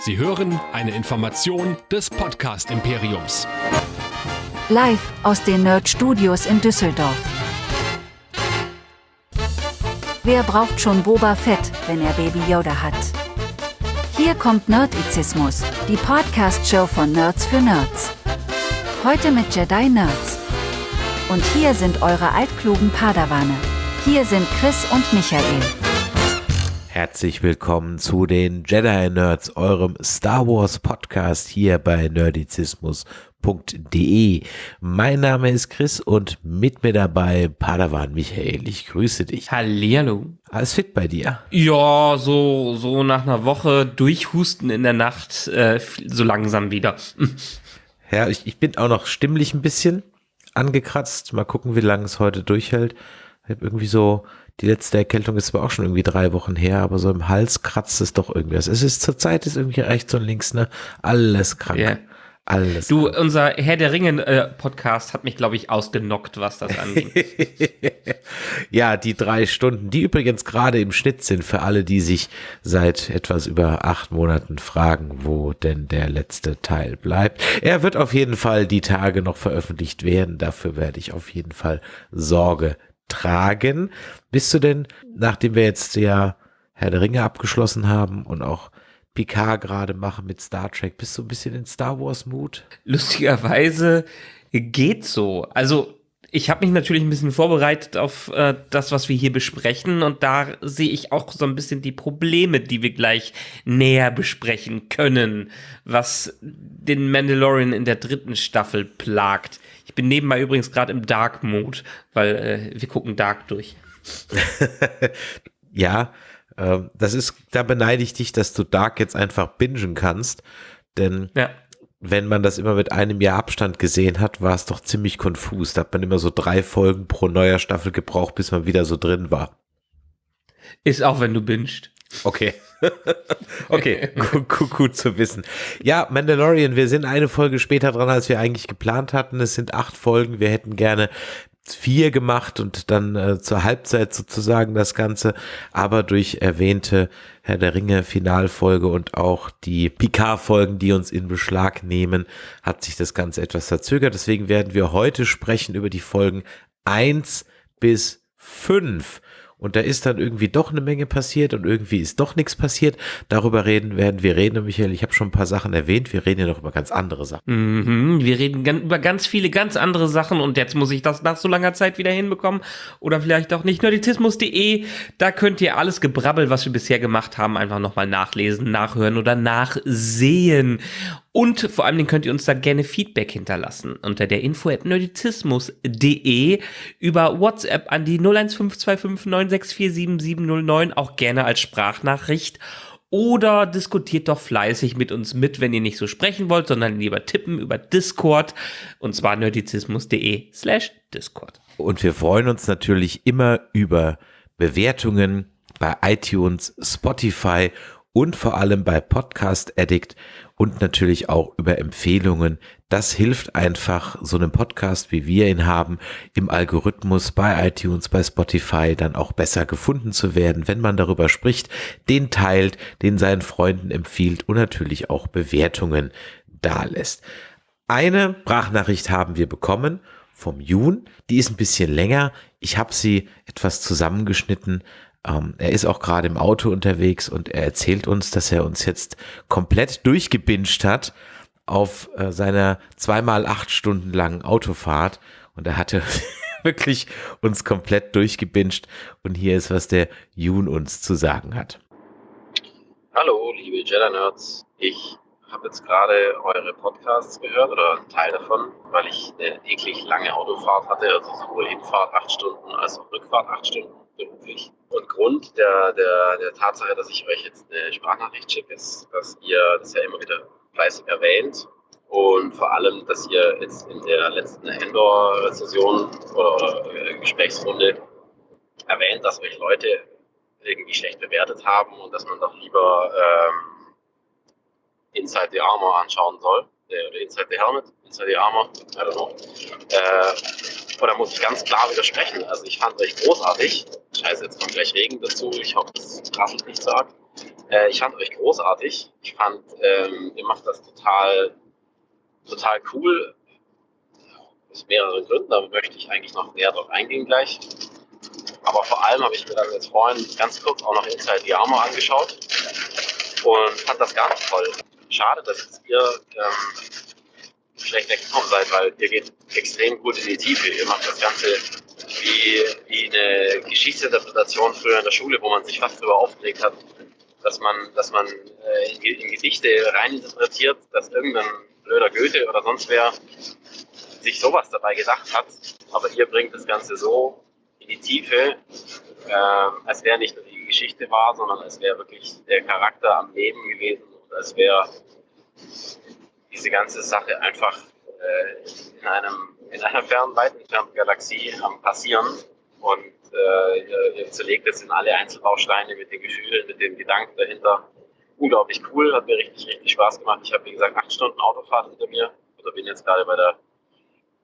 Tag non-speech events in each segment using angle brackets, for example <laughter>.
Sie hören eine Information des Podcast Imperiums. Live aus den Nerd Studios in Düsseldorf. Wer braucht schon Boba Fett, wenn er Baby Yoda hat? Hier kommt Nerdizismus, die Podcast-Show von Nerds für Nerds. Heute mit Jedi Nerds. Und hier sind eure altklugen Padawane. Hier sind Chris und Michael. Herzlich willkommen zu den Jedi Nerds, eurem Star Wars Podcast hier bei nerdizismus.de. Mein Name ist Chris und mit mir dabei Padawan Michael. Ich grüße dich. Hallihallo. Alles fit bei dir? Ja, so, so nach einer Woche durchhusten in der Nacht, äh, so langsam wieder. ja, ich, ich bin auch noch stimmlich ein bisschen angekratzt. Mal gucken, wie lange es heute durchhält. Ich habe irgendwie so die letzte Erkältung ist zwar auch schon irgendwie drei Wochen her, aber so im Hals kratzt es doch irgendwas. Es ist zur Zeit ist irgendwie rechts und links, ne? Alles krank. Yeah. Alles. Du, krank. unser Herr der Ringe äh, Podcast hat mich, glaube ich, ausgenockt, was das angeht. <laughs> ja, die drei Stunden, die übrigens gerade im Schnitt sind für alle, die sich seit etwas über acht Monaten fragen, wo denn der letzte Teil bleibt. Er wird auf jeden Fall die Tage noch veröffentlicht werden. Dafür werde ich auf jeden Fall Sorge tragen. Bist du denn, nachdem wir jetzt ja Herr der Ringe abgeschlossen haben und auch Picard gerade machen mit Star Trek, bist du ein bisschen in Star Wars Mut? Lustigerweise geht so. Also ich habe mich natürlich ein bisschen vorbereitet auf äh, das, was wir hier besprechen und da sehe ich auch so ein bisschen die Probleme, die wir gleich näher besprechen können, was den Mandalorian in der dritten Staffel plagt. Ich bin nebenbei übrigens gerade im Dark Mode, weil äh, wir gucken Dark durch. <laughs> ja, äh, das ist, da beneide ich dich, dass du Dark jetzt einfach bingen kannst, denn ja. wenn man das immer mit einem Jahr Abstand gesehen hat, war es doch ziemlich konfus. Da hat man immer so drei Folgen pro neuer Staffel gebraucht, bis man wieder so drin war. Ist auch, wenn du bingst. Okay. <laughs> okay, gut, gut, zu wissen. Ja, Mandalorian, wir sind eine Folge später dran, als wir eigentlich geplant hatten. Es sind acht Folgen. Wir hätten gerne vier gemacht und dann äh, zur Halbzeit sozusagen das Ganze. Aber durch erwähnte Herr der Ringe Finalfolge und auch die Picard-Folgen, die uns in Beschlag nehmen, hat sich das Ganze etwas verzögert. Deswegen werden wir heute sprechen über die Folgen eins bis fünf und da ist dann irgendwie doch eine Menge passiert und irgendwie ist doch nichts passiert. Darüber reden werden wir reden, Michael. Ich habe schon ein paar Sachen erwähnt. Wir reden ja noch über ganz andere Sachen. Mhm, wir reden über ganz viele ganz andere Sachen und jetzt muss ich das nach so langer Zeit wieder hinbekommen oder vielleicht auch nicht. Nerdizismus.de, da könnt ihr alles Gebrabbel, was wir bisher gemacht haben, einfach nochmal nachlesen, nachhören oder nachsehen. Und vor allem könnt ihr uns da gerne Feedback hinterlassen unter der info at nerdizismus.de über WhatsApp an die 0152596477709 auch gerne als Sprachnachricht. Oder diskutiert doch fleißig mit uns mit, wenn ihr nicht so sprechen wollt, sondern lieber tippen über Discord. Und zwar nerdizismus.de slash Discord. Und wir freuen uns natürlich immer über Bewertungen bei iTunes, Spotify und vor allem bei Podcast Addict und natürlich auch über Empfehlungen. Das hilft einfach, so einem Podcast, wie wir ihn haben, im Algorithmus bei iTunes, bei Spotify dann auch besser gefunden zu werden, wenn man darüber spricht, den teilt, den seinen Freunden empfiehlt und natürlich auch Bewertungen da lässt. Eine Sprachnachricht haben wir bekommen vom Jun, die ist ein bisschen länger. Ich habe sie etwas zusammengeschnitten, ähm, er ist auch gerade im Auto unterwegs und er erzählt uns, dass er uns jetzt komplett durchgebinscht hat auf äh, seiner zweimal acht Stunden langen Autofahrt und er hatte <laughs> wirklich uns komplett durchgebinscht und hier ist, was der Jun uns zu sagen hat. Hallo, liebe Jedi-Nerds. Ich habe jetzt gerade eure Podcasts gehört oder einen Teil davon, weil ich eine eklig lange Autofahrt hatte, also sowohl Hinfahrt acht Stunden als auch Rückfahrt acht Stunden beruflich. Und Grund der, der, der Tatsache, dass ich euch jetzt eine Sprachnachricht schicke, ist, dass ihr das ja immer wieder fleißig erwähnt und vor allem, dass ihr jetzt in der letzten Endor-Session oder, oder äh, Gesprächsrunde erwähnt, dass euch Leute irgendwie schlecht bewertet haben und dass man doch lieber ähm, Inside the Armor anschauen soll. Oder Inside the Helmet, Inside the Armor, I don't know. Äh, oder muss ich ganz klar widersprechen. Also ich fand euch großartig. Scheiße, jetzt kommt gleich Regen dazu. Ich hoffe, das rasselt nicht so arg. Äh, ich fand euch großartig. Ich fand, ähm, ihr macht das total, total cool. Aus mehreren Gründen, da möchte ich eigentlich noch näher drauf eingehen gleich. Aber vor allem habe ich mir dann als Freund ganz kurz auch noch Inside the Armor angeschaut und fand das ganz toll. Schade, dass ihr ähm, schlecht weggekommen seid, weil ihr geht extrem gut in die Tiefe. Ihr macht das Ganze wie, wie eine Geschichtsinterpretation früher in der Schule, wo man sich fast darüber aufgeregt hat, dass man, dass man äh, in, in Gedichte reininterpretiert, dass irgendein blöder Goethe oder sonst wer sich sowas dabei gedacht hat. Aber ihr bringt das Ganze so in die Tiefe, äh, als wäre nicht nur die Geschichte wahr, sondern als wäre wirklich der Charakter am Leben gewesen als wäre diese ganze Sache einfach äh, in, einem, in einer fernen, weit entfernten Galaxie am Passieren und äh, ihr, zerlegt es in alle Einzelbausteine mit den Gefühlen, mit den Gedanken dahinter. Unglaublich cool, hat mir richtig, richtig Spaß gemacht. Ich habe, wie gesagt, acht Stunden Autofahrt hinter mir oder bin jetzt gerade bei der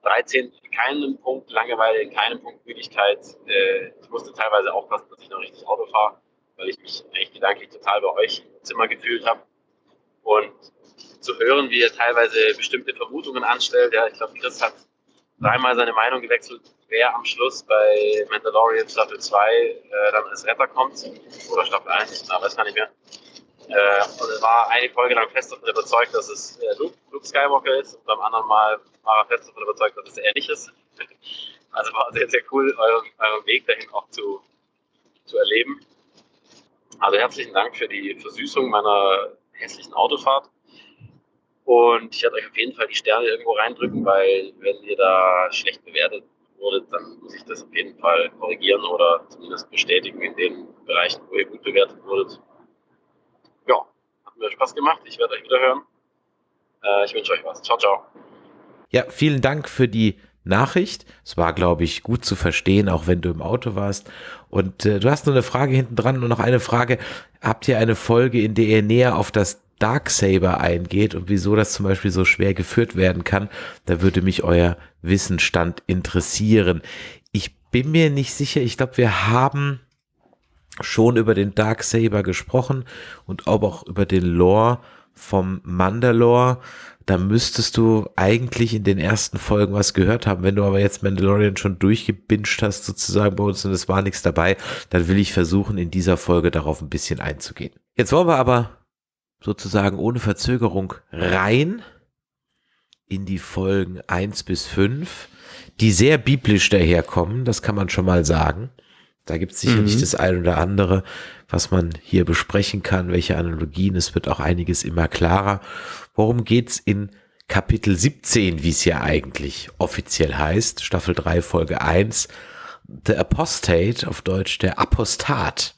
13 in keinem Punkt Langeweile, in keinem Punkt Müdigkeit. Äh, ich musste teilweise aufpassen, dass ich noch richtig Auto fahre, weil ich mich eigentlich gedanklich total bei euch im Zimmer gefühlt habe. Und zu hören, wie er teilweise bestimmte Vermutungen anstellt. Ja, ich glaube, Chris hat dreimal seine Meinung gewechselt, wer am Schluss bei Mandalorian Staffel 2 äh, dann als Retter kommt. Oder Staffel 1, na, weiß gar nicht mehr. Äh, und er war eine Folge lang fest davon überzeugt, dass es äh, Luke, Luke, Skywalker ist und beim anderen Mal war er fest davon überzeugt, dass es er ist. <laughs> Also war sehr, sehr cool, euren, euren Weg dahin auch zu, zu erleben. Also herzlichen Dank für die Versüßung meiner hässlichen Autofahrt. Und ich werde euch auf jeden Fall die Sterne irgendwo reindrücken, weil wenn ihr da schlecht bewertet wurdet, dann muss ich das auf jeden Fall korrigieren oder zumindest bestätigen in den Bereichen, wo ihr gut bewertet wurdet mir Spaß gemacht. Ich werde euch wieder hören. Äh, ich wünsche euch was. Ciao, ciao. Ja, vielen Dank für die Nachricht. Es war, glaube ich, gut zu verstehen, auch wenn du im Auto warst. Und äh, du hast noch eine Frage hinten dran und noch eine Frage. Habt ihr eine Folge, in der ihr näher auf das Darksaber eingeht und wieso das zum Beispiel so schwer geführt werden kann? Da würde mich euer Wissensstand interessieren. Ich bin mir nicht sicher. Ich glaube, wir haben schon über den Dark Saber gesprochen und auch über den Lore vom Mandalore. Da müsstest du eigentlich in den ersten Folgen was gehört haben. Wenn du aber jetzt Mandalorian schon durchgebinscht hast, sozusagen bei uns und es war nichts dabei, dann will ich versuchen, in dieser Folge darauf ein bisschen einzugehen. Jetzt wollen wir aber sozusagen ohne Verzögerung rein in die Folgen eins bis fünf, die sehr biblisch daherkommen, das kann man schon mal sagen. Da gibt es sicherlich mhm. das ein oder andere, was man hier besprechen kann, welche Analogien. Es wird auch einiges immer klarer. Worum geht's in Kapitel 17, wie es ja eigentlich offiziell heißt, Staffel 3, Folge 1, The Apostate, auf Deutsch der Apostat.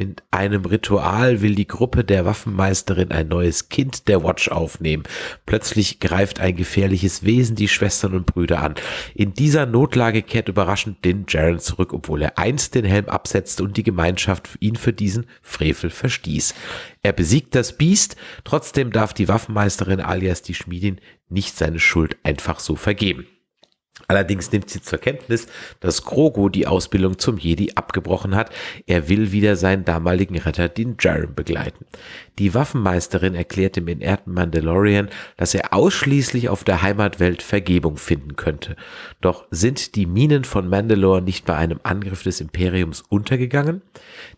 Mit einem Ritual will die Gruppe der Waffenmeisterin ein neues Kind der Watch aufnehmen. Plötzlich greift ein gefährliches Wesen die Schwestern und Brüder an. In dieser Notlage kehrt überraschend Din Jaren zurück, obwohl er einst den Helm absetzte und die Gemeinschaft ihn für diesen Frevel verstieß. Er besiegt das Biest, trotzdem darf die Waffenmeisterin alias die Schmiedin nicht seine Schuld einfach so vergeben. Allerdings nimmt sie zur Kenntnis, dass Grogu die Ausbildung zum Jedi abgebrochen hat. Er will wieder seinen damaligen Retter, den Jaren, begleiten. Die Waffenmeisterin erklärt dem entehrten Mandalorian, dass er ausschließlich auf der Heimatwelt Vergebung finden könnte. Doch sind die Minen von Mandalore nicht bei einem Angriff des Imperiums untergegangen?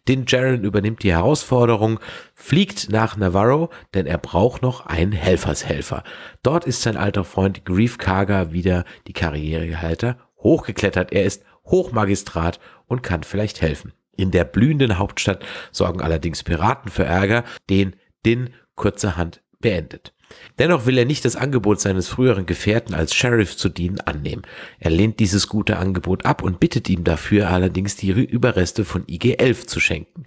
Din Jaren übernimmt die Herausforderung, fliegt nach Navarro, denn er braucht noch einen Helfershelfer. Dort ist sein alter Freund Grief Karga wieder die Karrierehalter hochgeklettert. Er ist Hochmagistrat und kann vielleicht helfen. In der blühenden Hauptstadt sorgen allerdings Piraten für Ärger, den Din kurzerhand beendet. Dennoch will er nicht das Angebot seines früheren Gefährten als Sheriff zu dienen annehmen. Er lehnt dieses gute Angebot ab und bittet ihm dafür allerdings die Überreste von IG-11 zu schenken.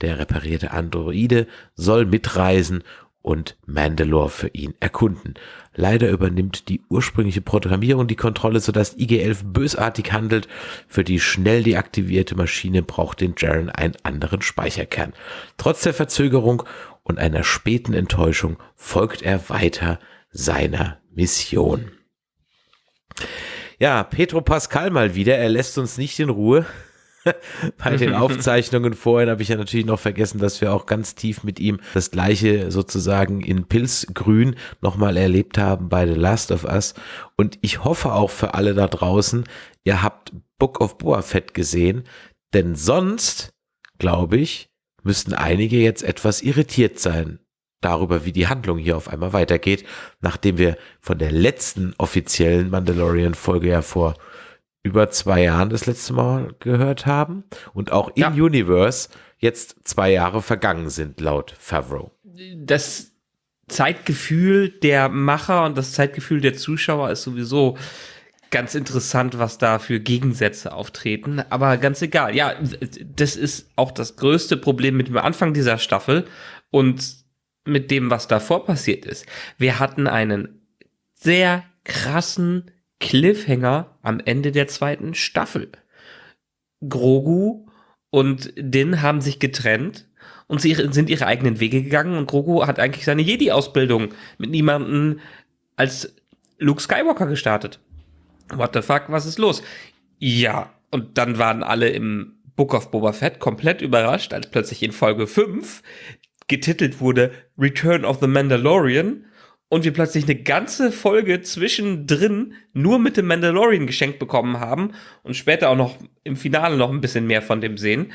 Der reparierte Androide soll mitreisen und Mandalore für ihn erkunden. Leider übernimmt die ursprüngliche Programmierung die Kontrolle, sodass IG-11 bösartig handelt. Für die schnell deaktivierte Maschine braucht den Jaren einen anderen Speicherkern. Trotz der Verzögerung und einer späten Enttäuschung folgt er weiter seiner Mission. Ja, Petro Pascal mal wieder, er lässt uns nicht in Ruhe. <laughs> bei den <laughs> Aufzeichnungen vorhin habe ich ja natürlich noch vergessen, dass wir auch ganz tief mit ihm das gleiche sozusagen in Pilzgrün nochmal erlebt haben bei The Last of Us. Und ich hoffe auch für alle da draußen, ihr habt Book of Boa Fett gesehen, denn sonst, glaube ich, müssten einige jetzt etwas irritiert sein darüber, wie die Handlung hier auf einmal weitergeht, nachdem wir von der letzten offiziellen Mandalorian-Folge ja vor über zwei Jahren das letzte Mal gehört haben und auch im ja. Universe jetzt zwei Jahre vergangen sind, laut Favreau. Das Zeitgefühl der Macher und das Zeitgefühl der Zuschauer ist sowieso ganz interessant, was da für Gegensätze auftreten. Aber ganz egal. Ja, das ist auch das größte Problem mit dem Anfang dieser Staffel und mit dem, was davor passiert ist. Wir hatten einen sehr krassen Cliffhanger am Ende der zweiten Staffel. Grogu und Din haben sich getrennt und sie sind ihre eigenen Wege gegangen und Grogu hat eigentlich seine Jedi-Ausbildung mit niemandem als Luke Skywalker gestartet. What the fuck, was ist los? Ja, und dann waren alle im Book of Boba Fett komplett überrascht, als plötzlich in Folge 5 getitelt wurde Return of the Mandalorian und wir plötzlich eine ganze Folge zwischendrin nur mit dem Mandalorian geschenkt bekommen haben und später auch noch im Finale noch ein bisschen mehr von dem sehen,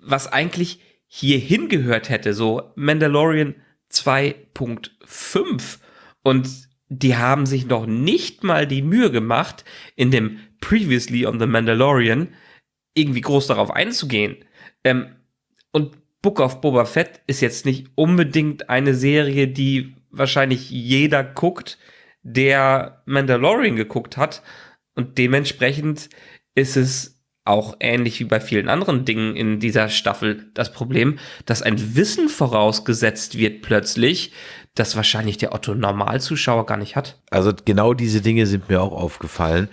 was eigentlich hier hingehört hätte, so Mandalorian 2.5 und die haben sich noch nicht mal die Mühe gemacht, in dem Previously on the Mandalorian irgendwie groß darauf einzugehen. Ähm, und Book of Boba Fett ist jetzt nicht unbedingt eine Serie, die wahrscheinlich jeder guckt, der Mandalorian geguckt hat. Und dementsprechend ist es auch ähnlich wie bei vielen anderen Dingen in dieser Staffel das Problem, dass ein Wissen vorausgesetzt wird plötzlich, das wahrscheinlich der Otto Normalzuschauer gar nicht hat. Also genau diese Dinge sind mir auch aufgefallen.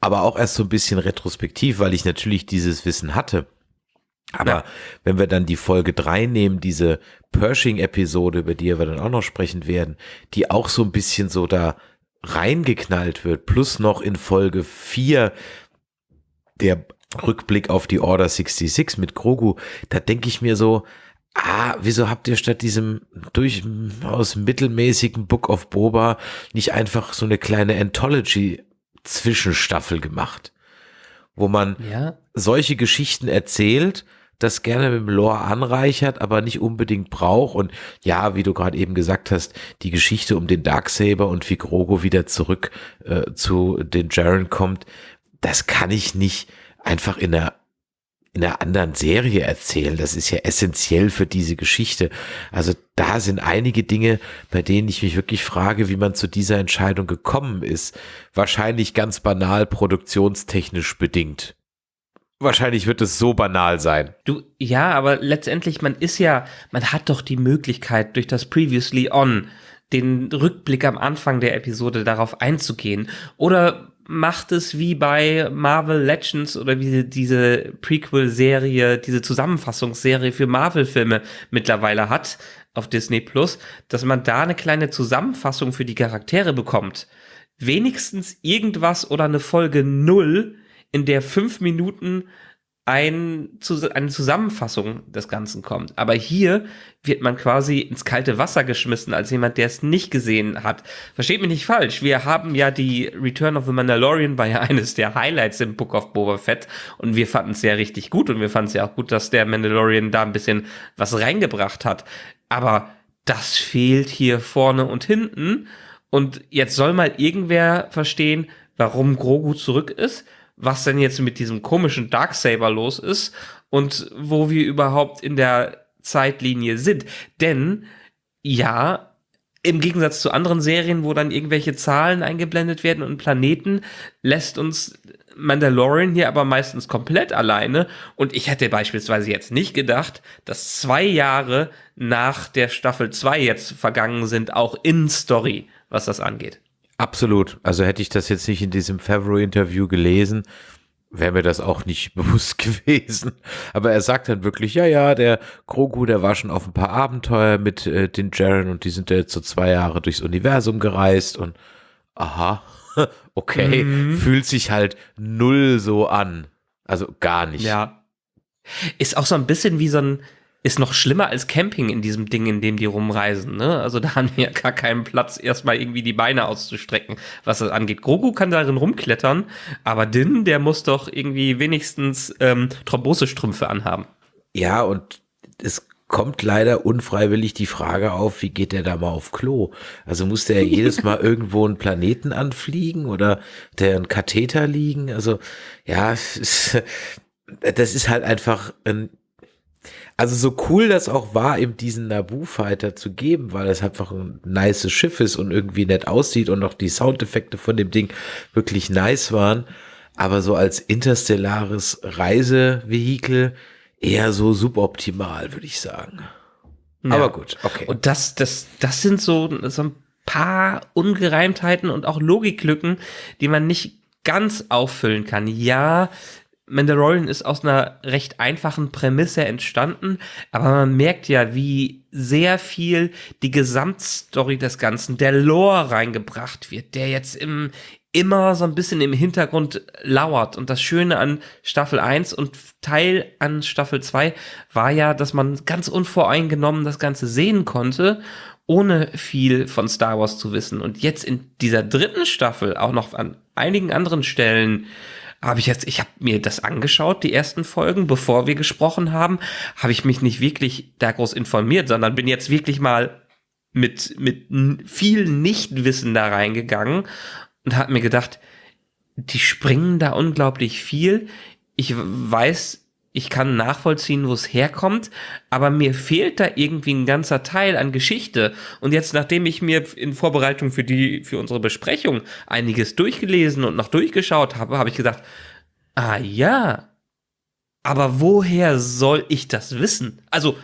Aber auch erst so ein bisschen retrospektiv, weil ich natürlich dieses Wissen hatte. Aber ja. wenn wir dann die Folge drei nehmen, diese Pershing-Episode, über die wir dann auch noch sprechen werden, die auch so ein bisschen so da reingeknallt wird, plus noch in Folge vier der Rückblick auf die Order 66 mit Grogu, da denke ich mir so, ah, wieso habt ihr statt diesem durchaus mittelmäßigen Book of Boba nicht einfach so eine kleine Anthology-Zwischenstaffel gemacht? Wo man ja. solche Geschichten erzählt, das gerne mit dem Lore anreichert, aber nicht unbedingt braucht. Und ja, wie du gerade eben gesagt hast, die Geschichte um den Darksaber und wie Grogo wieder zurück äh, zu den Jaren kommt, das kann ich nicht einfach in einer in einer anderen Serie erzählen. Das ist ja essentiell für diese Geschichte. Also da sind einige Dinge, bei denen ich mich wirklich frage, wie man zu dieser Entscheidung gekommen ist. Wahrscheinlich ganz banal produktionstechnisch bedingt. Wahrscheinlich wird es so banal sein. Du, ja, aber letztendlich, man ist ja, man hat doch die Möglichkeit, durch das Previously On den Rückblick am Anfang der Episode darauf einzugehen. Oder macht es wie bei Marvel Legends oder wie diese Prequel-Serie, diese Zusammenfassungsserie für Marvel-Filme mittlerweile hat auf Disney Plus, dass man da eine kleine Zusammenfassung für die Charaktere bekommt. Wenigstens irgendwas oder eine Folge null in der fünf Minuten ein, eine Zusammenfassung des Ganzen kommt. Aber hier wird man quasi ins kalte Wasser geschmissen als jemand, der es nicht gesehen hat. Versteht mich nicht falsch. Wir haben ja die Return of the Mandalorian war ja <laughs> eines der Highlights im Book of Boba Fett und wir fanden es ja richtig gut und wir fanden es ja auch gut, dass der Mandalorian da ein bisschen was reingebracht hat. Aber das fehlt hier vorne und hinten. Und jetzt soll mal irgendwer verstehen, warum Grogu zurück ist was denn jetzt mit diesem komischen Darksaber los ist und wo wir überhaupt in der Zeitlinie sind. Denn ja, im Gegensatz zu anderen Serien, wo dann irgendwelche Zahlen eingeblendet werden und Planeten, lässt uns Mandalorian hier aber meistens komplett alleine. Und ich hätte beispielsweise jetzt nicht gedacht, dass zwei Jahre nach der Staffel 2 jetzt vergangen sind, auch in Story, was das angeht. Absolut. Also hätte ich das jetzt nicht in diesem Favreau-Interview gelesen, wäre mir das auch nicht <laughs> bewusst gewesen. Aber er sagt dann wirklich, ja, ja, der Grogu, der war schon auf ein paar Abenteuer mit äh, den Jaren und die sind jetzt so zwei Jahre durchs Universum gereist und aha, <laughs> okay, mhm. fühlt sich halt null so an. Also gar nicht. Ja. Ist auch so ein bisschen wie so ein, ist noch schlimmer als Camping in diesem Ding, in dem die rumreisen. Ne? Also da haben die ja gar keinen Platz, erstmal irgendwie die Beine auszustrecken, was das angeht. Grogu kann darin rumklettern, aber Din, der muss doch irgendwie wenigstens ähm, Thrombosestrümpfe anhaben. Ja, und es kommt leider unfreiwillig die Frage auf, wie geht der da mal auf Klo? Also muss der <laughs> jedes Mal irgendwo einen Planeten anfliegen oder der einen Katheter liegen? Also ja, das ist halt einfach ein also so cool das auch war, eben diesen Naboo-Fighter zu geben, weil es einfach ein nice Schiff ist und irgendwie nett aussieht und auch die Soundeffekte von dem Ding wirklich nice waren. Aber so als interstellares Reisevehikel eher so suboptimal, würde ich sagen. Ja. Aber gut, okay. Und das, das, das sind so, so ein paar Ungereimtheiten und auch Logiklücken, die man nicht ganz auffüllen kann. Ja, Mandalorian ist aus einer recht einfachen Prämisse entstanden, aber man merkt ja, wie sehr viel die Gesamtstory des Ganzen, der Lore reingebracht wird, der jetzt im, immer so ein bisschen im Hintergrund lauert. Und das Schöne an Staffel 1 und Teil an Staffel 2 war ja, dass man ganz unvoreingenommen das Ganze sehen konnte, ohne viel von Star Wars zu wissen. Und jetzt in dieser dritten Staffel auch noch an einigen anderen Stellen habe ich jetzt, ich habe mir das angeschaut, die ersten Folgen, bevor wir gesprochen haben, habe ich mich nicht wirklich da groß informiert, sondern bin jetzt wirklich mal mit, mit viel Nichtwissen da reingegangen und habe mir gedacht, die springen da unglaublich viel. Ich weiß, ich kann nachvollziehen, wo es herkommt, aber mir fehlt da irgendwie ein ganzer Teil an Geschichte. Und jetzt, nachdem ich mir in Vorbereitung für die, für unsere Besprechung einiges durchgelesen und noch durchgeschaut habe, habe ich gesagt, ah ja, aber woher soll ich das wissen? Also,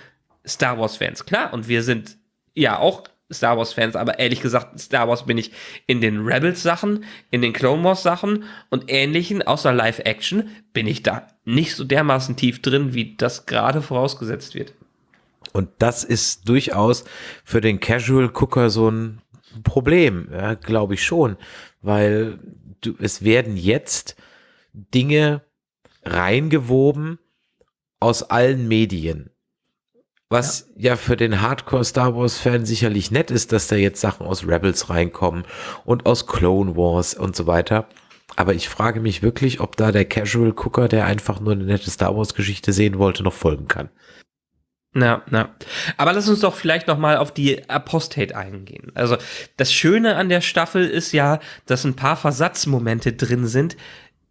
Star Wars Fans, klar, und wir sind ja auch Star Wars Fans, aber ehrlich gesagt, Star Wars bin ich in den Rebels Sachen, in den Clone Wars Sachen und ähnlichen, außer Live Action, bin ich da nicht so dermaßen tief drin, wie das gerade vorausgesetzt wird. Und das ist durchaus für den Casual Cooker so ein Problem, ja, glaube ich schon, weil du, es werden jetzt Dinge reingewoben aus allen Medien. Was ja. ja, für den Hardcore Star Wars Fan sicherlich nett ist, dass da jetzt Sachen aus Rebels reinkommen und aus Clone Wars und so weiter. Aber ich frage mich wirklich, ob da der Casual Cooker, der einfach nur eine nette Star Wars Geschichte sehen wollte, noch folgen kann. Na, na. Aber lass uns doch vielleicht noch mal auf die Apostate eingehen. Also das Schöne an der Staffel ist ja, dass ein paar Versatzmomente drin sind,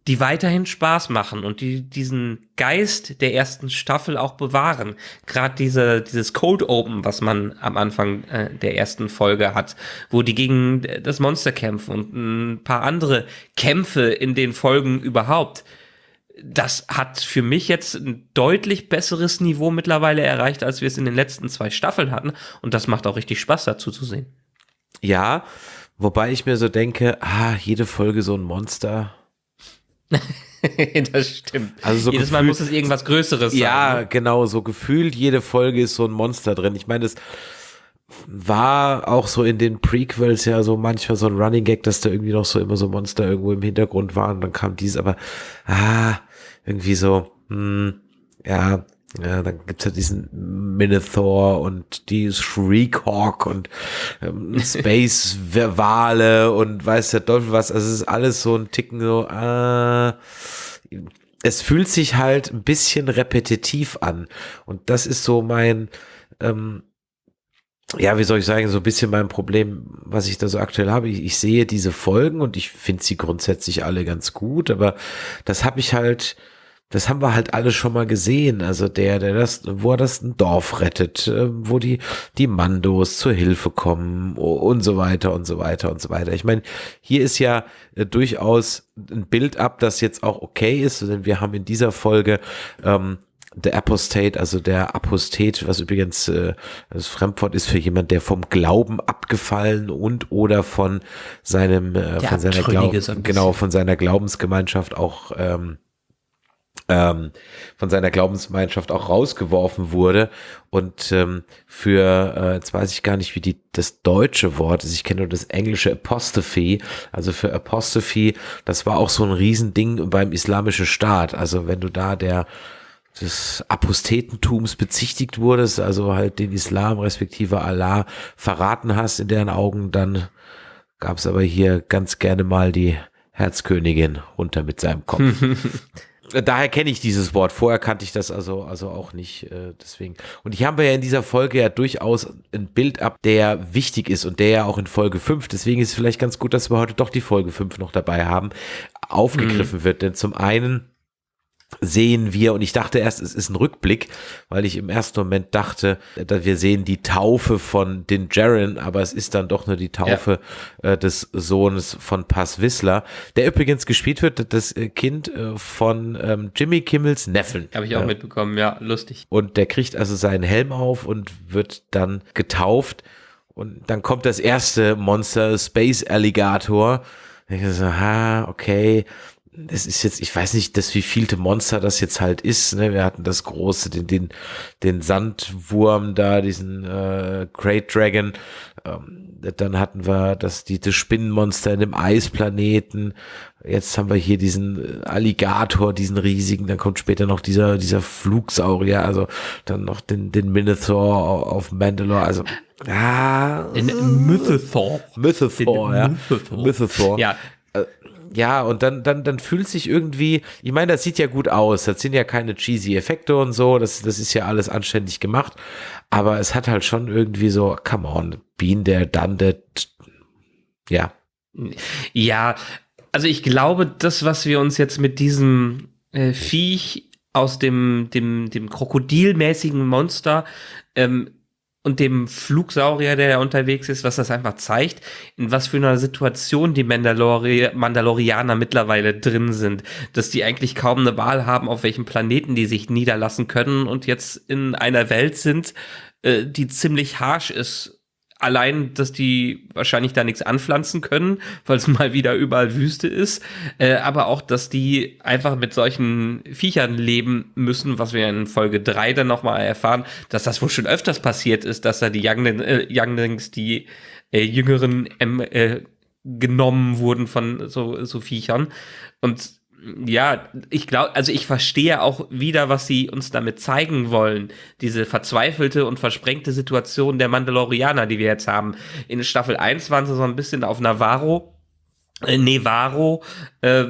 die weiterhin Spaß machen und die diesen Geist der ersten Staffel auch bewahren. Gerade diese, dieses Cold Open, was man am Anfang äh, der ersten Folge hat, wo die gegen das Monster kämpfen und ein paar andere Kämpfe in den Folgen überhaupt. Das hat für mich jetzt ein deutlich besseres Niveau mittlerweile erreicht, als wir es in den letzten zwei Staffeln hatten. Und das macht auch richtig Spaß dazu zu sehen. Ja, wobei ich mir so denke, ah, jede Folge so ein Monster <laughs> das stimmt. Also so Jedes gefühlt, Mal muss es irgendwas Größeres sein. Ja, ne? genau, so gefühlt jede Folge ist so ein Monster drin. Ich meine, das war auch so in den Prequels ja so manchmal so ein Running Gag, dass da irgendwie noch so immer so Monster irgendwo im Hintergrund waren. Dann kam dies, aber ah, irgendwie so, hm, ja, ja, dann gibt's ja diesen Minotaur und die Shriekhawk und ähm, <laughs> Space Wale und weiß der Teufel was. Also es ist alles so ein Ticken so, äh, es fühlt sich halt ein bisschen repetitiv an. Und das ist so mein, ähm, ja, wie soll ich sagen, so ein bisschen mein Problem, was ich da so aktuell habe. Ich, ich sehe diese Folgen und ich finde sie grundsätzlich alle ganz gut, aber das habe ich halt das haben wir halt alle schon mal gesehen. Also der, der das, wo er das ein Dorf rettet, äh, wo die, die Mandos zur Hilfe kommen und so weiter und so weiter und so weiter. Ich meine, hier ist ja äh, durchaus ein Bild ab, das jetzt auch okay ist, denn wir haben in dieser Folge ähm, der Apostate, also der Apostat, was übrigens äh, das Fremdwort ist für jemand, der vom Glauben abgefallen und oder von seinem, äh, von seiner Glaub genau, von seiner Glaubensgemeinschaft auch ähm, ähm, von seiner Glaubensgemeinschaft auch rausgeworfen wurde. Und ähm, für, äh, jetzt weiß ich gar nicht, wie die, das deutsche Wort ist, ich kenne nur das englische Apostrophe, also für Apostrophe, das war auch so ein Riesending beim islamischen Staat, also wenn du da der des Apostetentums bezichtigt wurdest, also halt den Islam respektive Allah verraten hast in deren Augen, dann gab es aber hier ganz gerne mal die Herzkönigin runter mit seinem Kopf. <laughs> daher kenne ich dieses Wort. Vorher kannte ich das also, also auch nicht. Äh, deswegen. Und hier haben wir ja in dieser Folge ja durchaus ein Bild ab, der wichtig ist und der ja auch in Folge 5, deswegen ist es vielleicht ganz gut, dass wir heute doch die Folge 5 noch dabei haben, aufgegriffen mhm. wird. Denn zum einen sehen wir, und ich dachte erst, es ist ein Rückblick, weil ich im ersten Moment dachte, dass wir sehen die Taufe von Din Jaren, aber es ist dann doch nur die Taufe ja. äh, des Sohnes von Pass Wissler, der übrigens gespielt wird, das äh, Kind äh, von ähm, Jimmy Kimmels Neffen. Habe ich auch mitbekommen, ja, lustig. Und der kriegt also seinen Helm auf und wird dann getauft und dann kommt das erste Monster, Space Alligator. Ich so, ha, okay es ist jetzt, ich weiß nicht, das wievielte Monster das jetzt halt ist. Ne? Wir hatten das große, den, den, den Sandwurm da, diesen äh, Great Dragon. Ähm, dann hatten wir das, die, das Spinnenmonster in dem Eisplaneten. Jetzt haben wir hier diesen äh, Alligator, diesen riesigen. Dann kommt später noch dieser, dieser Flugsaurier. Also dann noch den, den Minotaur auf Mandalore. Also Ah, in Mythothor. Mythothor, ja. Mythothor. Mythothor. Ja, ja, und dann, dann, dann fühlt sich irgendwie, ich meine, das sieht ja gut aus. Das sind ja keine cheesy Effekte und so. Das, das ist ja alles anständig gemacht. Aber es hat halt schon irgendwie so, come on, been there, done that. Ja. Ja, also ich glaube, das, was wir uns jetzt mit diesem äh, Viech aus dem, dem, dem krokodilmäßigen Monster ähm, und dem Flugsaurier, der da unterwegs ist, was das einfach zeigt, in was für einer Situation die Mandalori Mandalorianer mittlerweile drin sind, dass die eigentlich kaum eine Wahl haben, auf welchem Planeten die sich niederlassen können und jetzt in einer Welt sind, äh, die ziemlich harsh ist allein, dass die wahrscheinlich da nichts anpflanzen können, <laughs> weil es mal wieder überall Wüste ist, äh, aber auch, dass die einfach mit solchen Viechern leben müssen, was wir in Folge 3 dann nochmal erfahren, dass das wohl schon öfters passiert ist, dass da die Youngling, äh, Younglings, die äh, Jüngeren ähm, äh, genommen wurden von so, so Viechern. Und ja, ich glaube, also ich verstehe auch wieder, was sie uns damit zeigen wollen. Diese verzweifelte und versprengte Situation der Mandalorianer, die wir jetzt haben. In Staffel 1 waren sie so ein bisschen auf Navarro, äh, Nevaro, äh,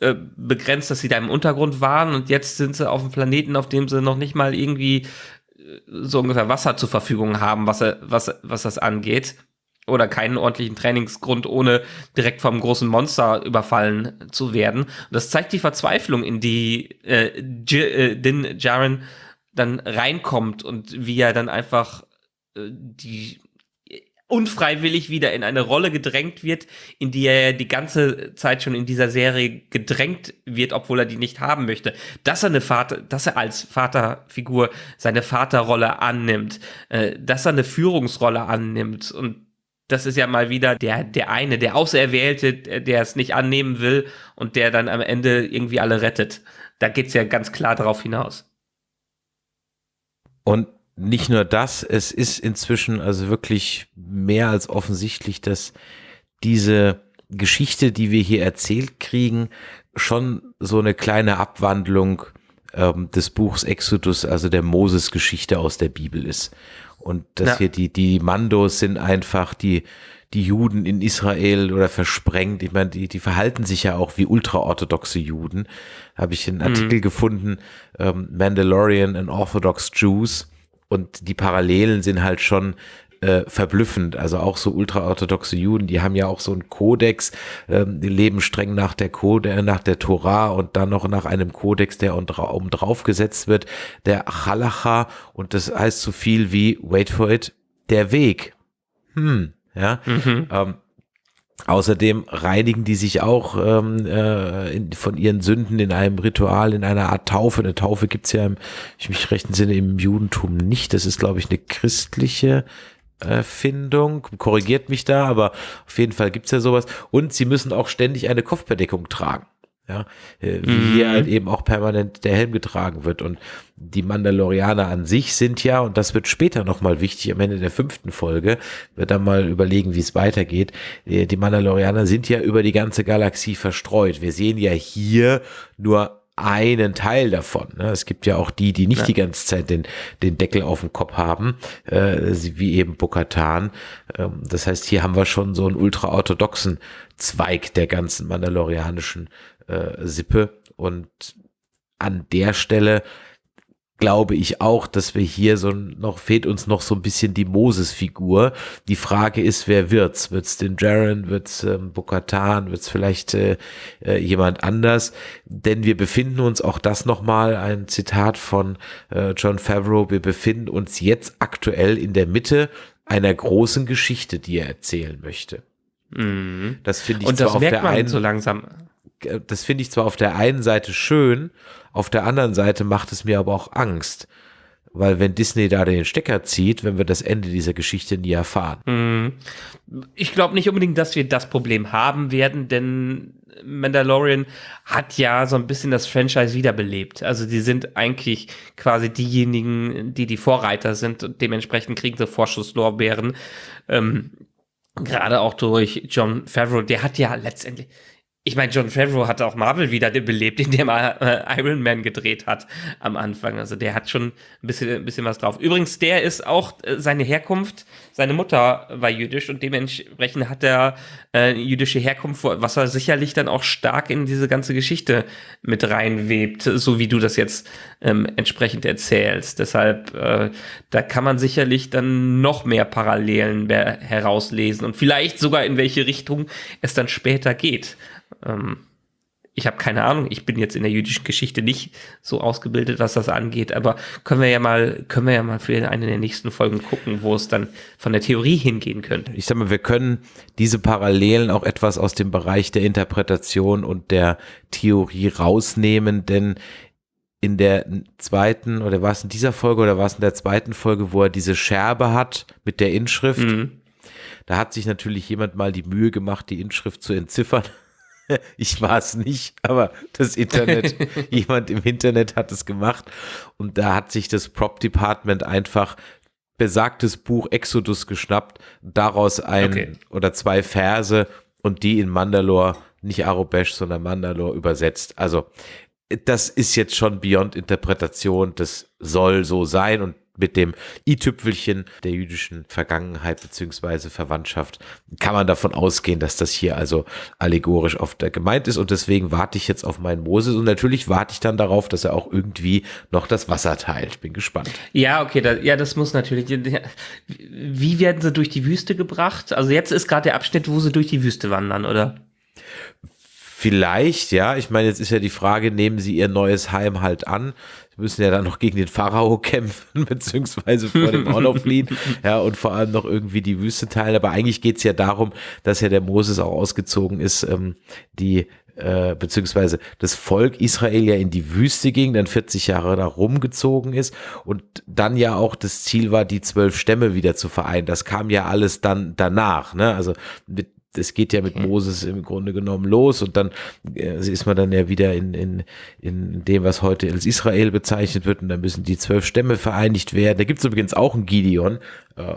äh, begrenzt, dass sie da im Untergrund waren und jetzt sind sie auf einem Planeten, auf dem sie noch nicht mal irgendwie äh, so ungefähr Wasser zur Verfügung haben, was, was, was das angeht oder keinen ordentlichen Trainingsgrund, ohne direkt vom großen Monster überfallen zu werden. Und das zeigt die Verzweiflung, in die äh, äh, Din Jaren dann reinkommt und wie er dann einfach äh, die unfreiwillig wieder in eine Rolle gedrängt wird, in die er die ganze Zeit schon in dieser Serie gedrängt wird, obwohl er die nicht haben möchte. Dass er eine Vater, dass er als Vaterfigur seine Vaterrolle annimmt, äh, dass er eine Führungsrolle annimmt und das ist ja mal wieder der, der eine, der Auserwählte, der es nicht annehmen will und der dann am Ende irgendwie alle rettet. Da geht es ja ganz klar darauf hinaus. Und nicht nur das, es ist inzwischen also wirklich mehr als offensichtlich, dass diese Geschichte, die wir hier erzählt kriegen, schon so eine kleine Abwandlung ähm, des Buchs Exodus, also der Moses-Geschichte aus der Bibel ist. Und dass ja. hier die, die Mandos sind einfach die, die Juden in Israel oder versprengt. Ich meine, die, die verhalten sich ja auch wie ultraorthodoxe Juden. Habe ich einen mhm. Artikel mhm. gefunden, ähm, Mandalorian and Orthodox Jews. Und die Parallelen sind halt schon äh, verblüffend. Also auch so ultraorthodoxe Juden, die haben ja auch so einen Kodex, ähm, die leben streng nach der Code, nach der Torah und dann noch nach einem Kodex, der oben drauf gesetzt wird, der Halacha und das heißt so viel wie, wait for it, der Weg. Hm, ja. Mhm. Ähm, Außerdem reinigen die sich auch ähm, äh, in, von ihren Sünden in einem Ritual, in einer Art Taufe. Eine Taufe gibt's ja, im, ich mich rechten Sinne, im Judentum nicht. Das ist, glaube ich, eine christliche Erfindung, korrigiert mich da, aber auf jeden Fall gibt's ja sowas. Und sie müssen auch ständig eine Kopfbedeckung tragen. Ja, äh, wie mhm. hier halt eben auch permanent der Helm getragen wird. Und die Mandalorianer an sich sind ja, und das wird später nochmal wichtig, am Ende der fünften Folge, wird dann mal überlegen, wie es weitergeht. Äh, die Mandalorianer sind ja über die ganze Galaxie verstreut. Wir sehen ja hier nur einen Teil davon. Ne? Es gibt ja auch die, die nicht ja. die ganze Zeit den, den Deckel auf dem Kopf haben, äh, wie eben Bokatan. Ähm, das heißt, hier haben wir schon so einen ultra-orthodoxen Zweig der ganzen mandalorianischen äh, Sippe. Und an der Stelle glaube ich auch, dass wir hier so noch fehlt uns noch so ein bisschen die Moses-Figur. Die Frage ist, wer wird's? Wird's den Jaren? Wird's ähm, Bokatan? Wird's vielleicht äh, äh, jemand anders? Denn wir befinden uns, auch das nochmal ein Zitat von äh, John Favreau, wir befinden uns jetzt aktuell in der Mitte einer großen Geschichte, die er erzählen möchte. Mhm. Das finde ich Und das auf merkt der man einen so langsam. Das finde ich zwar auf der einen Seite schön, auf der anderen Seite macht es mir aber auch Angst. Weil wenn Disney da den Stecker zieht, wenn wir das Ende dieser Geschichte nie erfahren. Mhm. Ich glaube nicht unbedingt, dass wir das Problem haben werden, denn Mandalorian hat ja so ein bisschen das Franchise wiederbelebt. Also die sind eigentlich quasi diejenigen, die die Vorreiter sind und dementsprechend kriegen sie Vorschusslorbeeren. Ähm, Gerade auch durch John Favreau, der hat ja letztendlich, ich meine, John Favreau hat auch Marvel wieder belebt, <laughs> indem er äh, Iron Man gedreht hat am Anfang. Also der hat schon ein bisschen, ein bisschen was drauf. Übrigens, der ist auch äh, seine Herkunft, seine Mutter war jüdisch und dementsprechend hat er äh, jüdische Herkunft, was er sicherlich dann auch stark in diese ganze Geschichte mit reinwebt, so wie du das jetzt ähm, entsprechend erzählst. Deshalb, äh, da kann man sicherlich dann noch mehr Parallelen herauslesen und vielleicht sogar in welche Richtung es dann später geht. Ähm, ich habe keine Ahnung, ich bin jetzt in der jüdischen Geschichte nicht so ausgebildet, was das angeht, aber können wir ja mal, können wir ja mal für eine der nächsten Folgen gucken, wo es dann von der Theorie hingehen könnte. Ich sag mal, wir können diese Parallelen auch etwas aus dem Bereich der Interpretation und der Theorie rausnehmen, denn in der zweiten, oder war es in dieser Folge oder war es in der zweiten Folge, wo er diese Scherbe hat mit der Inschrift, mhm. da hat sich natürlich jemand mal die Mühe gemacht, die Inschrift zu entziffern. <laughs> Ich war es nicht, aber das Internet, <laughs> jemand im Internet hat es gemacht und da hat sich das Prop Department einfach besagtes Buch Exodus geschnappt, daraus ein okay. oder zwei Verse und die in Mandalore, nicht Arobesh, sondern Mandalore übersetzt. Also das ist jetzt schon beyond Interpretation, das soll so sein und mit dem i-Tüpfelchen der jüdischen Vergangenheit beziehungsweise Verwandtschaft kann man davon ausgehen, dass das hier also allegorisch oft gemeint ist und deswegen warte ich jetzt auf meinen Moses und natürlich warte ich dann darauf, dass er auch irgendwie noch das Wasser teilt. Bin gespannt. Ja, okay, da, ja, das muss natürlich. Wie werden sie durch die Wüste gebracht? Also jetzt ist gerade der Abschnitt, wo sie durch die Wüste wandern, oder? Vielleicht, ja. Ich meine, jetzt ist ja die Frage, nehmen sie ihr neues Heim halt an? Müssen ja dann noch gegen den Pharao <laughs> kämpfen, beziehungsweise vor dem noch fliehen. <laughs> Ja, und vor allem noch irgendwie die Wüste teilen. Aber eigentlich geht's ja darum, dass ja der Moses auch ausgezogen ist, ähm, die äh, beziehungsweise das Volk Israel ja in die Wüste ging, dann 40 Jahre da rumgezogen ist und dann ja auch das Ziel war, die zwölf Stämme wieder zu vereinen. Das kam ja alles dann danach. Ne? Also mit das geht ja mit Moses im Grunde genommen los und dann äh, ist man dann ja wieder in, in, in dem, was heute als Israel bezeichnet wird und dann müssen die zwölf Stämme vereinigt werden. Da gibt es übrigens auch einen Gideon, äh, äh,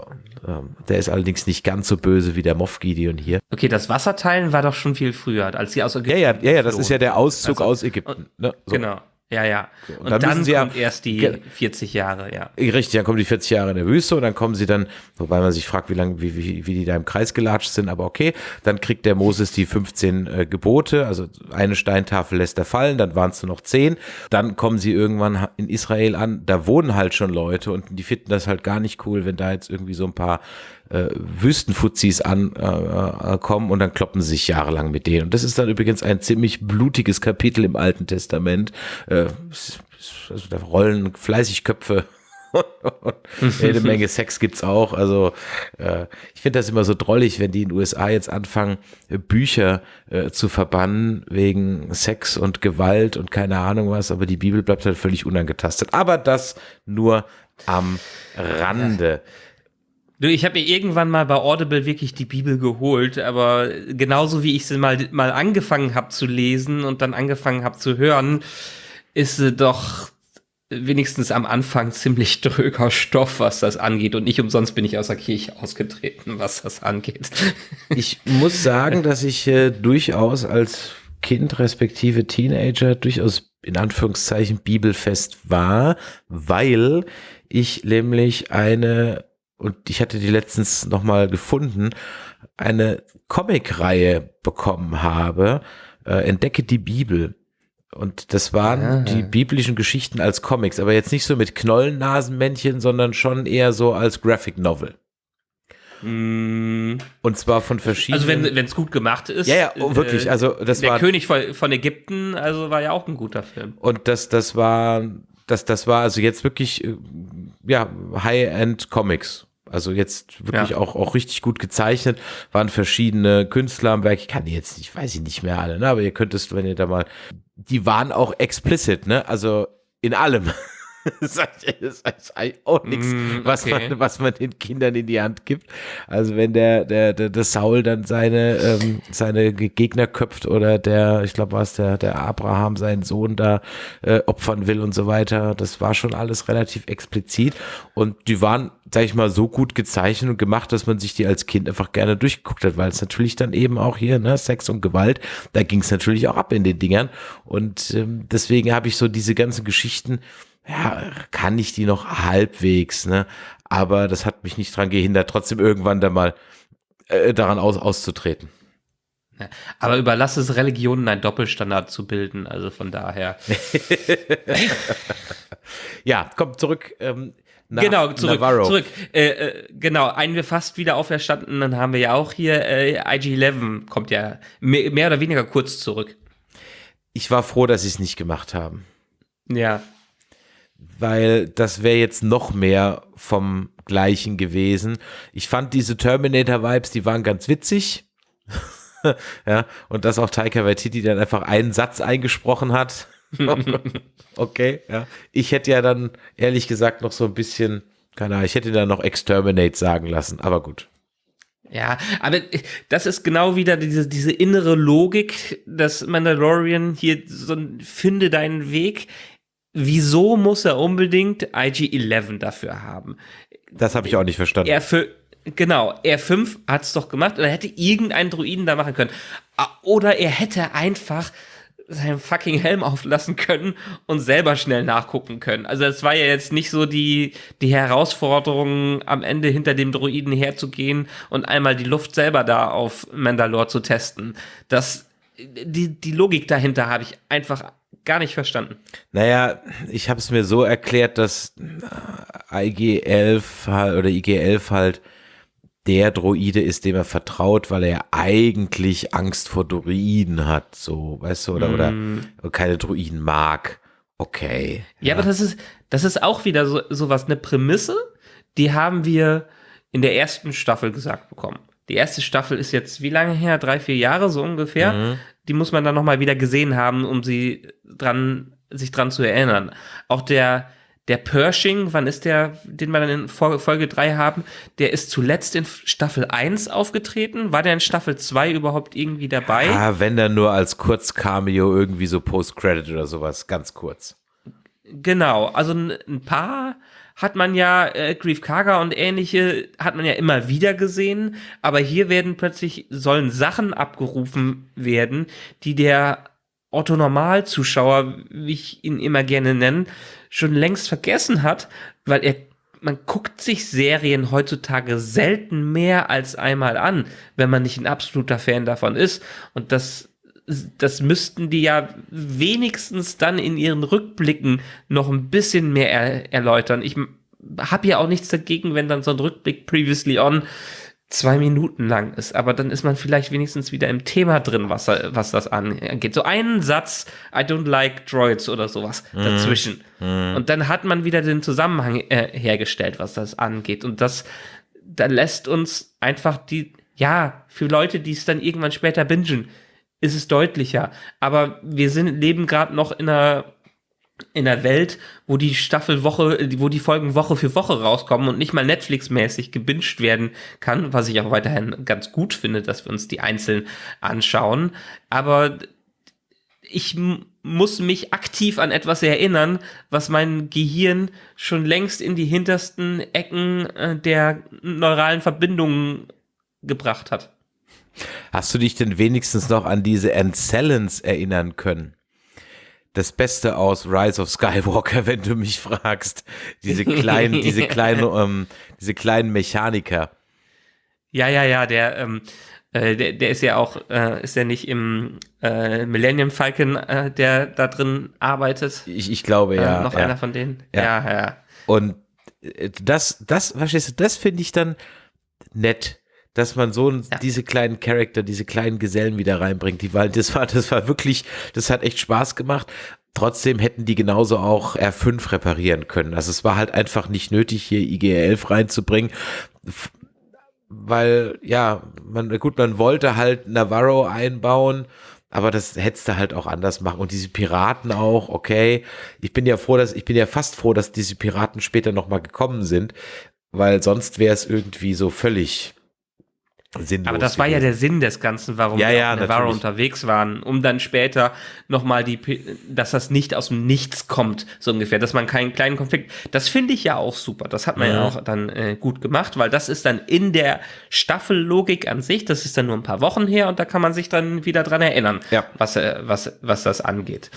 der ist allerdings nicht ganz so böse wie der Moff Gideon hier. Okay, das Wasserteilen war doch schon viel früher, als sie aus Ägypten Ja, ja, ja, ja das ist ja der Auszug also, aus Ägypten. Ne? So. Genau. Ja, ja. Und, und dann, dann kommt ja, erst die 40 Jahre, ja. Richtig, dann kommen die 40 Jahre in der Wüste und dann kommen sie dann, wobei man sich fragt, wie lange, wie, wie, wie die da im Kreis gelatscht sind, aber okay. Dann kriegt der Moses die 15 äh, Gebote, also eine Steintafel lässt er fallen, dann waren es nur noch 10. Dann kommen sie irgendwann in Israel an, da wohnen halt schon Leute und die finden das halt gar nicht cool, wenn da jetzt irgendwie so ein paar äh, Wüstenfuzis ankommen äh, und dann kloppen sie sich jahrelang mit denen. Und das ist dann übrigens ein ziemlich blutiges Kapitel im Alten Testament. Äh, also da rollen fleißig Köpfe <laughs> jede Menge Sex gibt's auch. Also äh, ich finde das immer so drollig, wenn die in den USA jetzt anfangen, äh, Bücher äh, zu verbannen wegen Sex und Gewalt und keine Ahnung was, aber die Bibel bleibt halt völlig unangetastet. Aber das nur am Rande. Du, ich habe mir irgendwann mal bei Audible wirklich die Bibel geholt, aber genauso wie ich sie mal, mal angefangen habe zu lesen und dann angefangen habe zu hören, ist sie doch wenigstens am Anfang ziemlich dröger Stoff, was das angeht. Und nicht umsonst bin ich aus der Kirche ausgetreten, was das angeht. <laughs> Ich muss sagen, dass ich äh, durchaus als Kind respektive Teenager durchaus in Anführungszeichen bibelfest war, weil ich nämlich eine, und ich hatte die letztens nochmal gefunden, eine Comicreihe bekommen habe, äh, Entdecke die Bibel. Und das waren ah. die biblischen Geschichten als Comics, aber jetzt nicht so mit Knollennasenmännchen, sondern schon eher so als Graphic Novel. Mm. Und zwar von verschiedenen. Also wenn es gut gemacht ist. Ja, ja, oh, wirklich. Also das der war. Der König von, von, Ägypten, also war ja auch ein guter Film. Und das, das war, das, das war also jetzt wirklich, äh, ja, High-End Comics. Also jetzt wirklich ja. auch, auch richtig gut gezeichnet, waren verschiedene Künstler am Werk. Ich kann die jetzt nicht, weiß ich nicht mehr alle, ne? aber ihr könntest, wenn ihr da mal, die waren auch explicit, ne? Also in allem. <laughs> das ist eigentlich auch nichts, mm, was, man, was man den Kindern in die Hand gibt. Also wenn der, der, der, der Saul dann seine, ähm, seine Gegner köpft oder der, ich glaube, was der, der Abraham seinen Sohn da äh, opfern will und so weiter, das war schon alles relativ explizit. Und die waren, sag ich mal, so gut gezeichnet und gemacht, dass man sich die als Kind einfach gerne durchgeguckt hat, weil es natürlich dann eben auch hier, ne, Sex und Gewalt, da ging es natürlich auch ab in den Dingern. Und ähm, deswegen habe ich so diese ganzen Geschichten, ja, kann ich die noch halbwegs, ne? Aber das hat mich nicht dran gehindert, trotzdem irgendwann da mal äh, daran aus, auszutreten. Aber überlasse es Religionen einen Doppelstandard zu bilden, also von daher. <laughs> ja, komm zurück. Ähm, Na, genau, zurück. Navarro. zurück. Äh, äh, genau, einen wir fast wieder auferstanden, dann haben wir ja auch hier äh, IG-11 kommt ja mehr, mehr oder weniger kurz zurück. Ich war froh, dass sie es nicht gemacht haben. Ja, weil das wäre jetzt noch mehr vom Gleichen gewesen. Ich fand diese Terminator-Vibes, die waren ganz witzig. <laughs> ja, und dass auch Taika Waititi dann einfach einen Satz eingesprochen hat. <laughs> okay, ja. Ich hätte ja dann ehrlich gesagt noch so ein bisschen, keine Ahnung, ich hätte da noch Exterminate sagen lassen, aber gut. Ja, aber das ist genau wieder diese, diese innere Logik, dass Mandalorian hier so ein Finde deinen Weg wieso muss er unbedingt IG-11 dafür haben? Das habe ich auch nicht verstanden. Er für, genau, R5 hat es doch gemacht oder hätte irgendeinen Druiden da machen können. Oder er hätte einfach seinen fucking Helm auflassen können und selber schnell nachgucken können. Also es war ja jetzt nicht so die, die Herausforderung, am Ende hinter dem Druiden herzugehen und einmal die Luft selber da auf Mandalore zu testen. Das, die, die Logik dahinter habe ich einfach gar nicht verstanden. Naja, ich habe es mir so erklärt, dass IG-11 oder IG-11 halt der Droide ist, dem er vertraut, weil er eigentlich Angst vor Droiden hat, so, weißt du, oder, mm. oder keine Droiden mag. Okay. Ja, ja, aber das ist, das ist auch wieder so, so was, eine Prämisse, die haben wir in der ersten Staffel gesagt bekommen. Die erste Staffel ist jetzt wie lange her? Drei, vier Jahre so ungefähr. Mhm die muss man dann nochmal wieder gesehen haben, um sie dran, sich dran zu erinnern. Auch der, der Pershing, wann ist der, den wir dann in Folge 3 haben, der ist zuletzt in Staffel 1 aufgetreten. War der in Staffel 2 überhaupt irgendwie dabei? Ah, wenn dann nur als Kurz-Cameo irgendwie so Post-Credit oder sowas, ganz kurz. Genau, also ein paar hat man ja äh, Grief Karga und ähnliche hat man ja immer wieder gesehen, aber hier werden plötzlich sollen Sachen abgerufen werden, die der Otto Normalzuschauer, wie ich ihn immer gerne nenne, schon längst vergessen hat, weil er man guckt sich Serien heutzutage selten mehr als einmal an, wenn man nicht ein absoluter Fan davon ist. Und das das müssten die ja wenigstens dann in ihren Rückblicken noch ein bisschen mehr er erläutern. Ich habe ja auch nichts dagegen, wenn dann so ein Rückblick previously on zwei Minuten lang ist, aber dann ist man vielleicht wenigstens wieder im Thema drin, was, was das angeht. So einen Satz, I don't like droids oder sowas mm. dazwischen. Mm. Und dann hat man wieder den Zusammenhang äh, hergestellt, was das angeht. Und das, da lässt uns einfach die, ja, für Leute, die es dann irgendwann später bingen, ist es deutlicher. Aber wir sind, leben gerade noch in einer in der Welt, wo die Staffel Woche, wo die Folgen Woche für Woche rauskommen und nicht mal Netflix-mäßig gebinged werden kann, was ich auch weiterhin ganz gut finde, dass wir uns die einzeln anschauen. Aber ich muss mich aktiv an etwas erinnern, was mein Gehirn schon längst in die hintersten Ecken äh, der neuralen Verbindungen gebracht hat. Hast du dich denn wenigstens noch an diese Ancellans erinnern können? das Beste aus Rise of Skywalker, <laughs> wenn du mich fragst. Diese kleinen, diese <laughs> kleinen, ähm, diese kleinen Mechaniker. Ja, ja, ja, der, ähm, äh, der, der ist ja auch, äh, ist ja nicht im äh, Millennium Falcon, äh, der da drin arbeitet. Ich, ich glaube, ja. Äh, noch ja. einer von denen. Ja. ja. ja. Und das, das, verstehst du, das finde ich dann nett dass man so ja. diese kleinen Charakter, diese kleinen Gesellen wieder reinbringt. Die war, das war, das war wirklich, das hat echt Spaß gemacht. Trotzdem hätten die genauso auch R5 reparieren können. Also es war halt einfach nicht nötig, hier IGR11 reinzubringen. Weil, ja, man, gut, man wollte halt Navarro einbauen, aber das hättest du halt auch anders machen. Und diese Piraten auch, okay. Ich bin ja froh, dass, ich bin ja fast froh, dass diese Piraten später nochmal gekommen sind, weil sonst wäre es irgendwie so völlig, sinnlos. Aber das war ja der Sinn des Ganzen, warum ja, wir ja, auf Navarro unterwegs waren, um dann später nochmal die, dass das nicht aus dem Nichts kommt, so ungefähr, dass man keinen kleinen Konflikt, das finde ich ja auch super, das hat man Mhm. ja auch dann äh, gut gemacht, weil das ist dann in der Staffellogik an sich, das ist dann nur ein paar Wochen her und da kann man sich dann wieder dran erinnern, Ja. was, äh, was, was das angeht.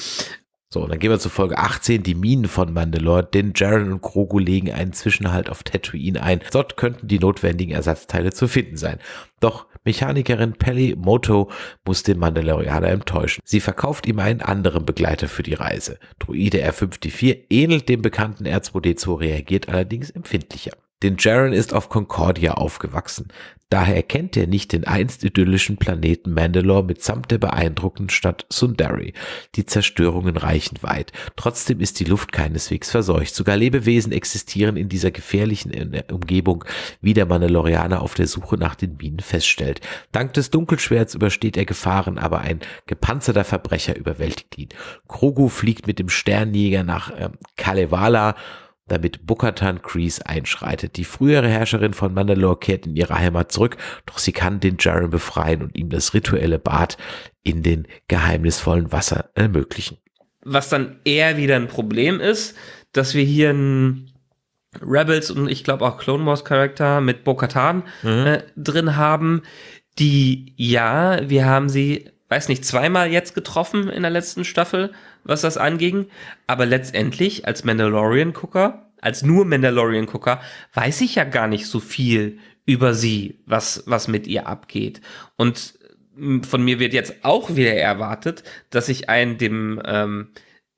So, und dann gehen wir zu Folge 18, die Minen von Mandalore. Denn Jaren und Grogu legen einen Zwischenhalt auf Tatooine ein. Dort könnten die notwendigen Ersatzteile zu finden sein. Doch Mechanikerin Pelly Moto muss den Mandalorianer enttäuschen. Sie verkauft ihm einen anderen Begleiter für die Reise. Druide R5D4 ähnelt dem bekannten R2D2, reagiert allerdings empfindlicher. Denn Jaren ist auf Concordia aufgewachsen. Daher kennt er nicht den einst idyllischen Planeten Mandalore mitsamt der beeindruckenden Stadt Sundari. Die Zerstörungen reichen weit. Trotzdem ist die Luft keineswegs verseucht. Sogar Lebewesen existieren in dieser gefährlichen äh, Umgebung, wie der Mandalorianer auf der Suche nach den Minen feststellt. Dank des Dunkelschwerts übersteht er Gefahren, aber ein gepanzerter Verbrecher überwältigt ihn. Krogu fliegt mit dem Sternjäger nach ähm, Kalevala, damit Bukatan Kreese einschreitet. Die frühere Herrscherin von Mandalore kehrt in ihre Heimat zurück, doch sie kann den Jaren befreien und ihm das rituelle Bad in den geheimnisvollen Wasser ermöglichen. Was dann eher wieder ein Problem ist, dass wir hier einen Rebels und ich glaube auch Clone Wars Charakter mit Bo-Katan äh, drin haben, die, ja, wir haben sie, weiß nicht, zweimal jetzt getroffen in der letzten Staffel, was das anging, aber letztendlich als Mandalorian-Gucker, als nur Mandalorian-Gucker, weiß ich ja gar nicht so viel über sie, was, was mit ihr abgeht. Und m, von mir wird jetzt auch wieder erwartet, dass ich einen dem, ähm,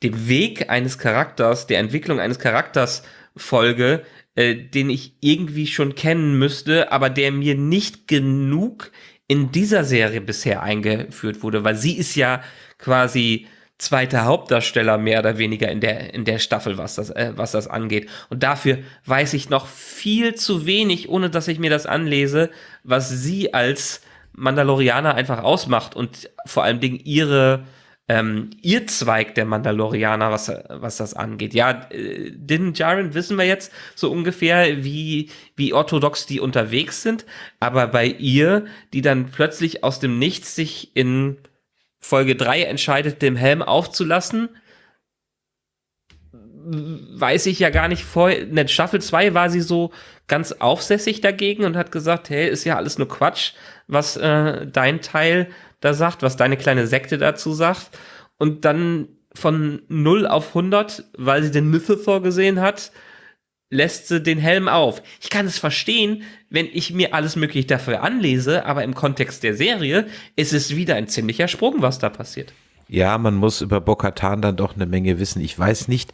dem Weg eines Charakters, der Entwicklung eines Charakters folge, äh, den ich irgendwie schon kennen müsste, aber der mir nicht genug in dieser Serie bisher eingeführt wurde, weil sie ist ja quasi zweiter Hauptdarsteller mehr oder weniger in der in der Staffel, was das äh, was das angeht. Und dafür weiß ich noch viel zu wenig, ohne dass ich mir das anlese, was sie als Mandalorianer einfach ausmacht und vor allem Dingen ihre ähm, ihr Zweig der Mandalorianer, was, was das angeht. Ja, äh, Din Djarin wissen wir jetzt so ungefähr, wie, wie orthodox die unterwegs sind, aber bei ihr, die dann plötzlich aus dem Nichts sich in Folge 3 entscheidet, den Helm aufzulassen, weiß ich ja gar nicht vor. In der Staffel 2 war sie so ganz aufsässig dagegen und hat gesagt, hey, ist ja alles nur Quatsch, was äh, dein Teil da sagt, was deine kleine Sekte dazu sagt. Und dann von 0 auf 100, weil sie den Mythothor gesehen hat, lässt sie den Helm auf. Ich kann es verstehen, wenn ich mir alles mögliche dafür anlese, aber im Kontext der Serie ist es wieder ein ziemlicher Sprung, was da passiert. Ja, man muss über Bokatan dann doch eine Menge wissen. Ich weiß nicht,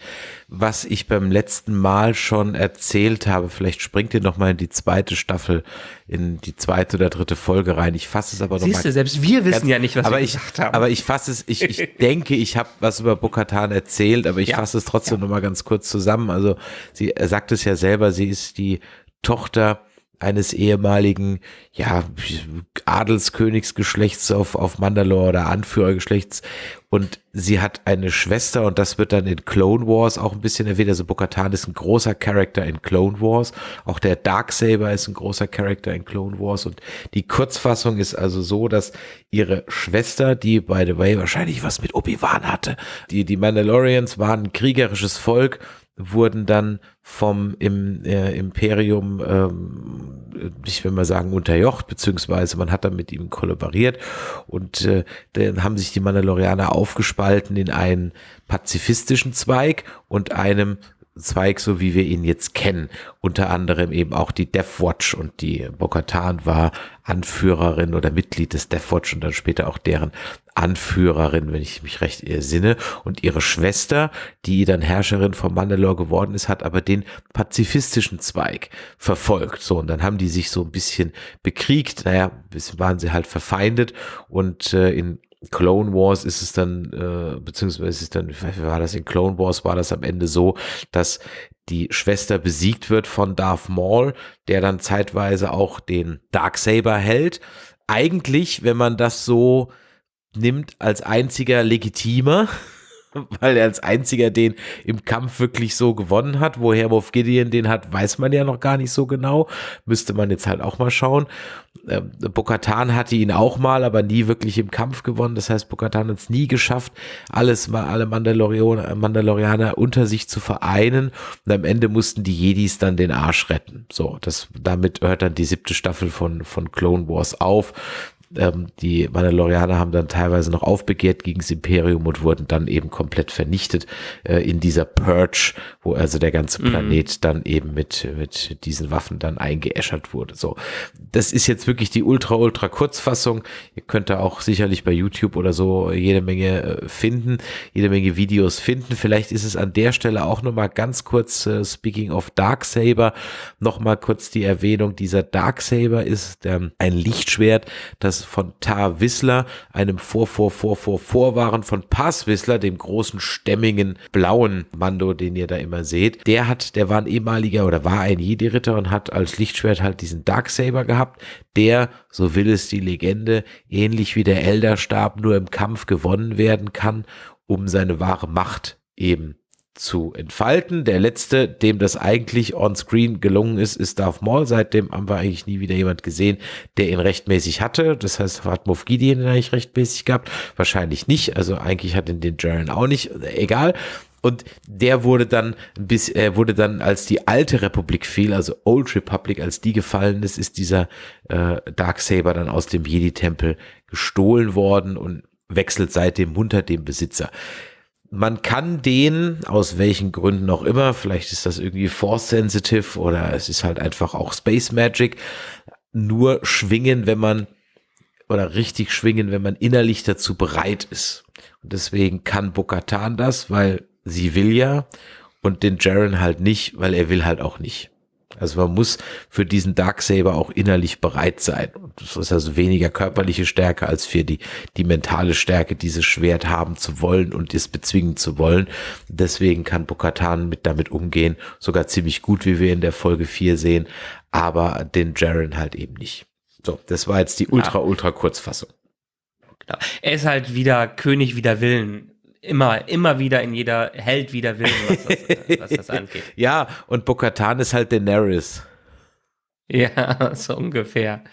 was ich beim letzten Mal schon erzählt habe. Vielleicht springt ihr noch mal in die zweite Staffel, in die zweite oder dritte Folge rein. Ich fasse es aber noch Siehst mal du, selbst wir wissen ganz- ja nicht, was aber wir ich, gesagt haben. Aber ich fasse es, ich, ich <laughs> denke, ich habe was über Bokatan erzählt, aber ich Ja. fasse es trotzdem noch mal ganz kurz zusammen. Also sie sagt es ja selber, sie ist die Tochter eines ehemaligen, ja, Adelskönigsgeschlechts auf, auf Mandalore oder Anführergeschlechts. Und sie hat eine Schwester und das wird dann in Clone Wars auch ein bisschen erwähnt. Also Bo-Katan ist ein großer Charakter in Clone Wars. Auch der Darksaber ist ein großer Charakter in Clone Wars. Und die Kurzfassung ist also so, dass ihre Schwester, die by the way wahrscheinlich was mit Obi-Wan hatte, die, die Mandalorians waren ein kriegerisches Volk wurden dann vom im, äh, Imperium, ähm, ich will mal sagen, unterjocht, beziehungsweise man hat dann mit ihm kollaboriert. Und äh, dann haben sich die Mandalorianer aufgespalten in einen pazifistischen Zweig und einem Zweig, so wie wir ihn jetzt kennen. Unter anderem eben auch die Death Watch und die Bokatan war Anführerin oder Mitglied des Death Watch und dann später auch deren Anführerin, wenn ich mich recht ersinne. Und ihre Schwester, die dann Herrscherin von Mandalore geworden ist, hat aber den pazifistischen Zweig verfolgt. So, und dann haben die sich so ein bisschen bekriegt. Naja, ein waren sie halt verfeindet und äh, in Clone Wars ist es dann, äh, beziehungsweise ist dann, war das in Clone Wars, war das am Ende so, dass die Schwester besiegt wird von Darth Maul, der dann zeitweise auch den Darksaber hält. Eigentlich, wenn man das so nimmt, als einziger legitimer, <laughs> <laughs> weil er als einziger den im Kampf wirklich so gewonnen hat. Woher Moff Gideon den hat, weiß man ja noch gar nicht so genau. Müsste man jetzt halt auch mal schauen. Äh, Bokatan hatte ihn auch mal, aber nie wirklich im Kampf gewonnen. Das heißt, Bokatan hat es nie geschafft, alles mal alle Mandalorianer, Mandalorianer unter sich zu vereinen. Und am Ende mussten die Jedis dann den Arsch retten. So, das, damit hört dann die siebte Staffel von, von Clone Wars auf ähm, die Mandalorianer haben dann teilweise noch aufbegehrt gegen das Imperium und wurden dann eben komplett vernichtet äh, in dieser Purge, wo also der ganze mhm. Planet mhm. dann eben mit, mit diesen Waffen dann eingeäschert wurde. So, das ist jetzt wirklich die ultra, ultra Kurzfassung. Ihr könnt da auch sicherlich bei YouTube oder so jede Menge äh, finden, jede Menge Videos finden. Vielleicht ist es an der Stelle auch nochmal ganz kurz, äh, speaking of Darksaber, nochmal kurz die Erwähnung, dieser Darksaber ist ähm, ein Lichtschwert, das von Tar Wissler, einem Vor, Vor, Vor, Vor, Vorwaren von Pass Wissler, dem großen, stämmigen, blauen Mando, den ihr da immer seht. Der hat, der war ein ehemaliger oder war ein Jedi-Ritter und hat als Lichtschwert halt diesen Darksaber gehabt, der, so will es die Legende, ähnlich wie der Elderstab nur im Kampf gewonnen werden kann, um seine wahre Macht eben zu entfalten. Der letzte, dem das eigentlich on-screen gelungen ist, ist Darth Maul. Seitdem haben wir eigentlich nie wieder jemand gesehen, der ihn rechtmäßig hatte. Das heißt, hat Moff Gideon ihn eigentlich rechtmäßig gehabt? Wahrscheinlich nicht. Also eigentlich hat ihn den Jaren auch nicht. Egal. Und der wurde dann bis er wurde dann als die alte Republik fiel, also Old Republic, als die gefallen ist, ist dieser äh, Darksaber dann aus dem Jedi Tempel gestohlen worden und wechselt seitdem munter dem Besitzer man kann den, aus welchen Gründen auch immer, vielleicht ist das irgendwie Force Sensitive oder es ist halt einfach auch Space Magic, nur schwingen, wenn man, oder richtig schwingen, wenn man innerlich dazu bereit ist. Und deswegen kann Bokatan das, weil sie will ja, und den Jaren halt nicht, weil er will halt auch nicht. Also man muss für diesen Darksaber auch innerlich bereit sein. Und das ist also weniger körperliche Stärke als für die, die mentale Stärke, dieses Schwert haben zu wollen und es bezwingen zu wollen. Deswegen kann Bokatan mit damit umgehen, sogar ziemlich gut, wie wir in der Folge 4 sehen, aber den Jaren halt eben nicht. So, das war jetzt die ultra, ultra Kurzfassung. Genau. Er ist halt wieder König wider Willen immer, immer wieder in jeder Held wieder Willen, was das, äh, was das <laughs> angeht. ja, und Bokatan ist halt Daenerys. Ja, <laughs> so ungefähr.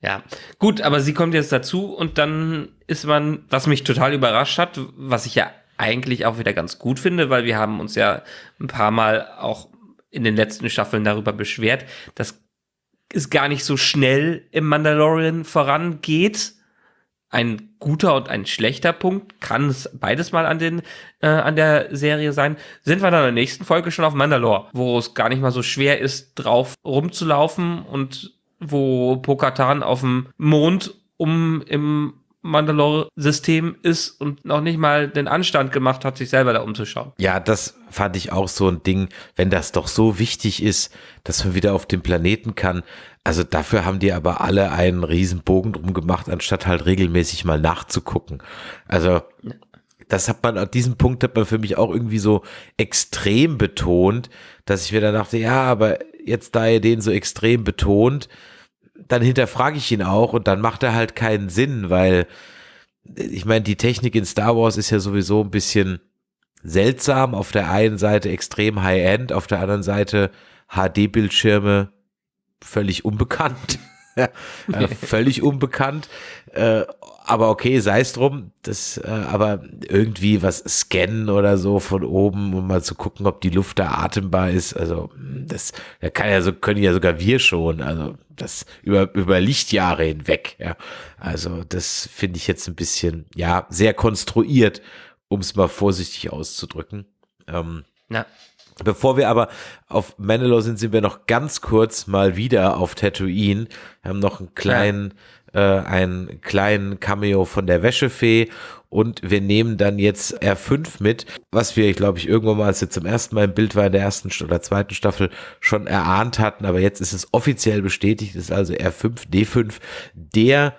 Ja, gut, aber sie kommt jetzt dazu und dann ist man, was mich total überrascht hat, was ich ja eigentlich auch wieder ganz gut finde, weil wir haben uns ja ein paar Mal auch in den letzten Staffeln darüber beschwert, dass es gar nicht so schnell im Mandalorian vorangeht ein guter und ein schlechter Punkt. Kann es beides mal an, den, äh, an der Serie sein. Sind wir dann in der nächsten Folge schon auf Mandalore, wo es gar nicht mal so schwer ist, drauf rumzulaufen und wo Pokatan auf dem Mond um im Mandalore-System ist und noch nicht mal den Anstand gemacht hat, sich selber da umzuschauen. Ja, das fand ich auch so ein Ding, wenn das doch so wichtig ist, dass man wieder auf den Planeten kann. Also dafür haben die aber alle einen riesen Bogen drum gemacht, anstatt halt regelmäßig mal nachzugucken. Also das hat man, an diesem Punkt hat man für mich auch irgendwie so extrem betont, dass ich mir dann dachte, ja, aber jetzt da er den so extrem betont, dann hinterfrage ich ihn auch und dann macht er halt keinen Sinn, weil ich meine, die Technik in Star Wars ist ja sowieso ein bisschen seltsam. Auf der einen Seite extrem High-End, auf der anderen Seite HD-Bildschirme völlig unbekannt. <laughs> äh, völlig unbekannt. Äh, aber okay, sei es drum. Das, äh, aber irgendwie was scannen oder so von oben, um mal zu gucken, ob die Luft da atembar ist. Also das, da kann ja so können ja sogar wir schon. Also das über über Lichtjahre hinweg. Ja, also das finde ich jetzt ein bisschen ja sehr konstruiert, um es mal vorsichtig auszudrücken. Ähm, Na. Bevor wir aber auf Mandalore sind, sind wir noch ganz kurz mal wieder auf Tatooine. Wir haben noch einen kleinen, ja. äh, einen kleinen Cameo von der Wäschefee und wir nehmen dann jetzt R5 mit, was wir, glaube ich, irgendwann mal, als wir zum ersten Mal im Bild war in der ersten oder zweiten Staffel schon erahnt hatten, aber jetzt ist es offiziell bestätigt, ist also R5, D5, der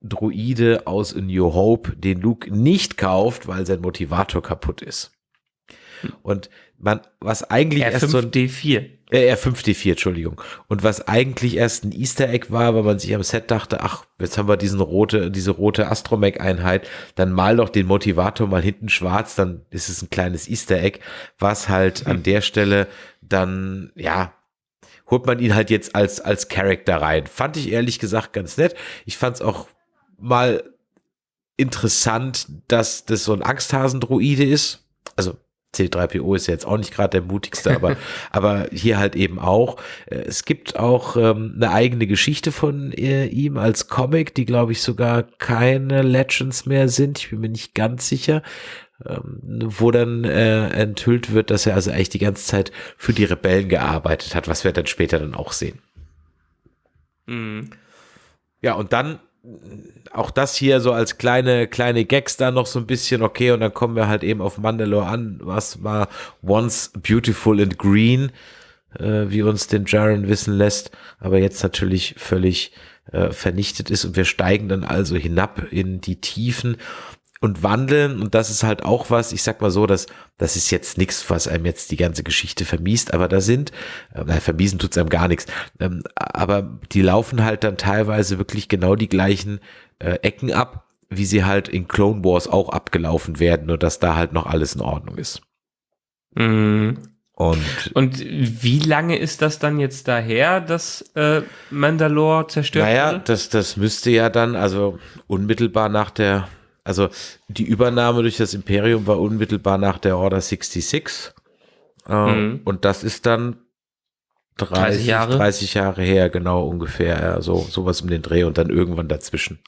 Druide aus A New Hope, den Luke nicht kauft, weil sein Motivator kaputt ist. Und man, was eigentlich R5 erst so ein D4. Äh, R5D4, Entschuldigung. Und was eigentlich erst ein Easter Egg war, weil man sich am Set dachte, ach, jetzt haben wir diesen rote, diese rote Astromech-Einheit, dann mal doch den Motivator mal hinten schwarz, dann ist es ein kleines Easter Egg, was halt mhm. an der Stelle dann, ja, holt man ihn halt jetzt als, als Charakter rein. Fand ich ehrlich gesagt ganz nett. Ich fand es auch mal interessant, dass das so ein Angsthasendruide ist. Also C3PO ist ja jetzt auch nicht gerade der mutigste, aber, <laughs> aber hier halt eben auch. Äh, es gibt auch ähm, eine eigene Geschichte von äh, ihm als Comic, die glaube ich sogar keine Legends mehr sind. Ich bin mir nicht ganz sicher. Ähm, wo dann äh, enthüllt wird, dass er also eigentlich die ganze Zeit für die Rebellen gearbeitet hat, was wir dann später dann auch sehen. Mhm. Ja, und dann auch das hier so als kleine, kleine Gags da noch so ein bisschen, okay, und dann kommen wir halt eben auf Mandalore an, was war Once Beautiful and Green, äh, wie uns den Jaren wissen lässt, aber jetzt natürlich völlig äh, vernichtet ist. Und wir steigen dann also hinab in die Tiefen und wandeln. Und das ist halt auch was, ich sag mal so, dass das ist jetzt nichts, was einem jetzt die ganze Geschichte vermiest, aber da sind, äh, nein, vermiesen tut's einem gar nichts, ähm, aber die laufen halt dann teilweise wirklich genau die gleichen äh, Ecken ab, wie sie halt in Clone Wars auch abgelaufen werden, nur dass da halt noch alles in Ordnung ist. Mhm. Und, und wie lange ist das dann jetzt daher, dass äh, Mandalore zerstört naja, wurde? das, das müsste ja dann, also unmittelbar nach der also die Übernahme durch das Imperium war unmittelbar nach der Order 66. Ähm, mhm. Und das ist dann 30, 30, Jahre? 30 Jahre her, genau ungefähr. Ja, so sowas um den Dreh und dann irgendwann dazwischen.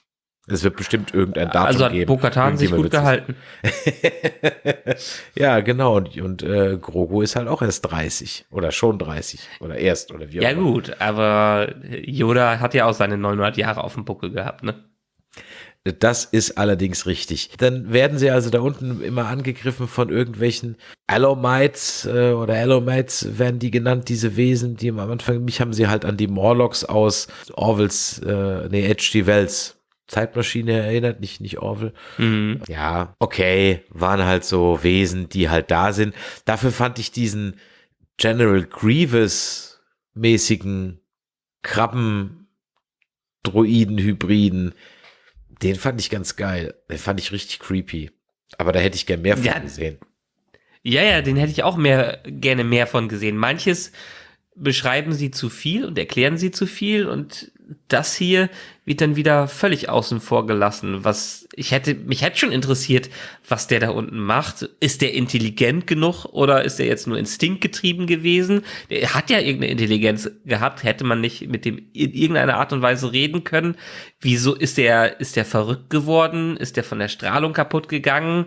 Es wird bestimmt irgendein Datum also hat geben. Also hat sich gut gehalten. <laughs> ja, genau. Und, und äh, Grogu ist halt auch erst 30 oder schon 30 oder erst oder wie auch immer. Ja gut, aber Yoda hat ja auch seine 900 Jahre auf dem Buckel gehabt, ne? Das ist allerdings richtig. Dann werden sie also da unten immer angegriffen von irgendwelchen Allomites äh, oder Allomites werden die genannt, diese Wesen, die am Anfang, mich haben sie halt an die Morlocks aus Orwells, äh, nee, H.G. Wells Zeitmaschine erinnert, nicht, nicht Orwell. Mhm. Ja, okay, waren halt so Wesen, die halt da sind. Dafür fand ich diesen General Grievous mäßigen Krabben Droiden-Hybriden den fand ich ganz geil. Den fand ich richtig creepy. Aber da hätte ich gern mehr von ja, gesehen. Ja, ja, den hätte ich auch mehr, gerne mehr von gesehen. Manches beschreiben sie zu viel und erklären sie zu viel und das hier wird dann wieder völlig außen vor gelassen. Was ich hätte, mich hätte schon interessiert, was der da unten macht. Ist der intelligent genug oder ist der jetzt nur instinktgetrieben gewesen? Der hat ja irgendeine Intelligenz gehabt. Hätte man nicht mit dem in irgendeiner Art und Weise reden können? Wieso ist der, ist der verrückt geworden? Ist der von der Strahlung kaputt gegangen?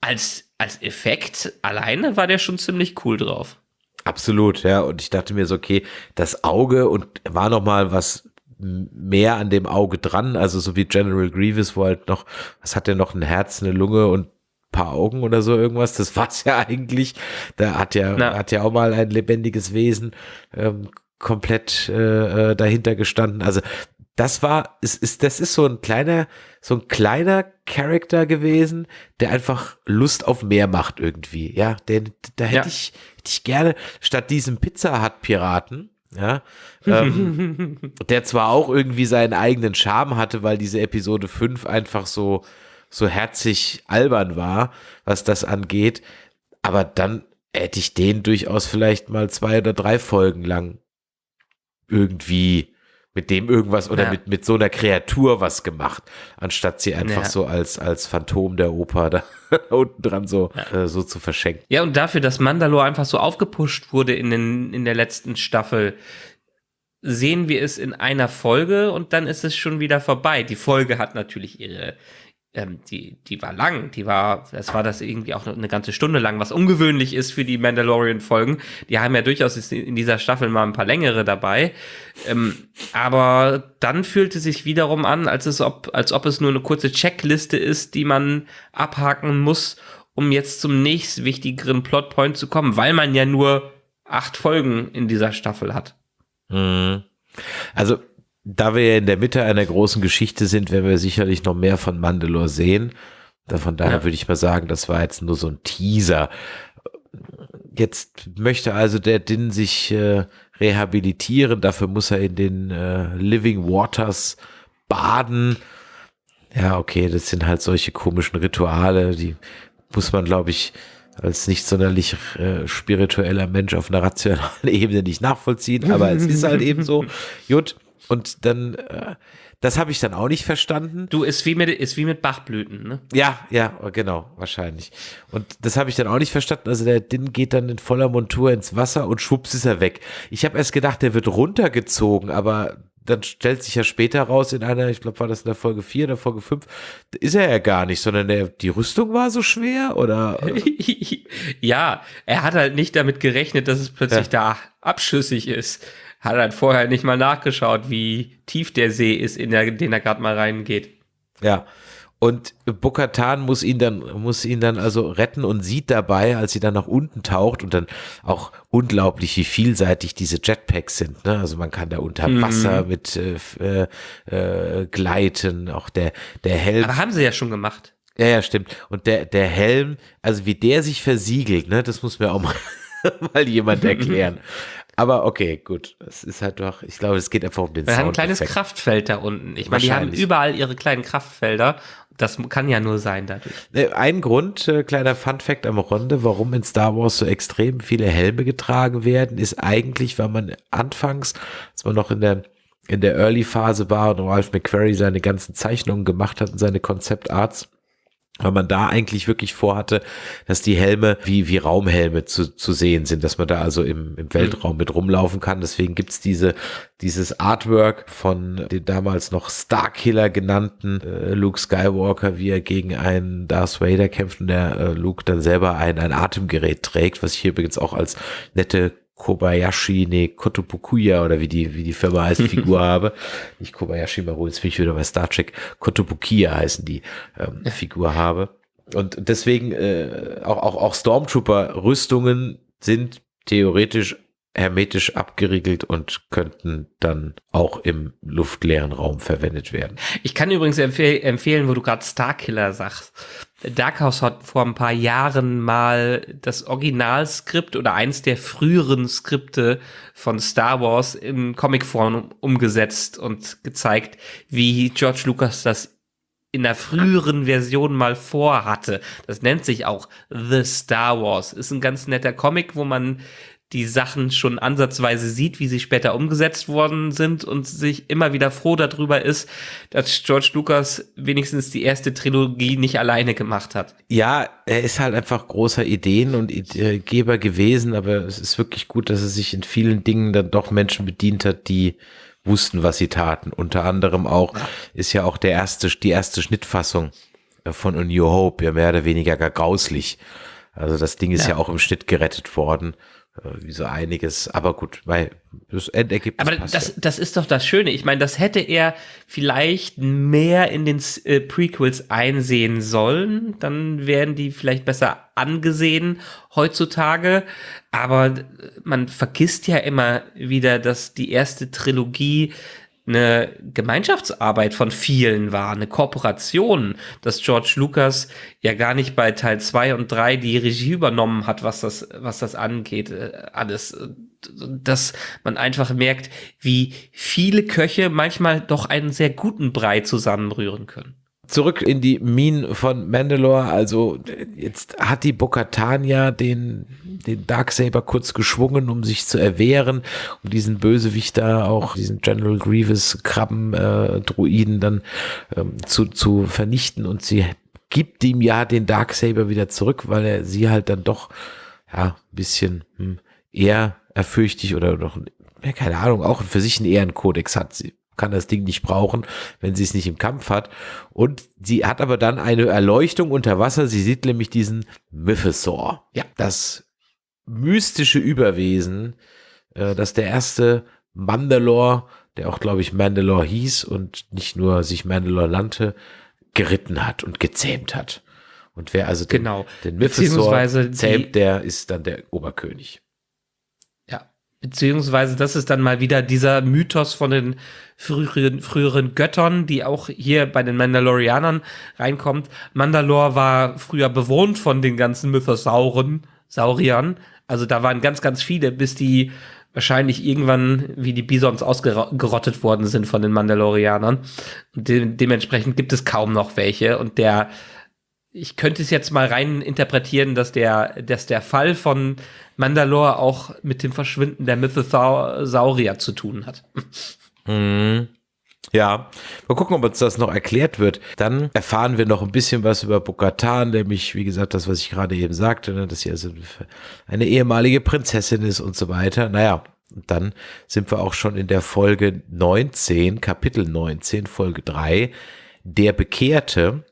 Als, als Effekt alleine war der schon ziemlich cool drauf. Absolut, ja. Und ich dachte mir so, okay, das Auge und war noch mal was mehr an dem Auge dran, also so wie General Grievous, wo halt noch, was hat der noch, ein Herz, eine Lunge und paar Augen oder so irgendwas, das war's ja <laughs> eigentlich. Da hat ja, Na. hat ja auch mal ein lebendiges Wesen ähm, komplett äh, äh dahinter gestanden. Also das war, ist, ist, das ist so ein kleiner, so ein kleiner Charakter gewesen, der einfach Lust auf mehr macht irgendwie. Ja, der, da hätte ja. ich, hätte ich gerne statt diesem Pizza Hut Piraten, ja, ähm, der zwar auch irgendwie seinen eigenen Charme hatte, weil diese Episode 5 einfach so, so herzig albern war, was das angeht, aber dann hätte ich den durchaus vielleicht mal zwei oder drei Folgen lang irgendwie mit dem irgendwas oder ja. mit, mit so einer Kreatur was gemacht, anstatt sie einfach ja. so als, als Phantom der Oper <laughs> da unten dran so, ja. äh, so zu verschenken. Ja, und dafür, dass Mandalore einfach so aufgepusht wurde in, den, in der letzten Staffel, sehen wir es in einer Folge und dann ist es schon wieder vorbei. Die Folge hat natürlich ihre, ähm, die, die war lang, die war, das war das irgendwie auch eine ganze Stunde lang, was ungewöhnlich ist für die Mandalorian-Folgen. Die haben ja durchaus in dieser Staffel mal ein paar längere dabei. Ähm, aber dann fühlte sich wiederum an, als, es ob, als ob es nur eine kurze Checkliste ist, die man abhaken muss, um jetzt zum nächst wichtigeren Plotpoint zu kommen, weil man ja nur acht Folgen in dieser Staffel hat. Mhm. Also da wir ja in der Mitte einer großen Geschichte sind, werden wir sicherlich noch mehr von Mandalore sehen. Von daher ja. würde ich mal sagen, das war jetzt nur so ein Teaser. Jetzt möchte also der Din sich äh, rehabilitieren. Dafür muss er in den äh, Living Waters baden. Ja, okay, das sind halt solche komischen Rituale, die muss man, glaube ich, als nicht sonderlich äh, spiritueller Mensch auf einer rationalen <laughs> Ebene nicht nachvollziehen, aber es ist halt eben so. <laughs> Gut, und dann, äh, das habe ich dann auch nicht verstanden. Du, ist wie mit, ist wie mit Bachblüten, ne? Ja, ja, genau, wahrscheinlich. Und das habe ich dann auch nicht verstanden. Also der Din geht dann in voller Montur ins Wasser und schwupps ist er weg. Ich habe erst gedacht, der wird runtergezogen, aber dann stellt sich ja später raus in einer, ich glaube, war das in der Folge 4 oder Folge 5, ist er ja gar nicht, sondern der, die Rüstung war so schwer oder? <laughs> ja, er hat halt nicht damit gerechnet, dass es plötzlich ja. da abschüssig ist hat halt vorher nicht mal nachgeschaut, wie tief der See ist, in der, den er gerade mal reingeht. Ja. Und Bokatan muss ihn dann, muss ihn dann also retten und sieht dabei, als sie dann nach unten taucht und dann auch unglaublich, wie vielseitig diese Jetpacks sind. Ne? Also man kann da unter mhm. Wasser mit äh, äh, gleiten, auch der, der Helm. Aber haben sie ja schon gemacht. Ja, ja, stimmt. Und der, der Helm, also wie der sich versiegelt, ne, das muss mir auch mal, <laughs> mal jemand erklären. <laughs> Aber okay, gut. Es ist halt doch, ich glaube, es geht einfach um den Wir haben ein kleines Kraftfeld da unten. Ich meine, die haben überall ihre kleinen Kraftfelder. Das kann ja nur sein dadurch. Äh, ein Grund, äh, kleiner Fun Fact am Runde, warum in Star Wars so extrem viele Helme getragen werden, ist eigentlich, weil man anfangs, als man noch in der in der Early-Phase war und Ralph McQuarrie seine ganzen Zeichnungen gemacht hat und seine Konzeptarts, weil man da eigentlich wirklich vorhatte, dass die Helme wie, wie Raumhelme zu, zu sehen sind, dass man da also im, im Weltraum mit rumlaufen kann. Deswegen gibt's diese, dieses Artwork von den damals noch Starkiller genannten äh, Luke Skywalker, wie er gegen einen Darth Vader kämpft und der äh, Luke dann selber ein, ein Atemgerät trägt, was ich hier übrigens auch als nette Kobayashi, nee, Kotobukuya oder wie die, wie die Firma heißt, <laughs> Figur habe. Nicht Kobayashi Maru, jetzt bin ich wieder bei Star Trek. Kotobukiya heißen die ähm, Figur habe. Und deswegen äh, auch, auch, auch Stormtrooper-Rüstungen sind theoretisch hermetisch abgeriegelt und könnten dann auch im luftleeren Raum verwendet werden. Ich kann übrigens empfehl empfehlen, wo du gerade Starkiller sagst. Dark House hat vor ein paar Jahren mal das Originalskript oder eins der früheren Skripte von Star Wars in Comicform umgesetzt und gezeigt, wie George Lucas das in der früheren Version mal vorhatte. Das nennt sich auch The Star Wars. Ist ein ganz netter Comic, wo man die Sachen schon ansatzweise sieht, wie sie später umgesetzt worden sind und sich immer wieder froh darüber ist, dass George Lucas wenigstens die erste Trilogie nicht alleine gemacht hat. Ja, er ist halt einfach großer Ideen- und Ideengeber gewesen, aber es ist wirklich gut, dass er sich in vielen Dingen dann doch Menschen bedient hat, die wussten, was sie taten. Unter anderem auch ist ja auch der erste, die erste Schnittfassung von A New Hope ja mehr oder weniger gar grauslich. Also das Ding ist ja, ja auch im Schnitt gerettet worden. Äh, wie so einiges. Aber gut, weil das Endergebnis. Aber das, das ist doch das Schöne. Ich meine, das hätte er vielleicht mehr in den äh, Prequels einsehen sollen. Dann wären die vielleicht besser angesehen heutzutage. Aber man vergisst ja immer wieder, dass die erste Trilogie eine Gemeinschaftsarbeit von vielen war, eine Kooperation, dass George Lucas ja gar nicht bei Teil 2 und 3 die Regie übernommen hat, was das, was das angeht, äh, alles. Dass man einfach merkt, wie viele Köche manchmal doch einen sehr guten Brei zusammenrühren können. Zurück in die Minen von Mandalore. Also jetzt hat die Bokatania den, den Darksaber kurz geschwungen, um sich zu erwehren, um diesen Bösewicht da auch, diesen General Grievous Krabben-Druiden äh, dann ähm, zu, zu vernichten. Und sie gibt ihm ja den Darksaber wieder zurück, weil er sie halt dann doch ja ein bisschen hm, eher erfürchtig oder doch, ja, keine Ahnung, auch für sich einen Ehrenkodex hat. Sie kann das Ding nicht brauchen, wenn sie es nicht im Kampf hat. Und sie hat aber dann eine Erleuchtung unter Wasser. Sie sieht nämlich diesen Mythosaur. Ja, das mystische Überwesen, äh, das der erste Mandalore, der auch, glaube ich, Mandalore hieß und nicht nur sich Mandalore nannte, geritten hat und gezähmt hat. Und wer also den, genau. den Mythosaur zähmt, der ist dann der Oberkönig. Beziehungsweise das ist dann mal wieder dieser Mythos von den früheren, früheren Göttern, die auch hier bei den Mandalorianern reinkommt. Mandalore war früher bewohnt von den ganzen Mythosauren, Sauriern. Also da waren ganz, ganz viele, bis die wahrscheinlich irgendwann wie die Bisons ausgerottet worden sind von den Mandalorianern. De dementsprechend gibt es kaum noch welche. Und der ich könnte es jetzt mal rein interpretieren, dass der, dass der Fall von Mandalore auch mit dem Verschwinden der Mythosaurier zu tun hat. Mhm. Ja, mal gucken, ob uns das noch erklärt wird. Dann erfahren wir noch ein bisschen was über Bokatan, nämlich, wie gesagt, das, was ich gerade eben sagte, ne, dass sie also eine ehemalige Prinzessin ist und so weiter. Naja, und dann sind wir auch schon in der Folge 19, Kapitel 19, Folge 3, der Bekehrte.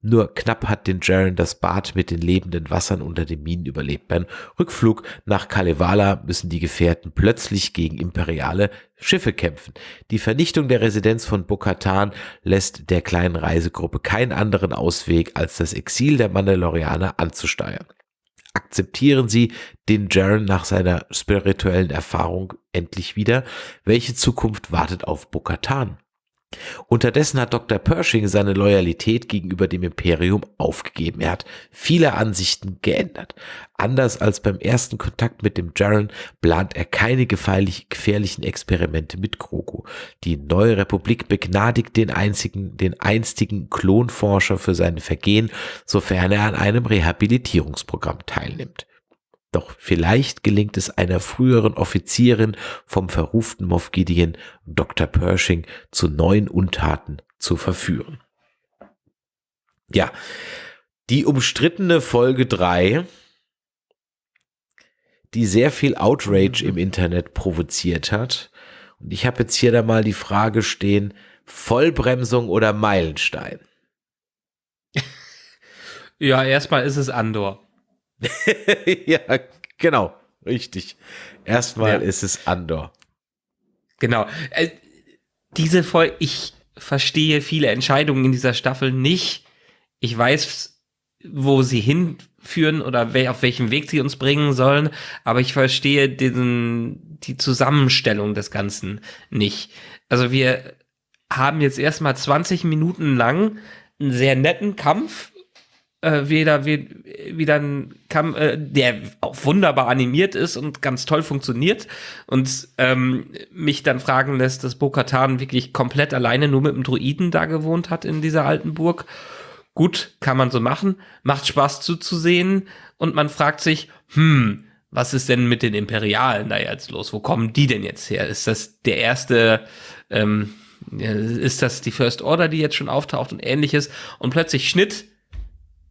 Nur knapp hat den Jaren das Bad mit den lebenden Wassern unter den Minen überlebt. Beim Rückflug nach Kalevala müssen die Gefährten plötzlich gegen imperiale Schiffe kämpfen. Die Vernichtung der Residenz von Bokatan lässt der kleinen Reisegruppe keinen anderen Ausweg, als das Exil der Mandalorianer anzusteuern. Akzeptieren Sie den Jaren nach seiner spirituellen Erfahrung endlich wieder? Welche Zukunft wartet auf Bokatan? Unterdessen hat Dr. Pershing seine Loyalität gegenüber dem Imperium aufgegeben. Er hat viele Ansichten geändert. Anders als beim ersten Kontakt mit dem Jaren plant er keine gefährlichen Experimente mit Grogu. Die neue Republik begnadigt den einzigen, den einstigen Klonforscher für seine Vergehen, sofern er an einem Rehabilitierungsprogramm teilnimmt. Doch vielleicht gelingt es einer früheren Offizierin vom verruften Moff Gideon, Dr. Pershing, zu neuen Untaten zu verführen. Ja, die umstrittene Folge 3, die sehr viel Outrage im Internet provoziert hat. Und ich habe jetzt hier da mal die Frage stehen, Vollbremsung oder Meilenstein? Ja, erstmal ist es Andor. <laughs> ja, genau, richtig. Erstmal ja. ist es Andor. Genau. Äh, diese Folge, ich verstehe viele Entscheidungen in dieser Staffel nicht. Ich weiß, wo sie hinführen oder auf welchem Weg sie uns bringen sollen, aber ich verstehe diesen, die Zusammenstellung des Ganzen nicht. Also wir haben jetzt erstmal 20 Minuten lang einen sehr netten Kampf äh, wieder, wie, wieder ein Kampf, äh, der auch wunderbar animiert ist und ganz toll funktioniert und ähm, mich dann fragen lässt, dass Bo-Katan wirklich komplett alleine nur mit dem Druiden da gewohnt hat in dieser alten Burg. Gut, kann man so machen, macht Spaß zuzusehen und man fragt sich, hm, was ist denn mit den Imperialen da jetzt los? Wo kommen die denn jetzt her? Ist das der erste, ähm, ist das die First Order, die jetzt schon auftaucht und ähnliches? Und plötzlich Schnitt,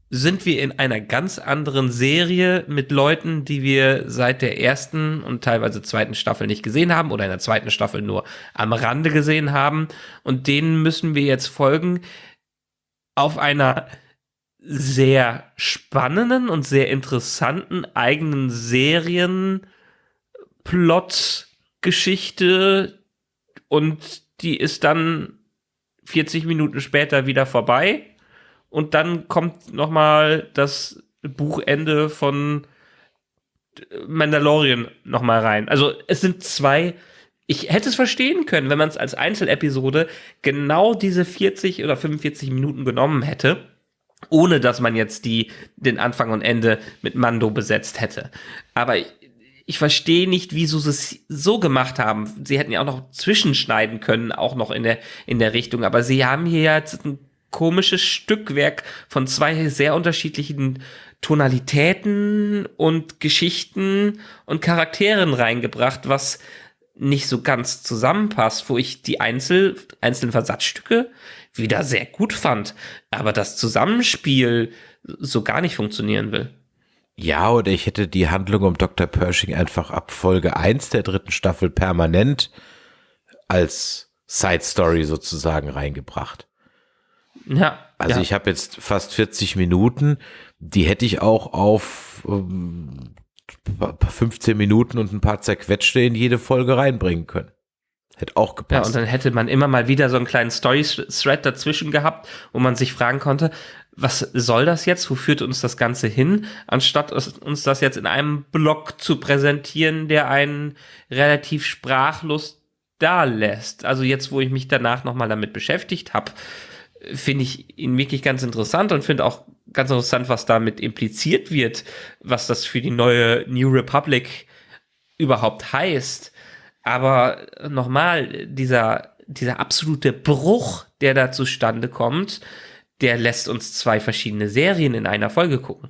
sind wir in einer ganz anderen Serie mit Leuten, die wir seit der ersten und teilweise zweiten Staffel nicht gesehen haben oder in der zweiten Staffel nur am Rande gesehen haben. Und denen müssen wir jetzt folgen auf einer sehr spannenden und sehr interessanten eigenen Serienplot-Geschichte und die ist dann 40 Minuten später wieder vorbei und dann kommt noch mal das Buchende von Mandalorian noch mal rein. Also es sind zwei ich hätte es verstehen können, wenn man es als Einzelepisode genau diese 40 oder 45 Minuten genommen hätte, ohne dass man jetzt die, den Anfang und Ende mit Mando besetzt hätte. Aber ich, ich verstehe nicht, wieso sie es so gemacht haben. Sie hätten ja auch noch zwischenschneiden können, auch noch in der, in der Richtung. Aber sie haben hier jetzt ein komisches Stückwerk von zwei sehr unterschiedlichen Tonalitäten und Geschichten und Charakteren reingebracht, was nicht so ganz zusammenpasst, wo ich die Einzel einzelnen Versatzstücke wieder sehr gut fand, aber das Zusammenspiel so gar nicht funktionieren will. Ja, oder ich hätte die Handlung um Dr. Pershing einfach ab Folge 1 der dritten Staffel permanent als Side Story sozusagen reingebracht. Ja. Also ja. ich habe jetzt fast 40 Minuten, die hätte ich auch auf ähm, 15 Minuten und ein paar zerquetschte in jede Folge reinbringen können. Hätte auch Ja, gepasst. und dann hätte man immer mal wieder so einen kleinen Story-Thread dazwischen gehabt, wo man sich fragen konnte, was soll das jetzt? Wo führt uns das Ganze hin? Anstatt uns das jetzt in einem Blog zu präsentieren, der einen relativ sprachlos da lässt. Also jetzt, wo ich mich danach nochmal damit beschäftigt habe, finde ich ihn wirklich ganz interessant und finde auch ganz interessant, was damit impliziert wird, was das für die neue New Republic überhaupt heißt. Aber nochmal, dieser, dieser absolute Bruch, der da zustande kommt, der lässt uns zwei verschiedene Serien in einer Folge gucken.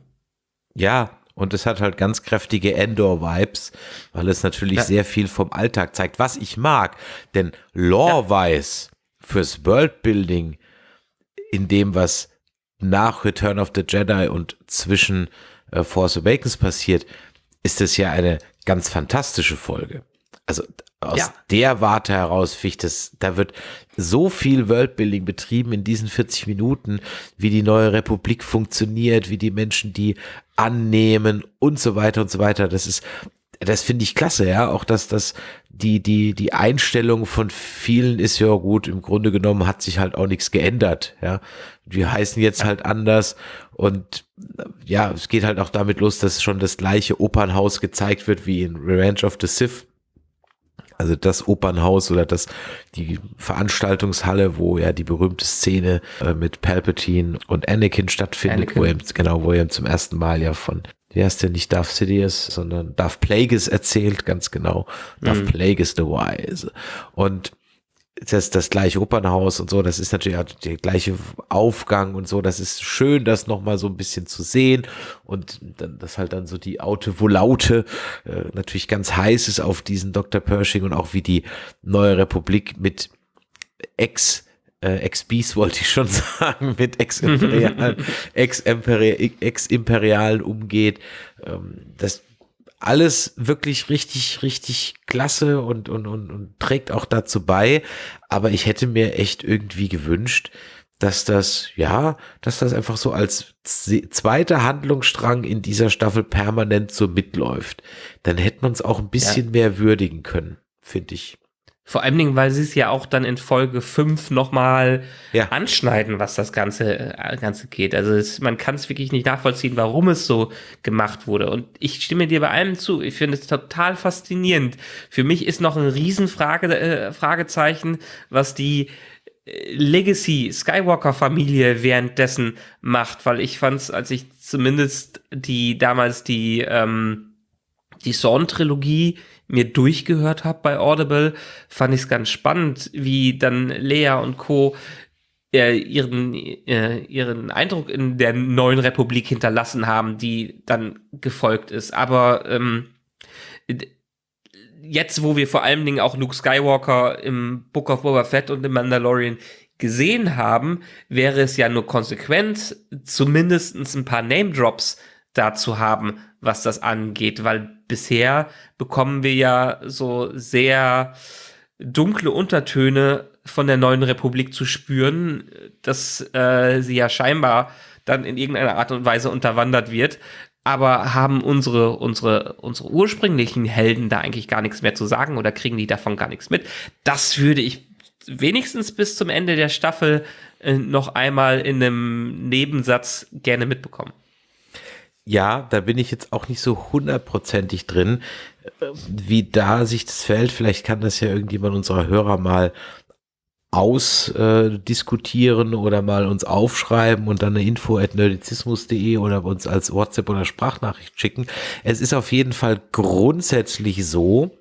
Ja, und es hat halt ganz kräftige Endor-Vibes, weil es natürlich Ja. sehr viel vom Alltag zeigt, was ich mag. Denn Lore-wise fürs Worldbuilding in dem, was nach Return of the Jedi und zwischen äh, Force Awakens passiert, ist es ja eine ganz fantastische Folge. Also aus Ja. der Warte heraus ich das, da wird so viel Worldbuilding betrieben in diesen 40 Minuten, wie die neue Republik funktioniert, wie die Menschen die annehmen und so weiter und so weiter. Das ist, das finde ich klasse, ja. Auch dass das die, die, die Einstellung von vielen ist ja gut. Im Grunde genommen hat sich halt auch nichts geändert, ja. Wir heißen jetzt halt anders und äh, ja, es geht halt auch damit los, dass schon das gleiche Opernhaus gezeigt wird wie in Revenge of the Sith. Also das Opernhaus oder das die Veranstaltungshalle, wo ja die berühmte Szene äh, mit Palpatine und Anakin stattfindet, Anakin. wo er genau, wo er zum ersten Mal ja von wie heißt der nicht Darth Sidious, sondern Darth Plagueis erzählt, ganz genau. Darth Mhm. Plagueis the Wise. Und das, das gleiche Opernhaus und so, das ist natürlich auch der gleiche Aufgang und so, das ist schön, das nochmal so ein bisschen zu sehen und dann, das halt dann so die Aute Volaute äh, natürlich ganz heiß ist auf diesen Dr. Pershing und auch wie die neue Republik mit Ex äh, Ex-Beast wollte ich schon <laughs> sagen, mit Ex-Imperialen <laughs> Ex-Imperi- Ex-Imperialen umgeht. Ähm, das alles wirklich richtig, richtig klasse und, und, und, und trägt auch dazu bei. Aber ich hätte mir echt irgendwie gewünscht, dass das, ja, dass das einfach so als zweiter Handlungsstrang in dieser Staffel permanent so mitläuft. Dann hätte man es auch ein bisschen mehr würdigen können, finde ich. Vor allen Dingen, weil sie es ja auch dann in Folge 5 nochmal Ja. anschneiden, was das Ganze, äh, Ganze geht. Also es, man kann es wirklich nicht nachvollziehen, warum es so gemacht wurde. Und ich stimme dir bei allem zu. Ich finde es total faszinierend. Für mich ist noch ein Riesenfrage, äh, Fragezeichen, was die äh, Legacy Skywalker Familie währenddessen macht, weil ich fand es, als ich zumindest die damals die ähm, die Sawn-Trilogie mir durchgehört habe bei Audible, fand ich es ganz spannend, wie dann Lea und Co. Äh, ihren, äh, ihren Eindruck in der neuen Republik hinterlassen haben, die dann gefolgt ist. Aber ähm, jetzt, wo wir vor allen Dingen auch Luke Skywalker im Book of Boba Fett und im Mandalorian gesehen haben, wäre es ja nur konsequent, zumindest ein paar Name-Drops da zu haben, was das angeht, weil bisher bekommen wir ja so sehr dunkle Untertöne von der neuen Republik zu spüren, dass äh, sie ja scheinbar dann in irgendeiner Art und Weise unterwandert wird. Aber haben unsere, unsere, unsere ursprünglichen Helden da eigentlich gar nichts mehr zu sagen oder kriegen die davon gar nichts mit? Das würde ich wenigstens bis zum Ende der Staffel äh, noch einmal in einem Nebensatz gerne mitbekommen. Ja, da bin ich jetzt auch nicht so hundertprozentig drin, wie da sich das fällt. Vielleicht kann das ja irgendjemand unserer Hörer mal ausdiskutieren äh, oder mal uns aufschreiben und dann eine info at nerdizismus.de oder uns als WhatsApp oder Sprachnachricht schicken. Es ist auf jeden Fall grundsätzlich so,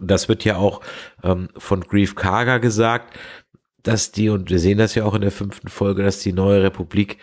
das wird ja auch ähm, von Grief Karga gesagt, dass die, und wir sehen das ja auch in der fünften Folge, dass die neue Republik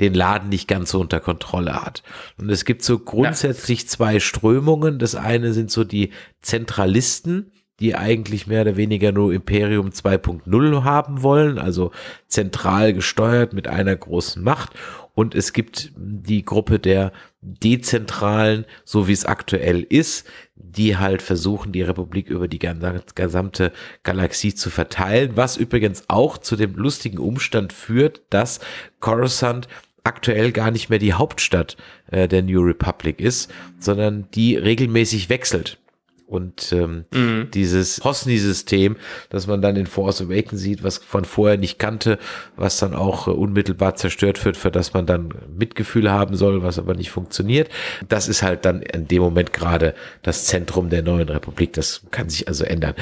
den Laden nicht ganz so unter Kontrolle hat. Und es gibt so grundsätzlich ja. zwei Strömungen. Das eine sind so die Zentralisten, die eigentlich mehr oder weniger nur Imperium 2.0 haben wollen, also zentral gesteuert mit einer großen Macht. Und es gibt die Gruppe der Dezentralen, so wie es aktuell ist, die halt versuchen, die Republik über die gesamte Galaxie zu verteilen, was übrigens auch zu dem lustigen Umstand führt, dass Coruscant aktuell gar nicht mehr die Hauptstadt äh, der New Republic ist, sondern die regelmäßig wechselt. Und ähm, mhm. dieses Hosni-System, das man dann in Force Awakens sieht, was von vorher nicht kannte, was dann auch äh, unmittelbar zerstört wird, für das man dann Mitgefühl haben soll, was aber nicht funktioniert. Das ist halt dann in dem Moment gerade das Zentrum der neuen Republik. Das kann sich also ändern.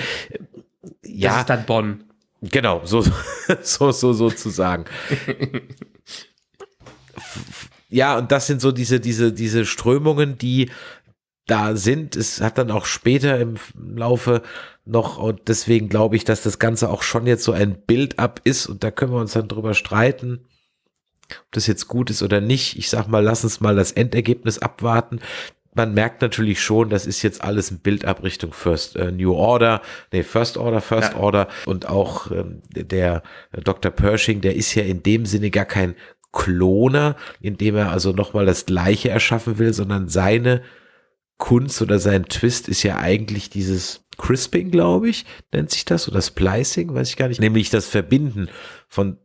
Ja. Das ist dann Bonn. Genau, so, <laughs> so, so, sozusagen. <laughs> ja, und das sind so diese, diese, diese Strömungen, die da sind. Es hat dann auch später im Laufe noch, und deswegen glaube ich, dass das Ganze auch schon jetzt so ein Build-up ist und da können wir uns dann drüber streiten, ob das jetzt gut ist oder nicht. Ich sag mal, lass uns mal das Endergebnis abwarten. Man merkt natürlich schon, das ist jetzt alles ein Build-up Richtung First äh, New Order, nee, First Order, First ja. Order und auch ähm, der Dr. Pershing, der ist ja in dem Sinne gar kein Kloner, indem er also nochmal das Gleiche erschaffen will, sondern seine Kunst oder sein Twist ist ja eigentlich dieses Crisping, glaube ich, nennt sich das, oder Splicing, weiß ich gar nicht, nämlich das Verbinden von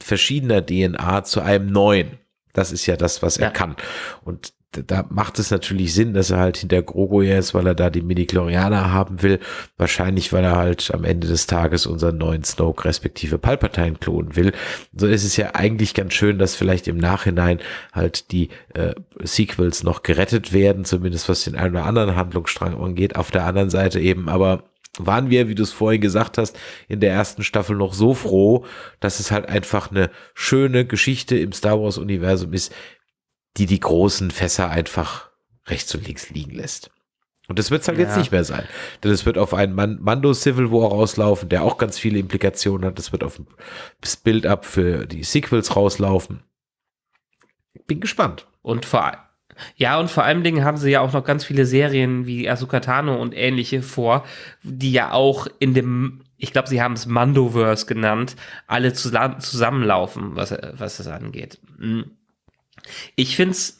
verschiedener DNA zu einem neuen. Das ist ja das, was er kann. Und da macht es natürlich Sinn, dass er halt hinter Grogo ist, weil er da die Midi-Chlorianer haben will. Wahrscheinlich, weil er halt am Ende des Tages unseren neuen Snoke respektive Palpatine klonen will. So ist es ja eigentlich ganz schön, dass vielleicht im Nachhinein halt die äh, Sequels noch gerettet werden, zumindest was den einen oder anderen Handlungsstrang angeht. Auf der anderen Seite eben aber waren wir, wie du es vorhin gesagt hast, in der ersten Staffel noch so froh, dass es halt einfach eine schöne Geschichte im Star Wars Universum ist, die die großen Fässer einfach rechts und links liegen lässt. Und das wird es halt ja. jetzt nicht mehr sein. Denn es wird auf einen Man Mando Civil War rauslaufen, der auch ganz viele Implikationen hat. Es wird auf das Build-up für die Sequels rauslaufen. Bin gespannt. Und vor ja, und vor allen Dingen haben sie ja auch noch ganz viele Serien wie Asuka Tano und ähnliche vor, die ja auch in dem, ich glaube, sie haben es Mandoverse genannt, alle zusammenlaufen, was, was das angeht. Mhm. Ich finde es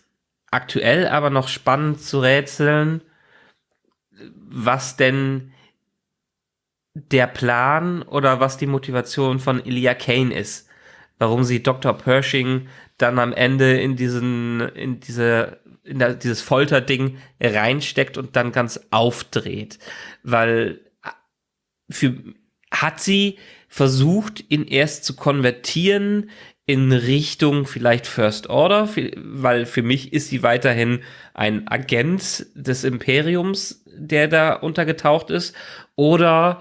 aktuell aber noch spannend zu rätseln, was denn der Plan oder was die Motivation von Elia Kane ist. Warum sie Dr. Pershing dann am Ende in diesen, in diese, in der, dieses Folterding reinsteckt und dann ganz aufdreht. Weil für, hat sie versucht, ihn erst zu konvertieren in Richtung vielleicht First Order, weil für mich ist sie weiterhin ein Agent des Imperiums, der da untergetaucht ist, oder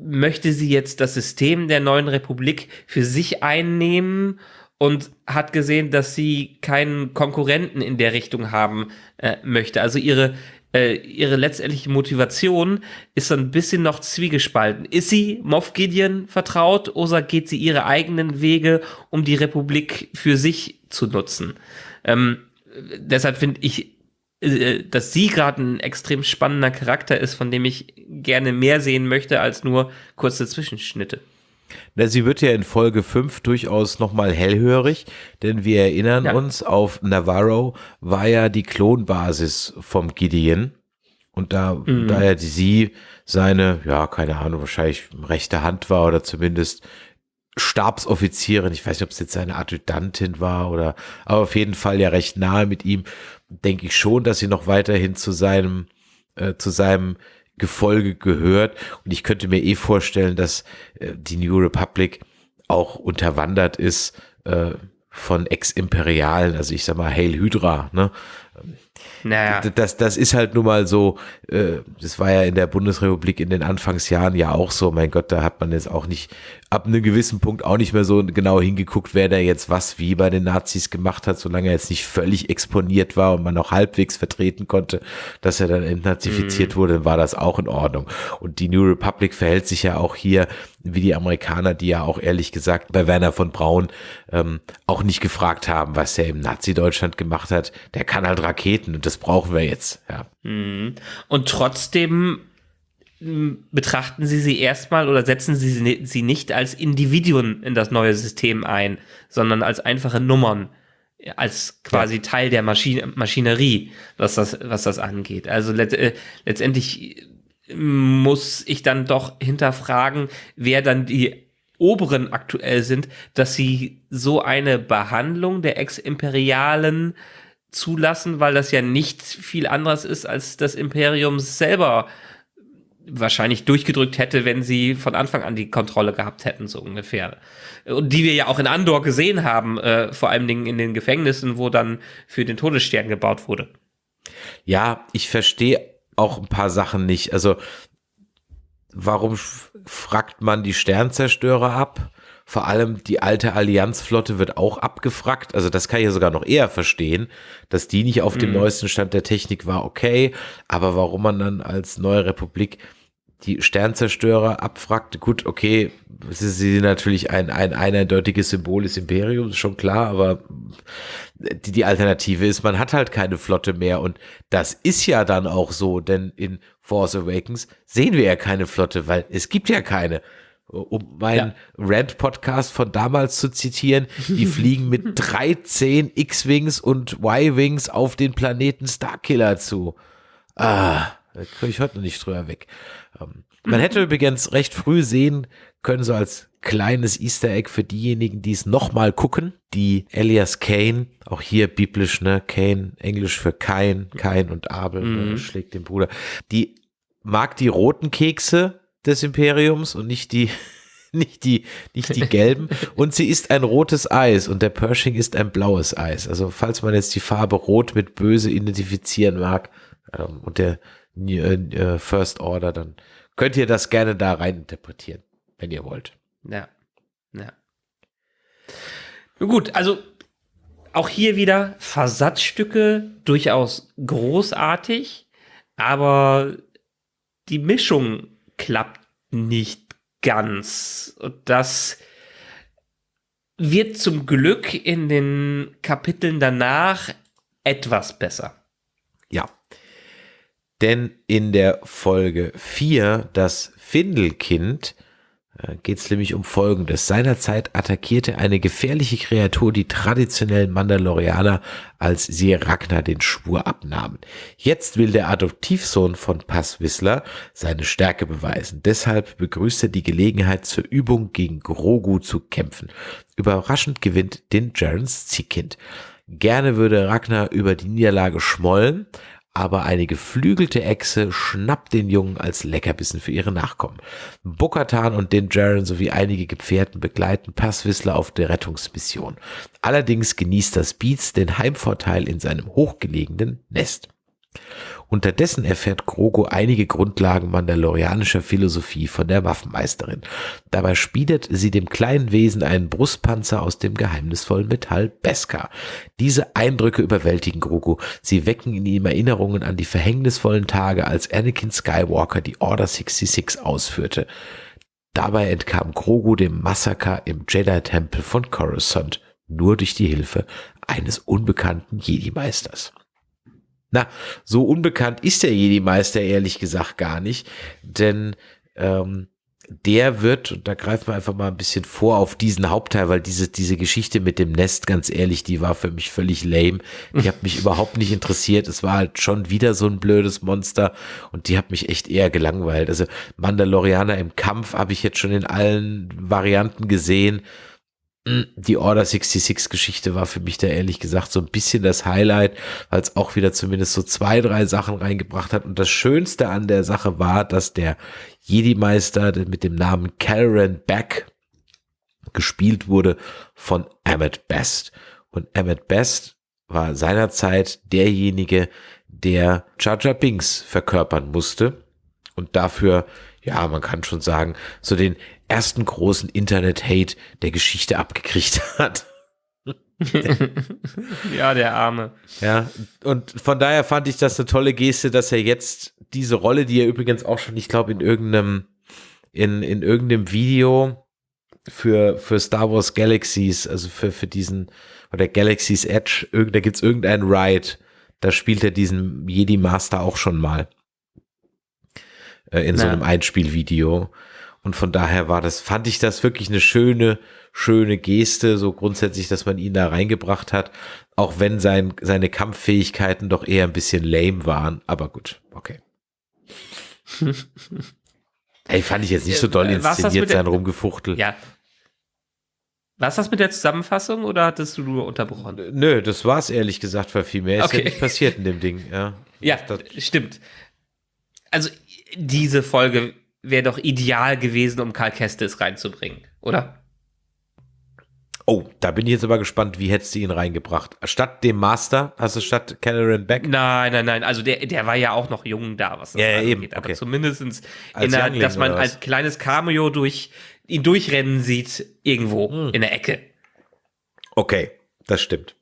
möchte sie jetzt das System der neuen Republik für sich einnehmen und hat gesehen, dass sie keinen Konkurrenten in der Richtung haben äh, möchte. Also ihre äh, ihre letztendliche Motivation ist so ein bisschen noch zwiegespalten. Ist sie Moff Gideon vertraut oder geht sie ihre eigenen Wege, um die Republik für sich zu nutzen? Ähm, deshalb finde ich, äh, dass sie gerade ein extrem spannender Charakter ist, von dem ich gerne mehr sehen möchte als nur kurze Zwischenschnitte. Na, sie wird ja in Folge 5 durchaus nochmal hellhörig, denn wir erinnern ja. uns, auf Navarro war ja die Klonbasis vom Gideon. Und da, mhm. da ja sie seine, ja, keine Ahnung, wahrscheinlich rechte Hand war oder zumindest Stabsoffizierin, ich weiß nicht, ob es jetzt seine Adjutantin war oder, aber auf jeden Fall ja recht nahe mit ihm, denke ich schon, dass sie noch weiterhin zu seinem, äh, zu seinem Gefolge gehört. Und ich könnte mir eh vorstellen, dass äh, die New Republic auch unterwandert ist äh, von Ex-Imperialen, also ich sag mal Hail Hydra, ne? Naja. Das, das ist halt nun mal so, äh, das war ja in der Bundesrepublik in den Anfangsjahren ja auch so, mein Gott, da hat man jetzt auch nicht, ab einem gewissen Punkt auch nicht mehr so genau hingeguckt, wer da jetzt was wie bei den Nazis gemacht hat, solange er jetzt nicht völlig exponiert war und man noch halbwegs vertreten konnte, dass er dann entnazifiziert mhm. wurde, war das auch in Ordnung. Und die New Republic verhält sich ja auch hier wie die Amerikaner, die ja auch ehrlich gesagt bei Werner von Braun ähm, auch nicht gefragt haben, was er im Nazi-Deutschland gemacht hat. Der kann halt Raketen und das brauchen wir jetzt. Ja. Mhm. Und trotzdem betrachten Sie sie erstmal oder setzen Sie sie nicht als Individuen in das neue System ein, sondern als einfache Nummern, als quasi ja. Teil der Maschine, Maschinerie, was das, was das angeht. Also let, äh, letztendlich muss ich dann doch hinterfragen, wer dann die Oberen aktuell sind, dass sie so eine Behandlung der Ex-Imperialen zulassen, weil das ja nicht viel anderes ist, als das Imperium selber wahrscheinlich durchgedrückt hätte, wenn sie von Anfang an die Kontrolle gehabt hätten, so ungefähr. Und die wir ja auch in Andor gesehen haben, äh, vor allen Dingen in den Gefängnissen, wo dann für den Todesstern gebaut wurde. Ja, ich verstehe auch ein paar Sachen nicht. Also, warum fragt man die Sternzerstörer ab? Vor allem die alte Allianzflotte wird auch abgefragt. Also das kann ich ja sogar noch eher verstehen, dass die nicht auf dem mhm. neuesten Stand der Technik war, okay. Aber warum man dann als neue Republik die Sternzerstörer abfragt, gut, okay, sie sind natürlich ein, ein, ein eindeutiges Symbol des Imperiums, schon klar, aber die, die Alternative ist, man hat halt keine Flotte mehr und das ist ja dann auch so, denn in Force Awakens sehen wir ja keine Flotte, weil es gibt ja keine um meinen ja. Rant-Podcast von damals zu zitieren, die fliegen mit <laughs> 13 X-Wings und Y-Wings auf den Planeten Starkiller zu. Ah, da kriege ich heute noch nicht drüber weg. Ähm, man hätte übrigens recht früh sehen können, so als kleines Easter Egg für diejenigen, die es nochmal gucken, die Elias Kane, auch hier biblisch, ne, Kane, Englisch für Kain, Kain und Abel, ne, mhm. schlägt den Bruder, die mag die roten Kekse des Imperiums und nicht die, <laughs> nicht die, nicht die gelben. Und sie ist ein rotes Eis und der Pershing ist ein blaues Eis. Also falls man jetzt die Farbe Rot mit Böse identifizieren mag ähm, und der äh, äh, First Order, dann könnt ihr das gerne da rein interpretieren, wenn ihr wollt. Ja, ja. Gut, also auch hier wieder Versatzstücke durchaus großartig, aber die Mischung klappt nicht ganz. Und das wird zum Glück in den Kapiteln danach etwas besser. Ja. Denn in der Folge 4, das Findelkind, geht es nämlich um Folgendes. Seinerzeit attackierte eine gefährliche Kreatur die traditionellen Mandalorianer, als sie Ragnar den Schwur abnahmen. Jetzt will der Adoptivsohn von Pass Whistler seine Stärke beweisen. Deshalb begrüßt er die Gelegenheit zur Übung gegen Grogu zu kämpfen. Überraschend gewinnt den Jarens Ziehkind. Gerne würde Ragnar über die Niederlage schmollen, aber eine geflügelte Echse schnappt den Jungen als Leckerbissen für ihre Nachkommen. Bokatan und den Jaren sowie einige Gefährten begleiten Passwissler auf der Rettungsmission. Allerdings genießt das Beats den Heimvorteil in seinem hochgelegenen Nest. Unterdessen erfährt Grogu einige Grundlagen mandalorianischer Philosophie von der Waffenmeisterin. Dabei spiedet sie dem kleinen Wesen einen Brustpanzer aus dem geheimnisvollen Metall Beskar. Diese Eindrücke überwältigen Grogu. Sie wecken in ihm Erinnerungen an die verhängnisvollen Tage, als Anakin Skywalker die Order 66 ausführte. Dabei entkam Grogu dem Massaker im Jedi-Tempel von Coruscant nur durch die Hilfe eines unbekannten Jedi-Meisters. Na, so unbekannt ist der Jedi-Meister ehrlich gesagt gar nicht, denn ähm, der wird, und da greifen wir einfach mal ein bisschen vor auf diesen Hauptteil, weil diese, diese Geschichte mit dem Nest, ganz ehrlich, die war für mich völlig lame. Die hat mich überhaupt nicht interessiert. Es war halt schon wieder so ein blödes Monster und die hat mich echt eher gelangweilt. Also Mandalorianer im Kampf habe ich jetzt schon in allen Varianten gesehen die Order 66 Geschichte war für mich da ehrlich gesagt so ein bisschen das Highlight, weil es auch wieder zumindest so zwei, drei Sachen reingebracht hat. Und das Schönste an der Sache war, dass der Jedi-Meister mit dem Namen Calren Beck, gespielt wurde von Emmett Best. Und Emmett Best war seinerzeit derjenige, der Jar Jar Binks verkörpern musste und dafür, ja, man kann schon sagen, so den ersten großen Internet-Hate der Geschichte abgekriegt hat. <laughs> ja, der Arme. Ja, und von daher fand ich das eine tolle Geste, dass er jetzt diese Rolle, die er übrigens auch schon, ich glaube, in irgendeinem, in, in irgendeinem Video für, für Star Wars Galaxies, also für, für diesen, oder Galaxy's Edge, da gibt's irgendeinen Ride, da spielt er diesen Jedi Master auch schon mal. Äh, in so einem Einspielvideo. Und von daher war das, fand ich das wirklich eine schöne, schöne Geste, so grundsätzlich, dass man ihn da reingebracht hat, auch wenn sein, seine Kampffähigkeiten doch eher ein bisschen lame waren. Aber gut, okay. <laughs> Ey, fand ich jetzt nicht so doll inszeniert sein Rumgefuchtel. Ja. War das mit der Zusammenfassung oder hattest du nur unterbrochen? Nö, das war's ehrlich gesagt, weil viel mehr ist okay. ja nicht passiert in dem Ding. Ja, <laughs> ja stimmt. Also diese Folge wäre doch ideal gewesen, um Karl Kestis reinzubringen, oder? Oh, da bin ich jetzt aber gespannt, wie hättest du ihn reingebracht? Statt dem Master, hast du statt Cameron Beck? Nein, nein, nein. Also der, der war ja auch noch jung da, was das ja, ja, eben. Aber okay. zumindestens, als der, dass man als kleines Cameo durch ihn durchrennen sieht, irgendwo hm. in der Ecke. Okay, das stimmt.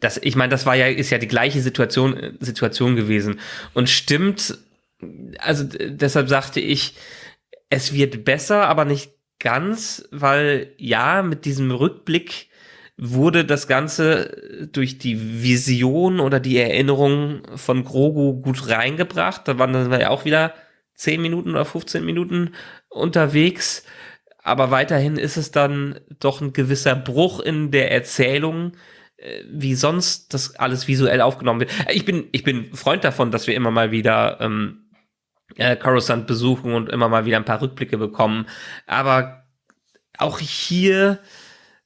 Das, ich meine, das war ja, ist ja die gleiche Situation, Situation gewesen. Und stimmt, also deshalb sagte ich, es wird besser, aber nicht ganz, weil ja, mit diesem Rückblick wurde das Ganze durch die Vision oder die Erinnerung von Grogu gut reingebracht. Da waren wir ja auch wieder 10 Minuten oder 15 Minuten unterwegs. Aber weiterhin ist es dann doch ein gewisser Bruch in der Erzählung, äh, wie sonst das alles visuell aufgenommen wird. Ich bin, ich bin Freund davon, dass wir immer mal wieder ähm, äh, Coruscant besuchen und immer mal wieder ein paar Rückblicke bekommen. Aber auch hier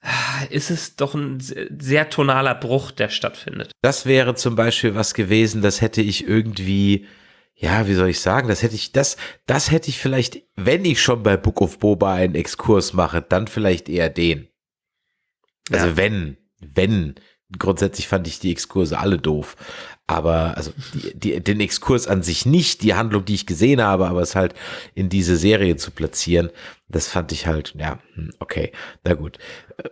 äh, ist es doch ein sehr tonaler Bruch, der stattfindet. Das wäre zum Beispiel was gewesen, das hätte ich irgendwie, ja, wie soll ich sagen, das hätte ich, das, das hätte ich vielleicht, wenn ich schon bei Book of Boba einen Exkurs mache, dann vielleicht eher den. Also ja. wenn, wenn, grundsätzlich fand ich die Exkurse alle doof. Aber, also, die, die, den Exkurs an sich nicht, die Handlung, die ich gesehen habe, aber es halt in diese Serie zu platzieren, das fand ich halt, ja, hm, okay, na gut. Äh,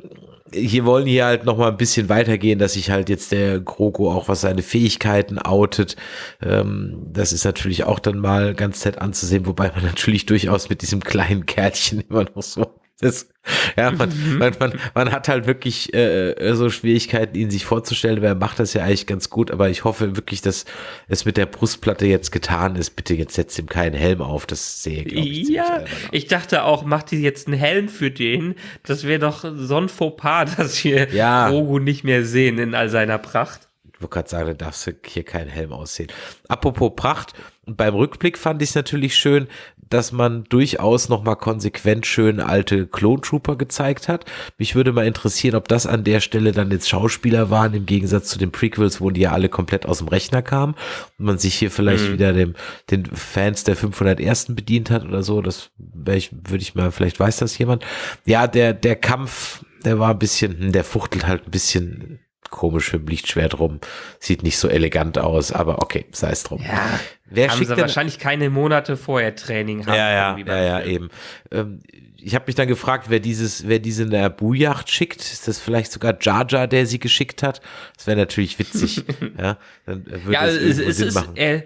hier wollen hier halt noch mal ein bisschen weitergehen, dass sich halt jetzt der Groko auch was seine Fähigkeiten outet. Ähm, das ist natürlich auch dann mal ganz nett anzusehen, wobei man <laughs> natürlich durchaus mit diesem kleinen Kärtchen immer noch so das, ja, man, mhm. man, man, man hat halt wirklich äh, so Schwierigkeiten, ihn sich vorzustellen. Wer macht das ja eigentlich ganz gut, aber ich hoffe wirklich, dass es mit der Brustplatte jetzt getan ist. Bitte jetzt setzt ihm keinen Helm auf. Das sehe ich. Ja, ich dachte auch, macht die jetzt einen Helm für den. Das wäre doch so ein Fauxpas, <laughs> dass wir ja. Rogu nicht mehr sehen in all seiner Pracht. Ich wollte gerade sagen, da darfst du hier keinen Helm aussehen. Apropos Pracht, beim Rückblick fand ich es natürlich schön, dass man durchaus nochmal konsequent schön alte Clone Trooper gezeigt hat. Mich würde mal interessieren, ob das an der Stelle dann jetzt Schauspieler waren, im Gegensatz zu den Prequels, wo die ja alle komplett aus dem Rechner kamen und man sich hier vielleicht mhm. wieder dem, den Fans der 501. bedient hat oder so. Das ich, würde ich mal, vielleicht weiß das jemand. Ja, der, der Kampf, der war ein bisschen, hm, der fuchtelt halt ein bisschen komisch mit dem Lichtschwert rum. Sieht nicht so elegant aus, aber okay, sei es drum. Ja, Wer haben schickt sie denn, wahrscheinlich keine Monate vorher Training haben. Ja, ja, ja, ja, eben. Ähm, ich habe mich dann gefragt, wer dieses, wer diese Naboo-Yacht schickt. Ist das vielleicht sogar Jar Jar, der sie geschickt hat? Das wäre natürlich witzig. <laughs> ja, dann würde ja, es, es Sinn ist, machen. Er,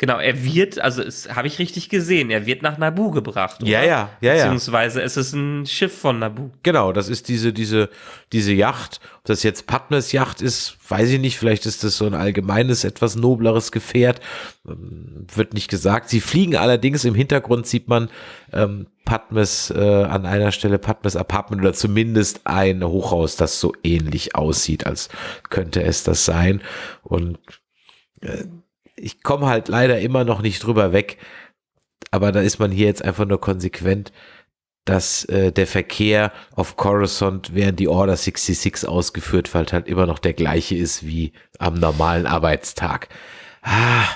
Genau, er wird, also es habe ich richtig gesehen, er wird nach Nabu gebracht. Oder? Ja, ja, ja, ja. Beziehungsweise es ist ein Schiff von Nabu. Genau, das ist diese, diese, diese Yacht. Ob das jetzt Padmes Yacht ist, weiß ich nicht. Vielleicht ist das so ein allgemeines, etwas nobleres Gefährt. Ähm, wird nicht gesagt. Sie fliegen allerdings, im Hintergrund sieht man ähm, Padmes äh, an einer Stelle Padmes Apartment oder zumindest ein Hochhaus, das so ähnlich aussieht, als könnte es das sein. Und äh, ich komme halt leider immer noch nicht drüber weg, aber da ist man hier jetzt einfach nur konsequent, dass äh, der Verkehr auf Coruscant während die Order 66 ausgeführt wird, halt immer noch der gleiche ist wie am normalen Arbeitstag. Ah,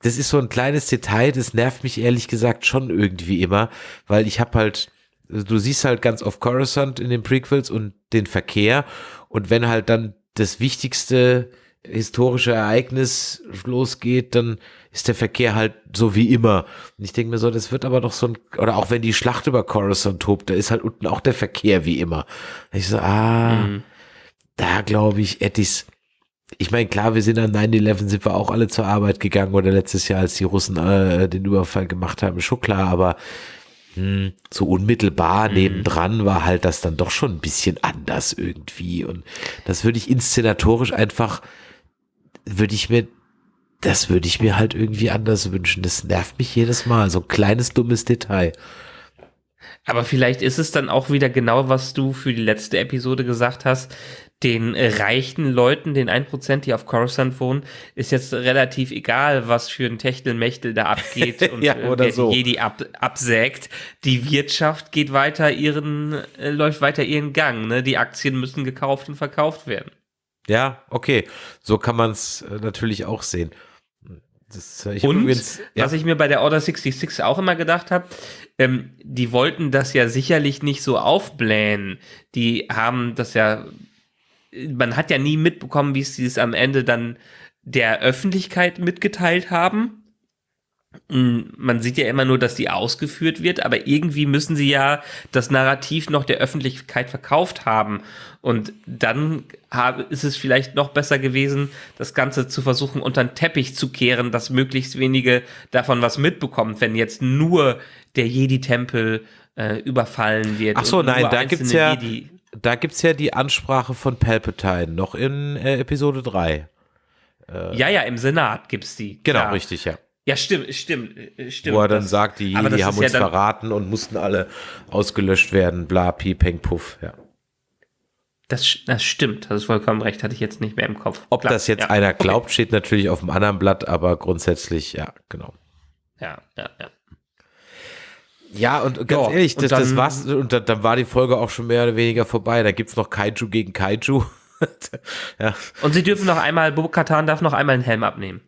das ist so ein kleines Detail, das nervt mich ehrlich gesagt schon irgendwie immer, weil ich habe halt du siehst halt ganz oft Coruscant in den Prequels und den Verkehr und wenn halt dann das wichtigste historische Ereignis losgeht, dann ist der Verkehr halt so wie immer. Und ich denke mir so, das wird aber doch so ein, oder auch wenn die Schlacht über Coruscant tobt, da ist halt unten auch der Verkehr wie immer. Und ich so, ah, mhm. da glaube ich, Ettis, ich meine, klar, wir sind an 9-11, sind wir auch alle zur Arbeit gegangen oder letztes Jahr, als die Russen äh, den Überfall gemacht haben, schon klar, aber mh, hm, so unmittelbar mhm. nebendran war halt das dann doch schon ein bisschen anders irgendwie und das würde ich inszenatorisch einfach, würde ich mir das würde ich mir halt irgendwie anders wünschen. Das nervt mich jedes Mal. So ein kleines dummes Detail. Aber vielleicht ist es dann auch wieder genau, was du für die letzte Episode gesagt hast. Den reichen Leuten, den 1%, die auf Coruscant wohnen, ist jetzt relativ egal, was für ein Techtelmechtel da abgeht <laughs> und ja, oder wer so. die Jedi ab, absägt. Die Wirtschaft geht weiter ihren, äh, läuft weiter ihren Gang. Ne? Die Aktien müssen gekauft und verkauft werden. Ja, okay. So kann man es äh, natürlich auch sehen. Das, ich und übrigens, ja. was ich mir bei der Order 66 auch immer gedacht habe, ähm, die wollten das ja sicherlich nicht so aufblähen. Die haben das ja, man hat ja nie mitbekommen, wie sie es am Ende dann der Öffentlichkeit mitgeteilt haben. Mm, man sieht ja immer nur, dass die ausgeführt wird, aber irgendwie müssen sie ja das Narrativ noch der Öffentlichkeit verkauft haben. Und dann ist es vielleicht noch besser gewesen, das Ganze zu versuchen, unter den Teppich zu kehren, dass möglichst wenige davon was mitbekommen, wenn jetzt nur der Jedi-Tempel äh, überfallen wird. Ach so, nein, da gibt's ja, Jedi da gibt's ja die Ansprache von Palpatine, noch in äh, Episode 3. Äh, ja, ja, im Senat gibt's die. Genau, ja. richtig, ja. Ja, stimmt, stimmt, äh, stimmt. Wo er dann das, sagt, die Jedi haben uns ja verraten und mussten alle ausgelöscht werden, bla, pi, peng, puff, ja. Das, das stimmt, das ist vollkommen recht, hatte ich jetzt nicht mehr im Kopf. Ob Klar, das jetzt ja. einer glaubt, okay. steht natürlich auf dem anderen Blatt, aber grundsätzlich, ja, genau. Ja, ja, ja. Ja, und ganz ja, ehrlich, das, dann, das war's, und dann, dann, war die Folge auch schon mehr oder weniger vorbei. Da gibt's noch Kaiju gegen Kaiju. <laughs> ja. Und sie dürfen noch einmal, Bobo Katan darf noch einmal einen Helm abnehmen.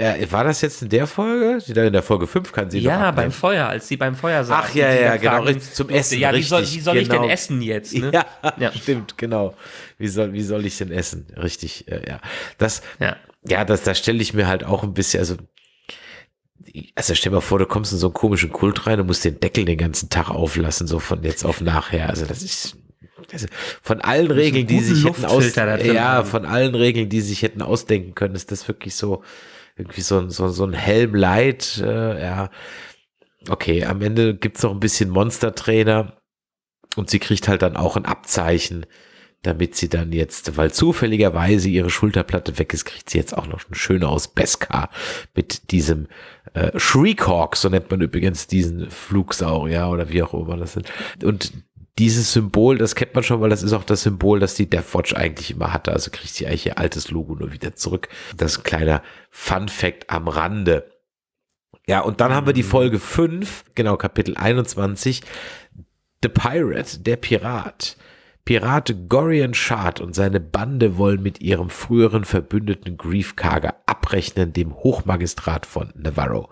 Ja, war das jetzt in der Folge? In der Folge 5 kann sie Ja, beim Feuer, als sie beim Feuer saß. Ach ja, ja, genau, richtig, zum Essen. Ja, wie soll, wie soll genau. ich denn genau. essen jetzt? Ne? Ja, ja, <laughs> stimmt, genau. Wie soll, wie soll ich denn essen? Richtig, äh, ja. Das, ja, ja das, da stelle ich mir halt auch ein bisschen, also, also stell dir mal vor, du kommst in so einen komischen Kult rein und musst den Deckel den ganzen Tag auflassen, so von jetzt auf nachher. Also das ist, also von allen Regeln, die sich hätten aus, ja, von allen Regeln, die sich hätten ausdenken können, ist das wirklich so, irgendwie so, so, so ein Helm Light, äh, ja. Okay, am Ende gibt's noch ein bisschen Monster-Trainer und sie kriegt halt dann auch ein Abzeichen, damit sie dann jetzt, weil zufälligerweise ihre Schulterplatte weg ist, kriegt sie jetzt auch noch eine schöne aus Beskar mit diesem äh, Shriekhawk, so nennt man übrigens diesen Flugsaurier oder wie auch immer das sind. Und dieses Symbol, das kennt man schon, weil das ist auch das Symbol, das die Deathwatch eigentlich immer hatte. Also kriegt sie eigentlich ihr altes Logo nur wieder zurück. Das ist ein kleiner Fun Fact am Rande. Ja, und dann haben wir die mhm. Folge 5, genau, Kapitel 21. The Pirate, der Pirat. Pirat Gorian Shard und seine Bande wollen mit ihrem früheren Verbündeten Griefkarger abrechnen, dem Hochmagistrat von Navarro.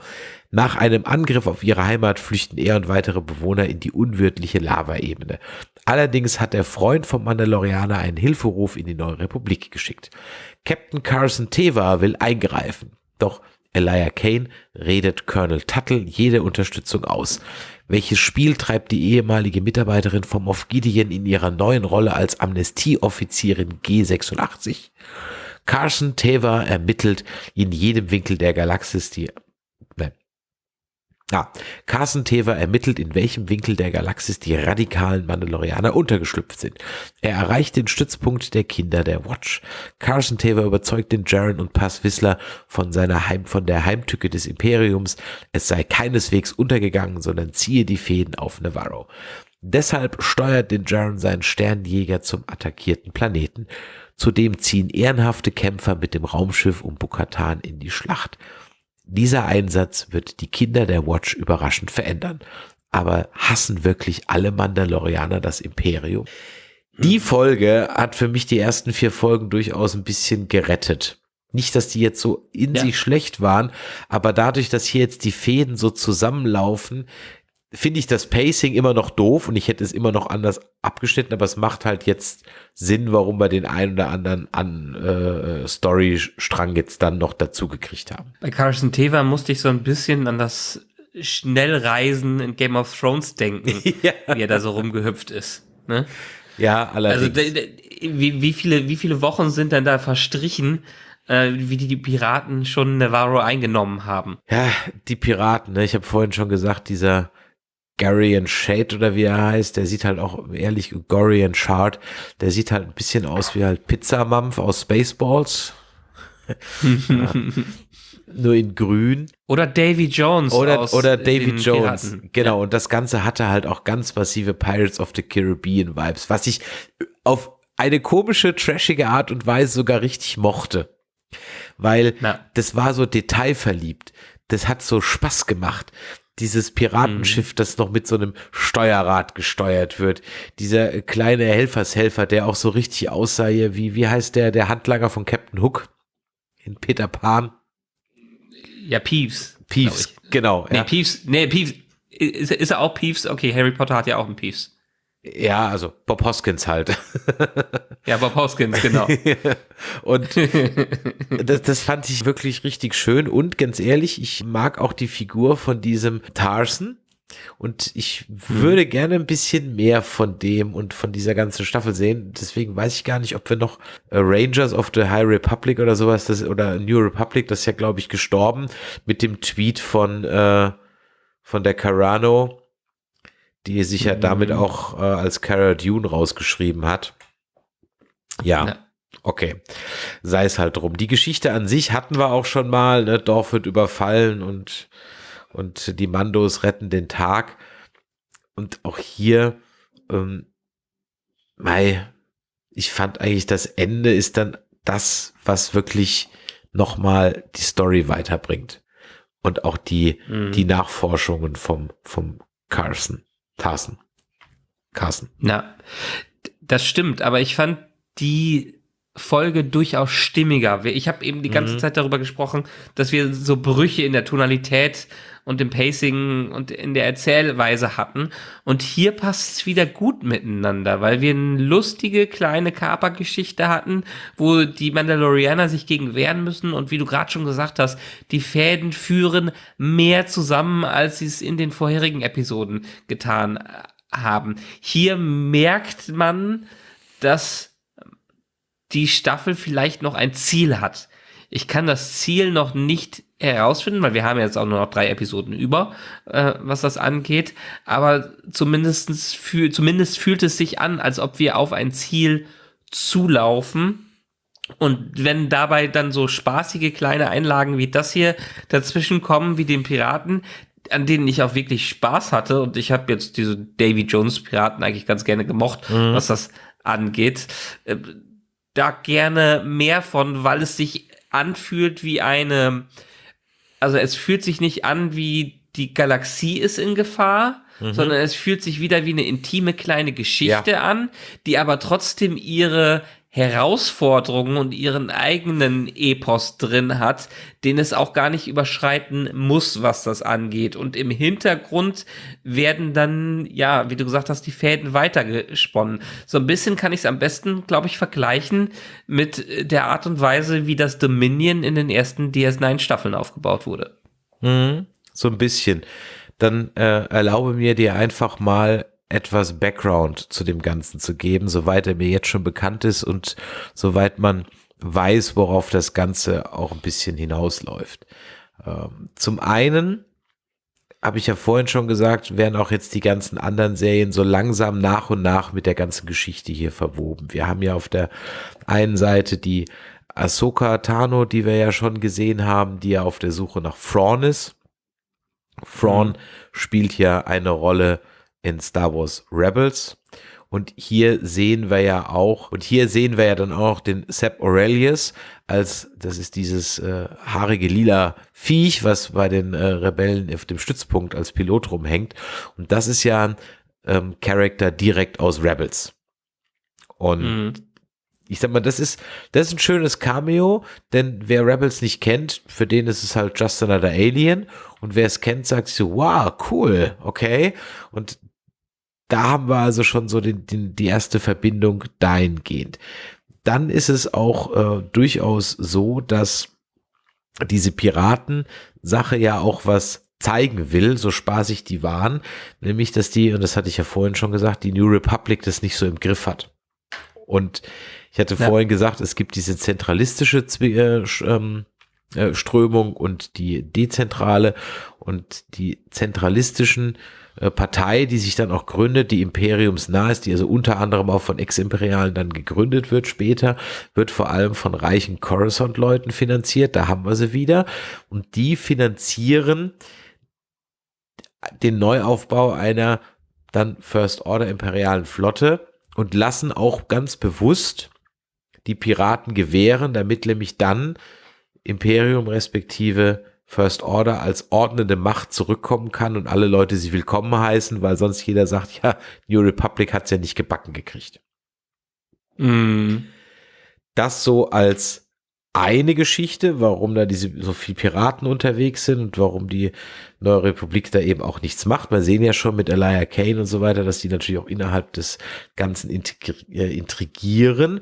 Nach einem Angriff auf ihre Heimat flüchten er und weitere Bewohner in die unwirtliche Lavaebene. Allerdings hat der Freund vom Mandalorianer einen Hilferuf in die neue Republik geschickt. Captain Carson Teva will eingreifen. Doch Elijah Kane redet Colonel Tuttle jede Unterstützung aus. Welches Spiel treibt die ehemalige Mitarbeiterin vom Moff Gideon in ihrer neuen Rolle als Amnestieoffizierin G86? Carson Teva ermittelt in jedem Winkel der Galaxis die ja, Carson Teva ermittelt, in welchem Winkel der Galaxis die radikalen Mandalorianer untergeschlüpft sind. Er erreicht den Stützpunkt der Kinder der Watch. Carson Teva überzeugt den Jaren und Pass Whistler von seiner Heim, von der Heimtücke des Imperiums. Es sei keineswegs untergegangen, sondern ziehe die Fäden auf Navarro. Deshalb steuert den Jaren seinen Sternjäger zum attackierten Planeten. Zudem ziehen ehrenhafte Kämpfer mit dem Raumschiff um Bukatan in die Schlacht. Dieser Einsatz wird die Kinder der Watch überraschend verändern. Aber hassen wirklich alle Mandalorianer das Imperium? Die Folge hat für mich die ersten vier Folgen durchaus ein bisschen gerettet. Nicht, dass die jetzt so in ja. sich schlecht waren, aber dadurch, dass hier jetzt die Fäden so zusammenlaufen, finde ich das Pacing immer noch doof und ich hätte es immer noch anders abgeschnitten, aber es macht halt jetzt Sinn, warum wir den einen oder anderen an äh, Storystrang jetzt dann noch dazu gekriegt haben. Bei Carson Teva musste ich so ein bisschen an das Schnellreisen in Game of Thrones denken, <laughs> ja. wie er da so rumgehüpft ist. Ne? Ja, allerdings. Also wie, wie, viele, wie viele Wochen sind denn da verstrichen, äh, wie die, die Piraten schon Navarro eingenommen haben? Ja, die Piraten, ne? ich habe vorhin schon gesagt, dieser Garian Shade oder wie er heißt, der sieht halt auch ehrlich Gorian Shard, der sieht halt ein bisschen aus wie halt Pizzamampf aus Spaceballs. <laughs> ja. Nur in grün. Oder Davy Jones. Oder, oder Davy Jones. Piraten. Genau. Ja. Und das Ganze hatte halt auch ganz massive Pirates of the Caribbean Vibes, was ich auf eine komische, trashige Art und Weise sogar richtig mochte. Weil Na. das war so detailverliebt. Das hat so Spaß gemacht dieses Piratenschiff, mhm. das noch mit so einem Steuerrad gesteuert wird. Dieser kleine Helfershelfer, der auch so richtig aussah, wie, wie heißt der, der Handlanger von Captain Hook in Peter Pan? Ja, Peeves. Peeves, genau. Nee, ja. Peeves, nee, Peeves, ist, ist er auch Peeves? Okay, Harry Potter hat ja auch einen Peeves. Ja, also Bob Hoskins halt. Ja, Bob Hoskins, genau. <laughs> und das, das fand ich wirklich richtig schön. Und ganz ehrlich, ich mag auch die Figur von diesem Tarson. Und ich würde hm. gerne ein bisschen mehr von dem und von dieser ganzen Staffel sehen. Deswegen weiß ich gar nicht, ob wir noch äh, Rangers of the High Republic oder sowas, das, oder New Republic, das ist ja, glaube ich, gestorben, mit dem Tweet von, äh, von der Carano, die sich ja damit mhm. auch äh, als Cara Dune rausgeschrieben hat. Ja. ja. Okay, sei es halt drum. Die Geschichte an sich hatten wir auch schon mal. Ne? Dorf wird überfallen und, und die Mandos retten den Tag. Und auch hier, ähm, mei, ich fand eigentlich, das Ende ist dann das, was wirklich nochmal die Story weiterbringt. Und auch die, mhm. die Nachforschungen vom, vom Carson. Carson. Carson. Na, das stimmt, aber ich fand die Folge durchaus stimmiger. Ich habe eben die ganze mhm. Zeit darüber gesprochen, dass wir so Brüche in der Tonalität und im Pacing und in der Erzählweise hatten. Und hier passt es wieder gut miteinander, weil wir eine lustige kleine Kapergeschichte hatten, wo die Mandalorianer sich gegen wehren müssen. Und wie du gerade schon gesagt hast, die Fäden führen mehr zusammen, als sie es in den vorherigen Episoden getan haben. Hier merkt man, dass die Staffel vielleicht noch ein Ziel hat. Ich kann das Ziel noch nicht herausfinden, weil wir haben jetzt auch nur noch drei Episoden über, äh, was das angeht. Aber zumindestens fühl, zumindest fühlt es sich an, als ob wir auf ein Ziel zulaufen. Und wenn dabei dann so spaßige kleine Einlagen wie das hier dazwischen kommen, wie den Piraten, an denen ich auch wirklich Spaß hatte, und ich habe jetzt diese Davy Jones Piraten eigentlich ganz gerne gemocht, mhm. was das angeht, äh, da gerne mehr von, weil es sich anfühlt wie eine, also es fühlt sich nicht an wie die Galaxie ist in Gefahr, mhm. sondern es fühlt sich wieder wie eine intime kleine Geschichte ja. an, die aber trotzdem ihre Herausforderungen und ihren eigenen Epos drin hat, den es auch gar nicht überschreiten muss, was das angeht. Und im Hintergrund werden dann, ja, wie du gesagt hast, die Fäden weitergesponnen. So ein bisschen kann ich es am besten, glaube ich, vergleichen mit der Art und Weise, wie das Dominion in den ersten DS9-Staffeln aufgebaut wurde. Mhm, so ein bisschen. Dann äh, erlaube mir dir einfach mal etwas Background zu dem Ganzen zu geben, soweit er mir jetzt schon bekannt ist und soweit man weiß, worauf das Ganze auch ein bisschen hinausläuft. Ähm, zum einen habe ich ja vorhin schon gesagt, werden auch jetzt die ganzen anderen Serien so langsam nach und nach mit der ganzen Geschichte hier verwoben. Wir haben ja auf der einen Seite die Ahsoka Tano, die wir ja schon gesehen haben, die ja auf der Suche nach Thrawn ist. Thrawn mhm. spielt ja eine Rolle in Star Wars Rebels. Und hier sehen wir ja auch, und hier sehen wir ja dann auch den Sepp Aurelius als, das ist dieses äh, haarige lila Viech, was bei den äh, Rebellen auf dem Stützpunkt als Pilot rumhängt. Und das ist ja ein ähm, Charakter direkt aus Rebels. Und mhm. ich sag mal, das ist, das ist ein schönes Cameo, denn wer Rebels nicht kennt, für den ist es halt just another Alien. Und wer es kennt, sagt so, wow, cool, okay. Und da haben wir also schon so den, den, die erste Verbindung dahingehend. Dann ist es auch äh, durchaus so, dass diese Piraten-Sache ja auch was zeigen will, so spaßig die waren, nämlich, dass die, und das hatte ich ja vorhin schon gesagt, die New Republic das nicht so im Griff hat. Und ich hatte ja. vorhin gesagt, es gibt diese zentralistische äh, ähm, äh, Strömung und die dezentrale und die zentralistischen äh, Partei, die sich dann auch gründet, die imperiumsnah ist, die also unter anderem auch von Ex-Imperialen dann gegründet wird. Später, wird vor allem von reichen Coruscant-Leuten finanziert, da haben wir sie wieder. Und die finanzieren den Neuaufbau einer dann First Order imperialen Flotte und lassen auch ganz bewusst die Piraten gewähren, damit nämlich dann Imperium respektive First Order als ordnende Macht zurückkommen kann und alle Leute sie willkommen heißen, weil sonst jeder sagt, ja, New Republic hat es ja nicht gebacken gekriegt. Mm. Das so als eine Geschichte, warum da diese so viel Piraten unterwegs sind und warum die Neue Republik da eben auch nichts macht. Wir sehen ja schon mit Elia Kane und so weiter, dass die natürlich auch innerhalb des Ganzen äh, intrigieren.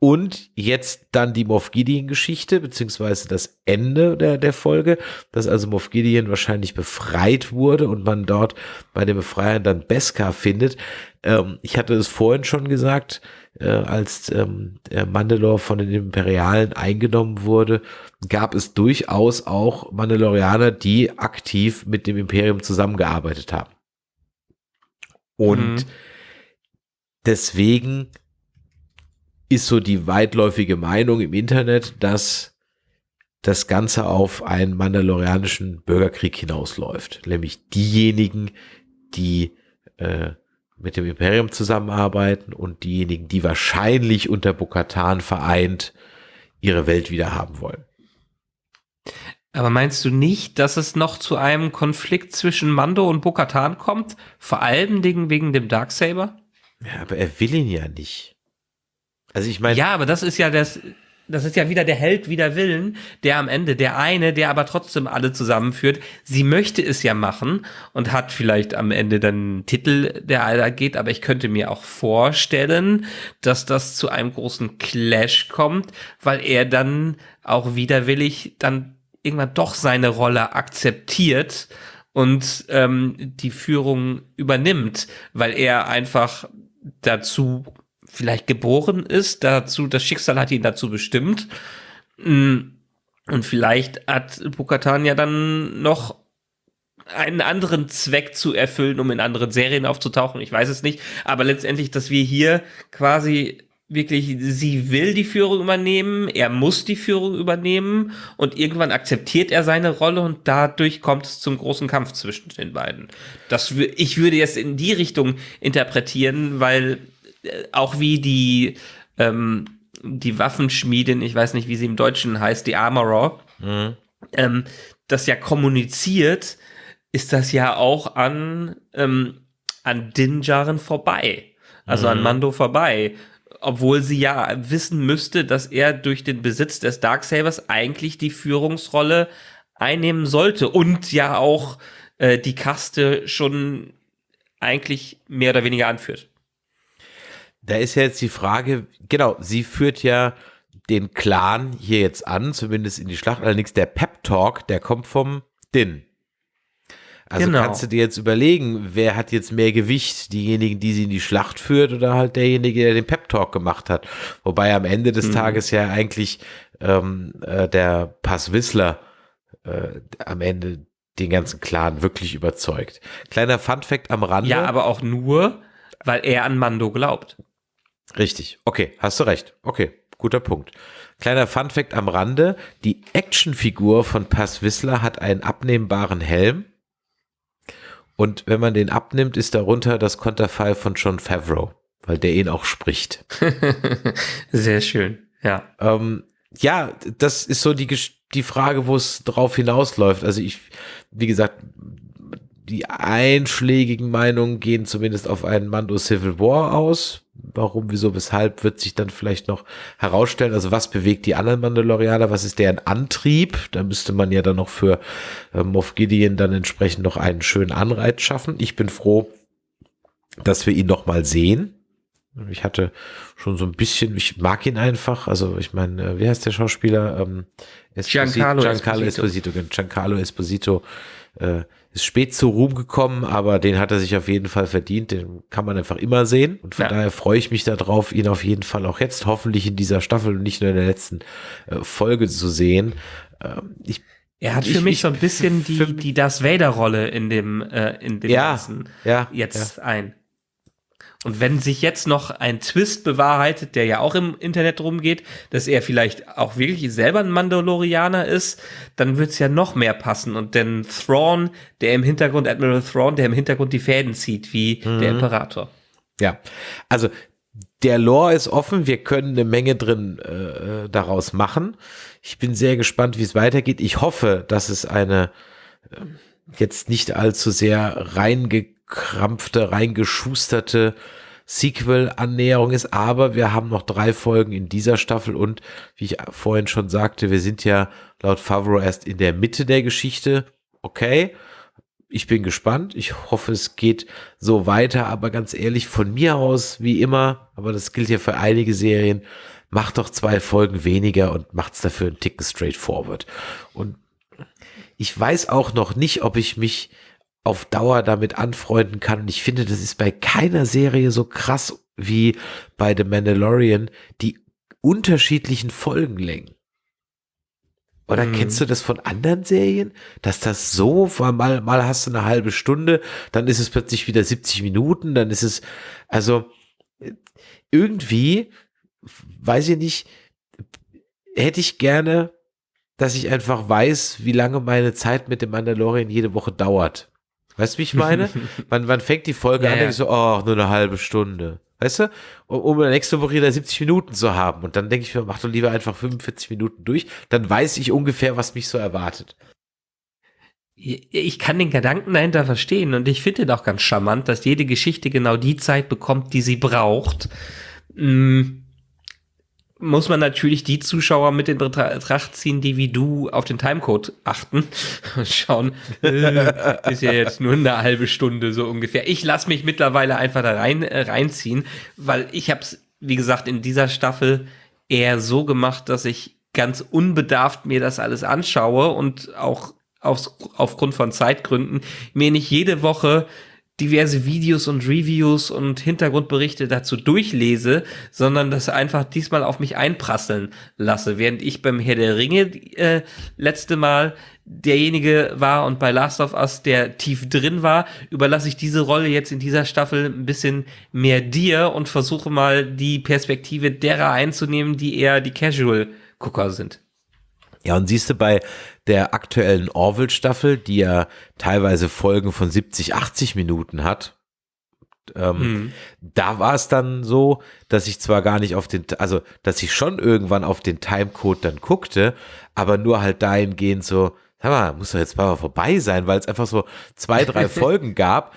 Und jetzt dann die Moff Gideon-Geschichte, beziehungsweise das Ende der, der Folge, dass also Moff Gideon wahrscheinlich befreit wurde und man dort bei den Befreiern dann Beskar findet. Ähm, ich hatte es vorhin schon gesagt, äh, als ähm, Mandalore von den Imperialen eingenommen wurde, gab es durchaus auch Mandalorianer, die aktiv mit dem Imperium zusammengearbeitet haben. Und mhm. deswegen ist so die weitläufige Meinung im Internet, dass das Ganze auf einen mandalorianischen Bürgerkrieg hinausläuft. Nämlich diejenigen, die äh, mit dem Imperium zusammenarbeiten und diejenigen, die wahrscheinlich unter Bokatan vereint ihre Welt wieder haben wollen. Aber meinst du nicht, dass es noch zu einem Konflikt zwischen Mando und Bokatan kommt? Vor allem wegen dem Darksaber? Ja, aber er will ihn ja nicht. Also ich meine. Ja, aber das ist ja das, das ist ja wieder der Held wider Willen, der am Ende, der eine, der aber trotzdem alle zusammenführt. Sie möchte es ja machen und hat vielleicht am Ende dann einen Titel, der da geht, aber ich könnte mir auch vorstellen, dass das zu einem großen Clash kommt, weil er dann auch widerwillig dann irgendwann doch seine Rolle akzeptiert und ähm, die Führung übernimmt, weil er einfach dazu vielleicht geboren ist, dazu, das Schicksal hat ihn dazu bestimmt. Mm, und vielleicht hat Bukatan ja dann noch einen anderen Zweck zu erfüllen, um in anderen Serien aufzutauchen. Ich weiß es nicht. Aber letztendlich, dass wir hier quasi wirklich, sie will die Führung übernehmen, er muss die Führung übernehmen und irgendwann akzeptiert er seine Rolle und dadurch kommt es zum großen Kampf zwischen den beiden. Das, ich würde jetzt in die Richtung interpretieren, weil auch wie die, ähm, die Waffenschmiedin, ich weiß nicht, wie sie im Deutschen heißt, die Armorer, mhm. ähm, das ja kommuniziert, ist das ja auch an, ähm, an Dinjaren vorbei. Also mhm. an Mando vorbei. Obwohl sie ja wissen müsste, dass er durch den Besitz des Darksabers eigentlich die Führungsrolle einnehmen sollte und ja auch äh, die Kaste schon eigentlich mehr oder weniger anführt. Da ist ja jetzt die Frage, genau, sie führt ja den Clan hier jetzt an, zumindest in die Schlacht. Allerdings der Pep Talk, der kommt vom Din. Also genau. kannst du dir jetzt überlegen, wer hat jetzt mehr Gewicht? Diejenigen, die sie in die Schlacht führt oder halt derjenige, der den Pep Talk gemacht hat? Wobei am Ende des mhm. Tages ja eigentlich ähm, äh, der Pass Whistler äh, am Ende den ganzen Clan wirklich überzeugt. Kleiner Fun Fact am Rande. Ja, aber auch nur, weil er an Mando glaubt. Richtig. Okay, hast du recht. Okay, guter Punkt. Kleiner Funfact am Rande. Die Actionfigur von Pass Whistler hat einen abnehmbaren Helm. Und wenn man den abnimmt, ist darunter das Konterfei von John Favreau, weil der ihn auch spricht. <laughs> Sehr schön, ja. Ähm, ja, das ist so die, die Frage, wo es drauf hinausläuft. Also ich, wie gesagt, die einschlägigen Meinungen gehen zumindest auf einen Mando Civil War aus, warum, wieso, weshalb, wird sich dann vielleicht noch herausstellen. Also was bewegt die anderen Mandalorianer? Was ist deren Antrieb? Da müsste man ja dann noch für äh, Moff Gideon dann entsprechend noch einen schönen Anreiz schaffen. Ich bin froh, dass wir ihn noch mal sehen. Ich hatte schon so ein bisschen, ich mag ihn einfach. Also ich meine, äh, wie heißt der Schauspieler? Ähm, Esposito, Giancarlo, Giancarlo Esposito. Esposito. Giancarlo Esposito äh, ist spät zu Ruhm gekommen, aber den hat er sich auf jeden Fall verdient. Den kann man einfach immer sehen. Und von ja. daher freue ich mich darauf, ihn auf jeden Fall auch jetzt hoffentlich in dieser Staffel und nicht nur in der letzten äh, Folge zu sehen. Ähm, ich er hat für ich, mich so ein bisschen die, die Das Vader-Rolle in dem, äh, in dem ja, Ganzen ja, jetzt ja. ein. Und wenn sich jetzt noch ein Twist bewahrheitet, der ja auch im Internet rumgeht, dass er vielleicht auch wirklich selber ein Mandalorianer ist, dann wird's ja noch mehr passen. Und denn Thrawn, der im Hintergrund, Admiral Thrawn, der im Hintergrund die Fäden zieht, wie mhm. der Imperator. Ja, also der Lore ist offen, wir können eine Menge drin äh, daraus machen. Ich bin sehr gespannt, wie es weitergeht. Ich hoffe, dass es eine äh, jetzt nicht allzu sehr reinge reingekrampfte, reingeschusterte Sequel-Annäherung ist, aber wir haben noch drei Folgen in dieser Staffel und wie ich vorhin schon sagte, wir sind ja laut Favreau erst in der Mitte der Geschichte. Okay, ich bin gespannt. Ich hoffe, es geht so weiter, aber ganz ehrlich, von mir aus, wie immer, aber das gilt ja für einige Serien, macht doch zwei Folgen weniger und macht's dafür einen Ticken straightforward. Und ich weiß auch noch nicht, ob ich mich auf Dauer damit anfreunden kann. Und ich finde, das ist bei keiner Serie so krass wie bei The Mandalorian, die unterschiedlichen Folgenlängen. Oder mhm. kennst du das von anderen Serien? Dass das so, mal, mal hast du eine halbe Stunde, dann ist es plötzlich wieder 70 Minuten, dann ist es, also irgendwie, weiß ich nicht, hätte ich gerne, dass ich einfach weiß, wie lange meine Zeit mit dem Mandalorian jede Woche dauert. Weißt du, wie ich meine? <laughs> man, man fängt die Folge ja, an und ja. so, oh, nur eine halbe Stunde. Weißt du? Um, um nächste Woche wieder 70 Minuten zu haben. Und dann denke ich mir, mach doch lieber einfach 45 Minuten durch. Dann weiß ich ungefähr, was mich so erwartet. Ich kann den Gedanken dahinter verstehen und ich finde auch ganz charmant, dass jede Geschichte genau die Zeit bekommt, die sie braucht. Hm muss man natürlich die Zuschauer mit in Betracht ziehen, die wie du auf den Timecode achten <laughs> und schauen, äh, ist ja jetzt nur eine halbe Stunde so ungefähr. Ich lasse mich mittlerweile einfach da rein äh, reinziehen, weil ich habe es, wie gesagt, in dieser Staffel eher so gemacht, dass ich ganz unbedarft mir das alles anschaue und auch aufs, aufgrund von Zeitgründen mir nicht jede Woche diverse Videos und Reviews und Hintergrundberichte dazu durchlese, sondern das einfach diesmal auf mich einprasseln lasse. Während ich beim Herr der Ringe äh, letzte Mal derjenige war und bei Last of Us der tief drin war, überlasse ich diese Rolle jetzt in dieser Staffel ein bisschen mehr dir und versuche mal die Perspektive derer einzunehmen, die eher die Casual-Gucker sind. Ja, und siehst du bei der aktuellen Orville-Staffel, die ja teilweise Folgen von 70, 80 Minuten hat, ähm, mhm. da war es dann so, dass ich zwar gar nicht auf den, also dass ich schon irgendwann auf den Timecode dann guckte, aber nur halt dahingehend so, sag mal, muss doch jetzt mal vorbei sein, weil es einfach so zwei, drei <laughs> Folgen gab,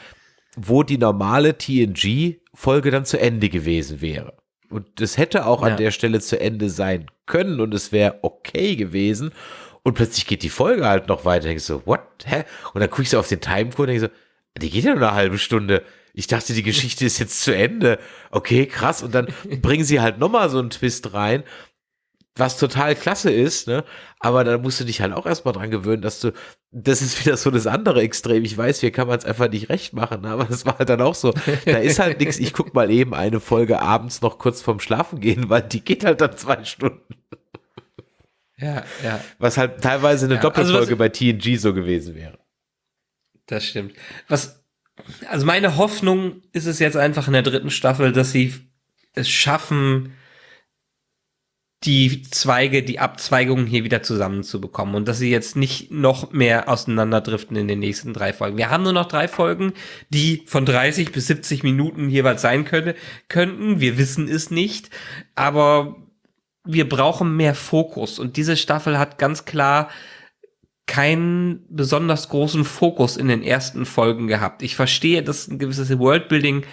wo die normale TNG-Folge dann zu Ende gewesen wäre. Und das hätte auch ja. an der Stelle zu Ende sein können und es wäre okay gewesen. Und plötzlich geht die Folge halt noch weiter. Ich so, what? Hä? Und dann gucke ich so auf den Timecode und denke so, die geht ja nur eine halbe Stunde. Ich dachte, die Geschichte ist jetzt zu Ende. Okay, krass. Und dann <laughs> bringen sie halt nochmal so einen Twist rein, was total klasse ist, ne? Aber da musst du dich halt auch erstmal dran gewöhnen, dass du, das ist wieder so das andere Extrem. Ich weiß, hier kann man es einfach nicht recht machen, aber es war halt dann auch so. Da ist halt nichts. Ich guck mal eben eine Folge abends noch kurz vorm Schlafen gehen, weil die geht halt dann zwei Stunden. Ja, ja. Was halt teilweise eine ja, also Doppelfolge also bei TNG so gewesen wäre. Das stimmt. Was, also meine Hoffnung ist es jetzt einfach in der dritten Staffel, dass sie es schaffen, die Zweige, die Abzweigungen hier wieder zusammenzubekommen und dass sie jetzt nicht noch mehr auseinanderdriften in den nächsten drei Folgen. Wir haben nur noch drei Folgen, die von 30 bis 70 Minuten jeweils sein können, könnten. Wir wissen es nicht, aber wir brauchen mehr Fokus und diese Staffel hat ganz klar keinen besonders großen Fokus in den ersten Folgen gehabt. Ich verstehe, dass ein gewisses Worldbuilding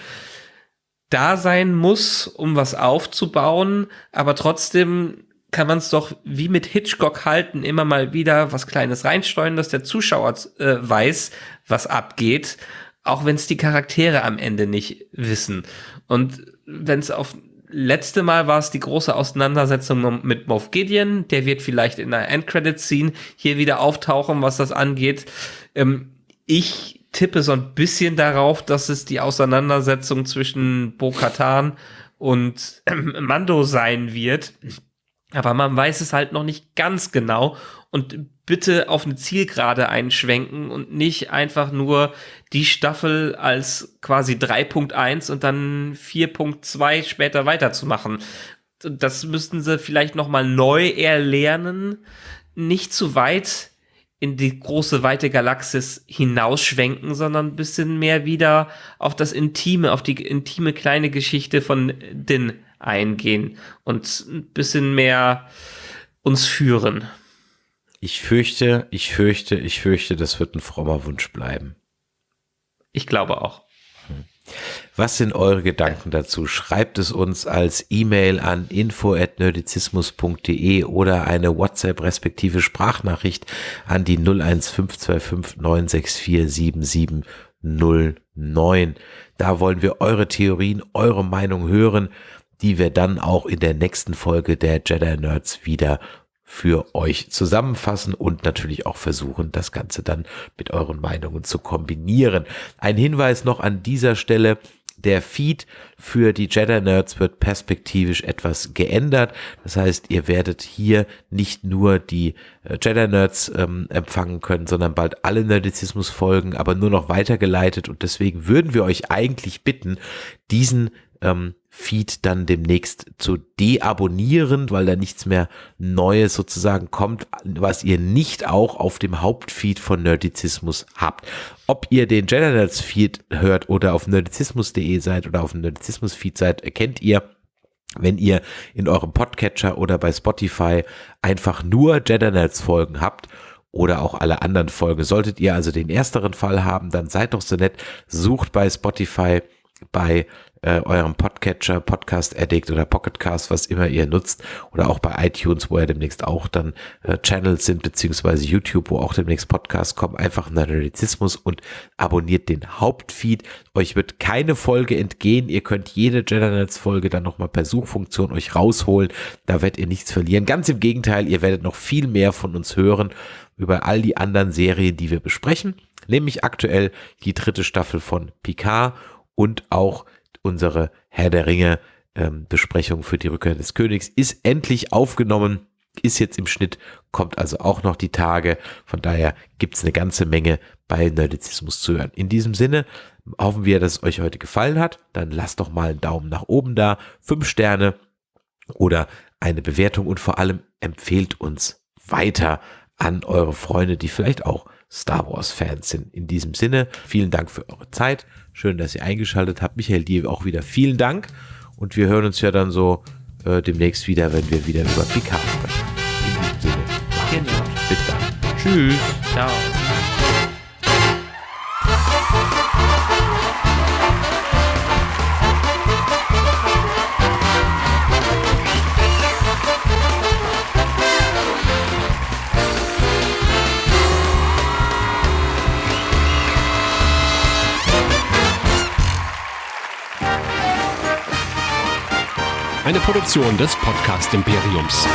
da sein muss, um was aufzubauen, aber trotzdem kann man es doch wie mit Hitchcock halten, immer mal wieder was Kleines reinsteuern, dass der Zuschauer äh, weiß, was abgeht, auch wenn es die Charaktere am Ende nicht wissen. Und wenn es auf letzte Mal war es die große Auseinandersetzung mit Moff Gideon, der wird vielleicht in der Endcredit-Scene hier wieder auftauchen, was das angeht. Ähm, ich tippe so ein bisschen darauf, dass es die Auseinandersetzung zwischen Bo-Katan und ähm, Mando sein wird. Aber man weiß es halt noch nicht ganz genau. Und bitte auf eine Zielgerade einschwenken und nicht einfach nur die Staffel als quasi 3.1 und dann 4.2 später weiterzumachen. Das müssten sie vielleicht noch mal neu erlernen. Nicht zu weit in die große weite Galaxis hinausschwenken, sondern ein bisschen mehr wieder auf das Intime, auf die intime kleine Geschichte von Din eingehen und ein bisschen mehr uns führen. Ich fürchte, ich fürchte, ich fürchte, das wird ein frommer Wunsch bleiben. Ich glaube auch. Was sind eure Gedanken dazu? Schreibt es uns als E-Mail an info@nerdizismus.de oder eine WhatsApp respektive Sprachnachricht an die 01525 964 7709. Da wollen wir eure Theorien, eure Meinung hören, die wir dann auch in der nächsten Folge der Jedi Nerds wieder für euch zusammenfassen und natürlich auch versuchen, das Ganze dann mit euren Meinungen zu kombinieren. Ein Hinweis noch an dieser Stelle. Der Feed für die Jedi Nerds wird perspektivisch etwas geändert. Das heißt, ihr werdet hier nicht nur die äh, Jedi Nerds ähm, empfangen können, sondern bald alle Nerdizismus folgen, aber nur noch weitergeleitet. Und deswegen würden wir euch eigentlich bitten, diesen ähm, Feed dann demnächst zu deabonnieren, weil da nichts mehr Neues sozusagen kommt, was ihr nicht auch auf dem Hauptfeed von Nerdizismus habt. Ob ihr den Generals Feed hört oder auf nerdizismus.de seid oder auf dem Nerdizismus Feed seid, erkennt ihr, wenn ihr in eurem Podcatcher oder bei Spotify einfach nur Jedi Folgen habt oder auch alle anderen Folgen. Solltet ihr also den ersteren Fall haben, dann seid doch so nett, sucht bei Spotify bei äh, eurem Podcatcher, Podcast Addict oder Pocketcast, was immer ihr nutzt, oder auch bei iTunes, wo ja demnächst auch dann äh, Channels sind, beziehungsweise YouTube, wo auch demnächst Podcasts kommen, einfach Nerdizismus und abonniert den Hauptfeed. Euch wird keine Folge entgehen. Ihr könnt jede Jedi Folge dann nochmal per Suchfunktion euch rausholen. Da werdet ihr nichts verlieren. Ganz im Gegenteil, ihr werdet noch viel mehr von uns hören über all die anderen Serien, die wir besprechen, nämlich aktuell die dritte Staffel von Picard und auch unsere Herr der Ringe ähm, Besprechung für die Rückkehr des Königs ist endlich aufgenommen, ist jetzt im Schnitt, kommt also auch noch die Tage. Von daher gibt's eine ganze Menge bei Nerdizismus zu hören. In diesem Sinne hoffen wir, dass es euch heute gefallen hat. Dann lasst doch mal einen Daumen nach oben da, fünf Sterne oder eine Bewertung und vor allem empfehlt uns weiter an eure Freunde, die vielleicht auch Star Wars Fans sind. In diesem Sinne, vielen Dank für eure Zeit. Schön, dass ihr eingeschaltet habt. Michael, dir auch wieder vielen Dank. Und wir hören uns ja dann so äh, demnächst wieder, wenn wir wieder über Picard sprechen. In diesem Sinne. Genau. Bis dann. Tschüss. Ciao. Eine Produktion des Podcast Imperiums.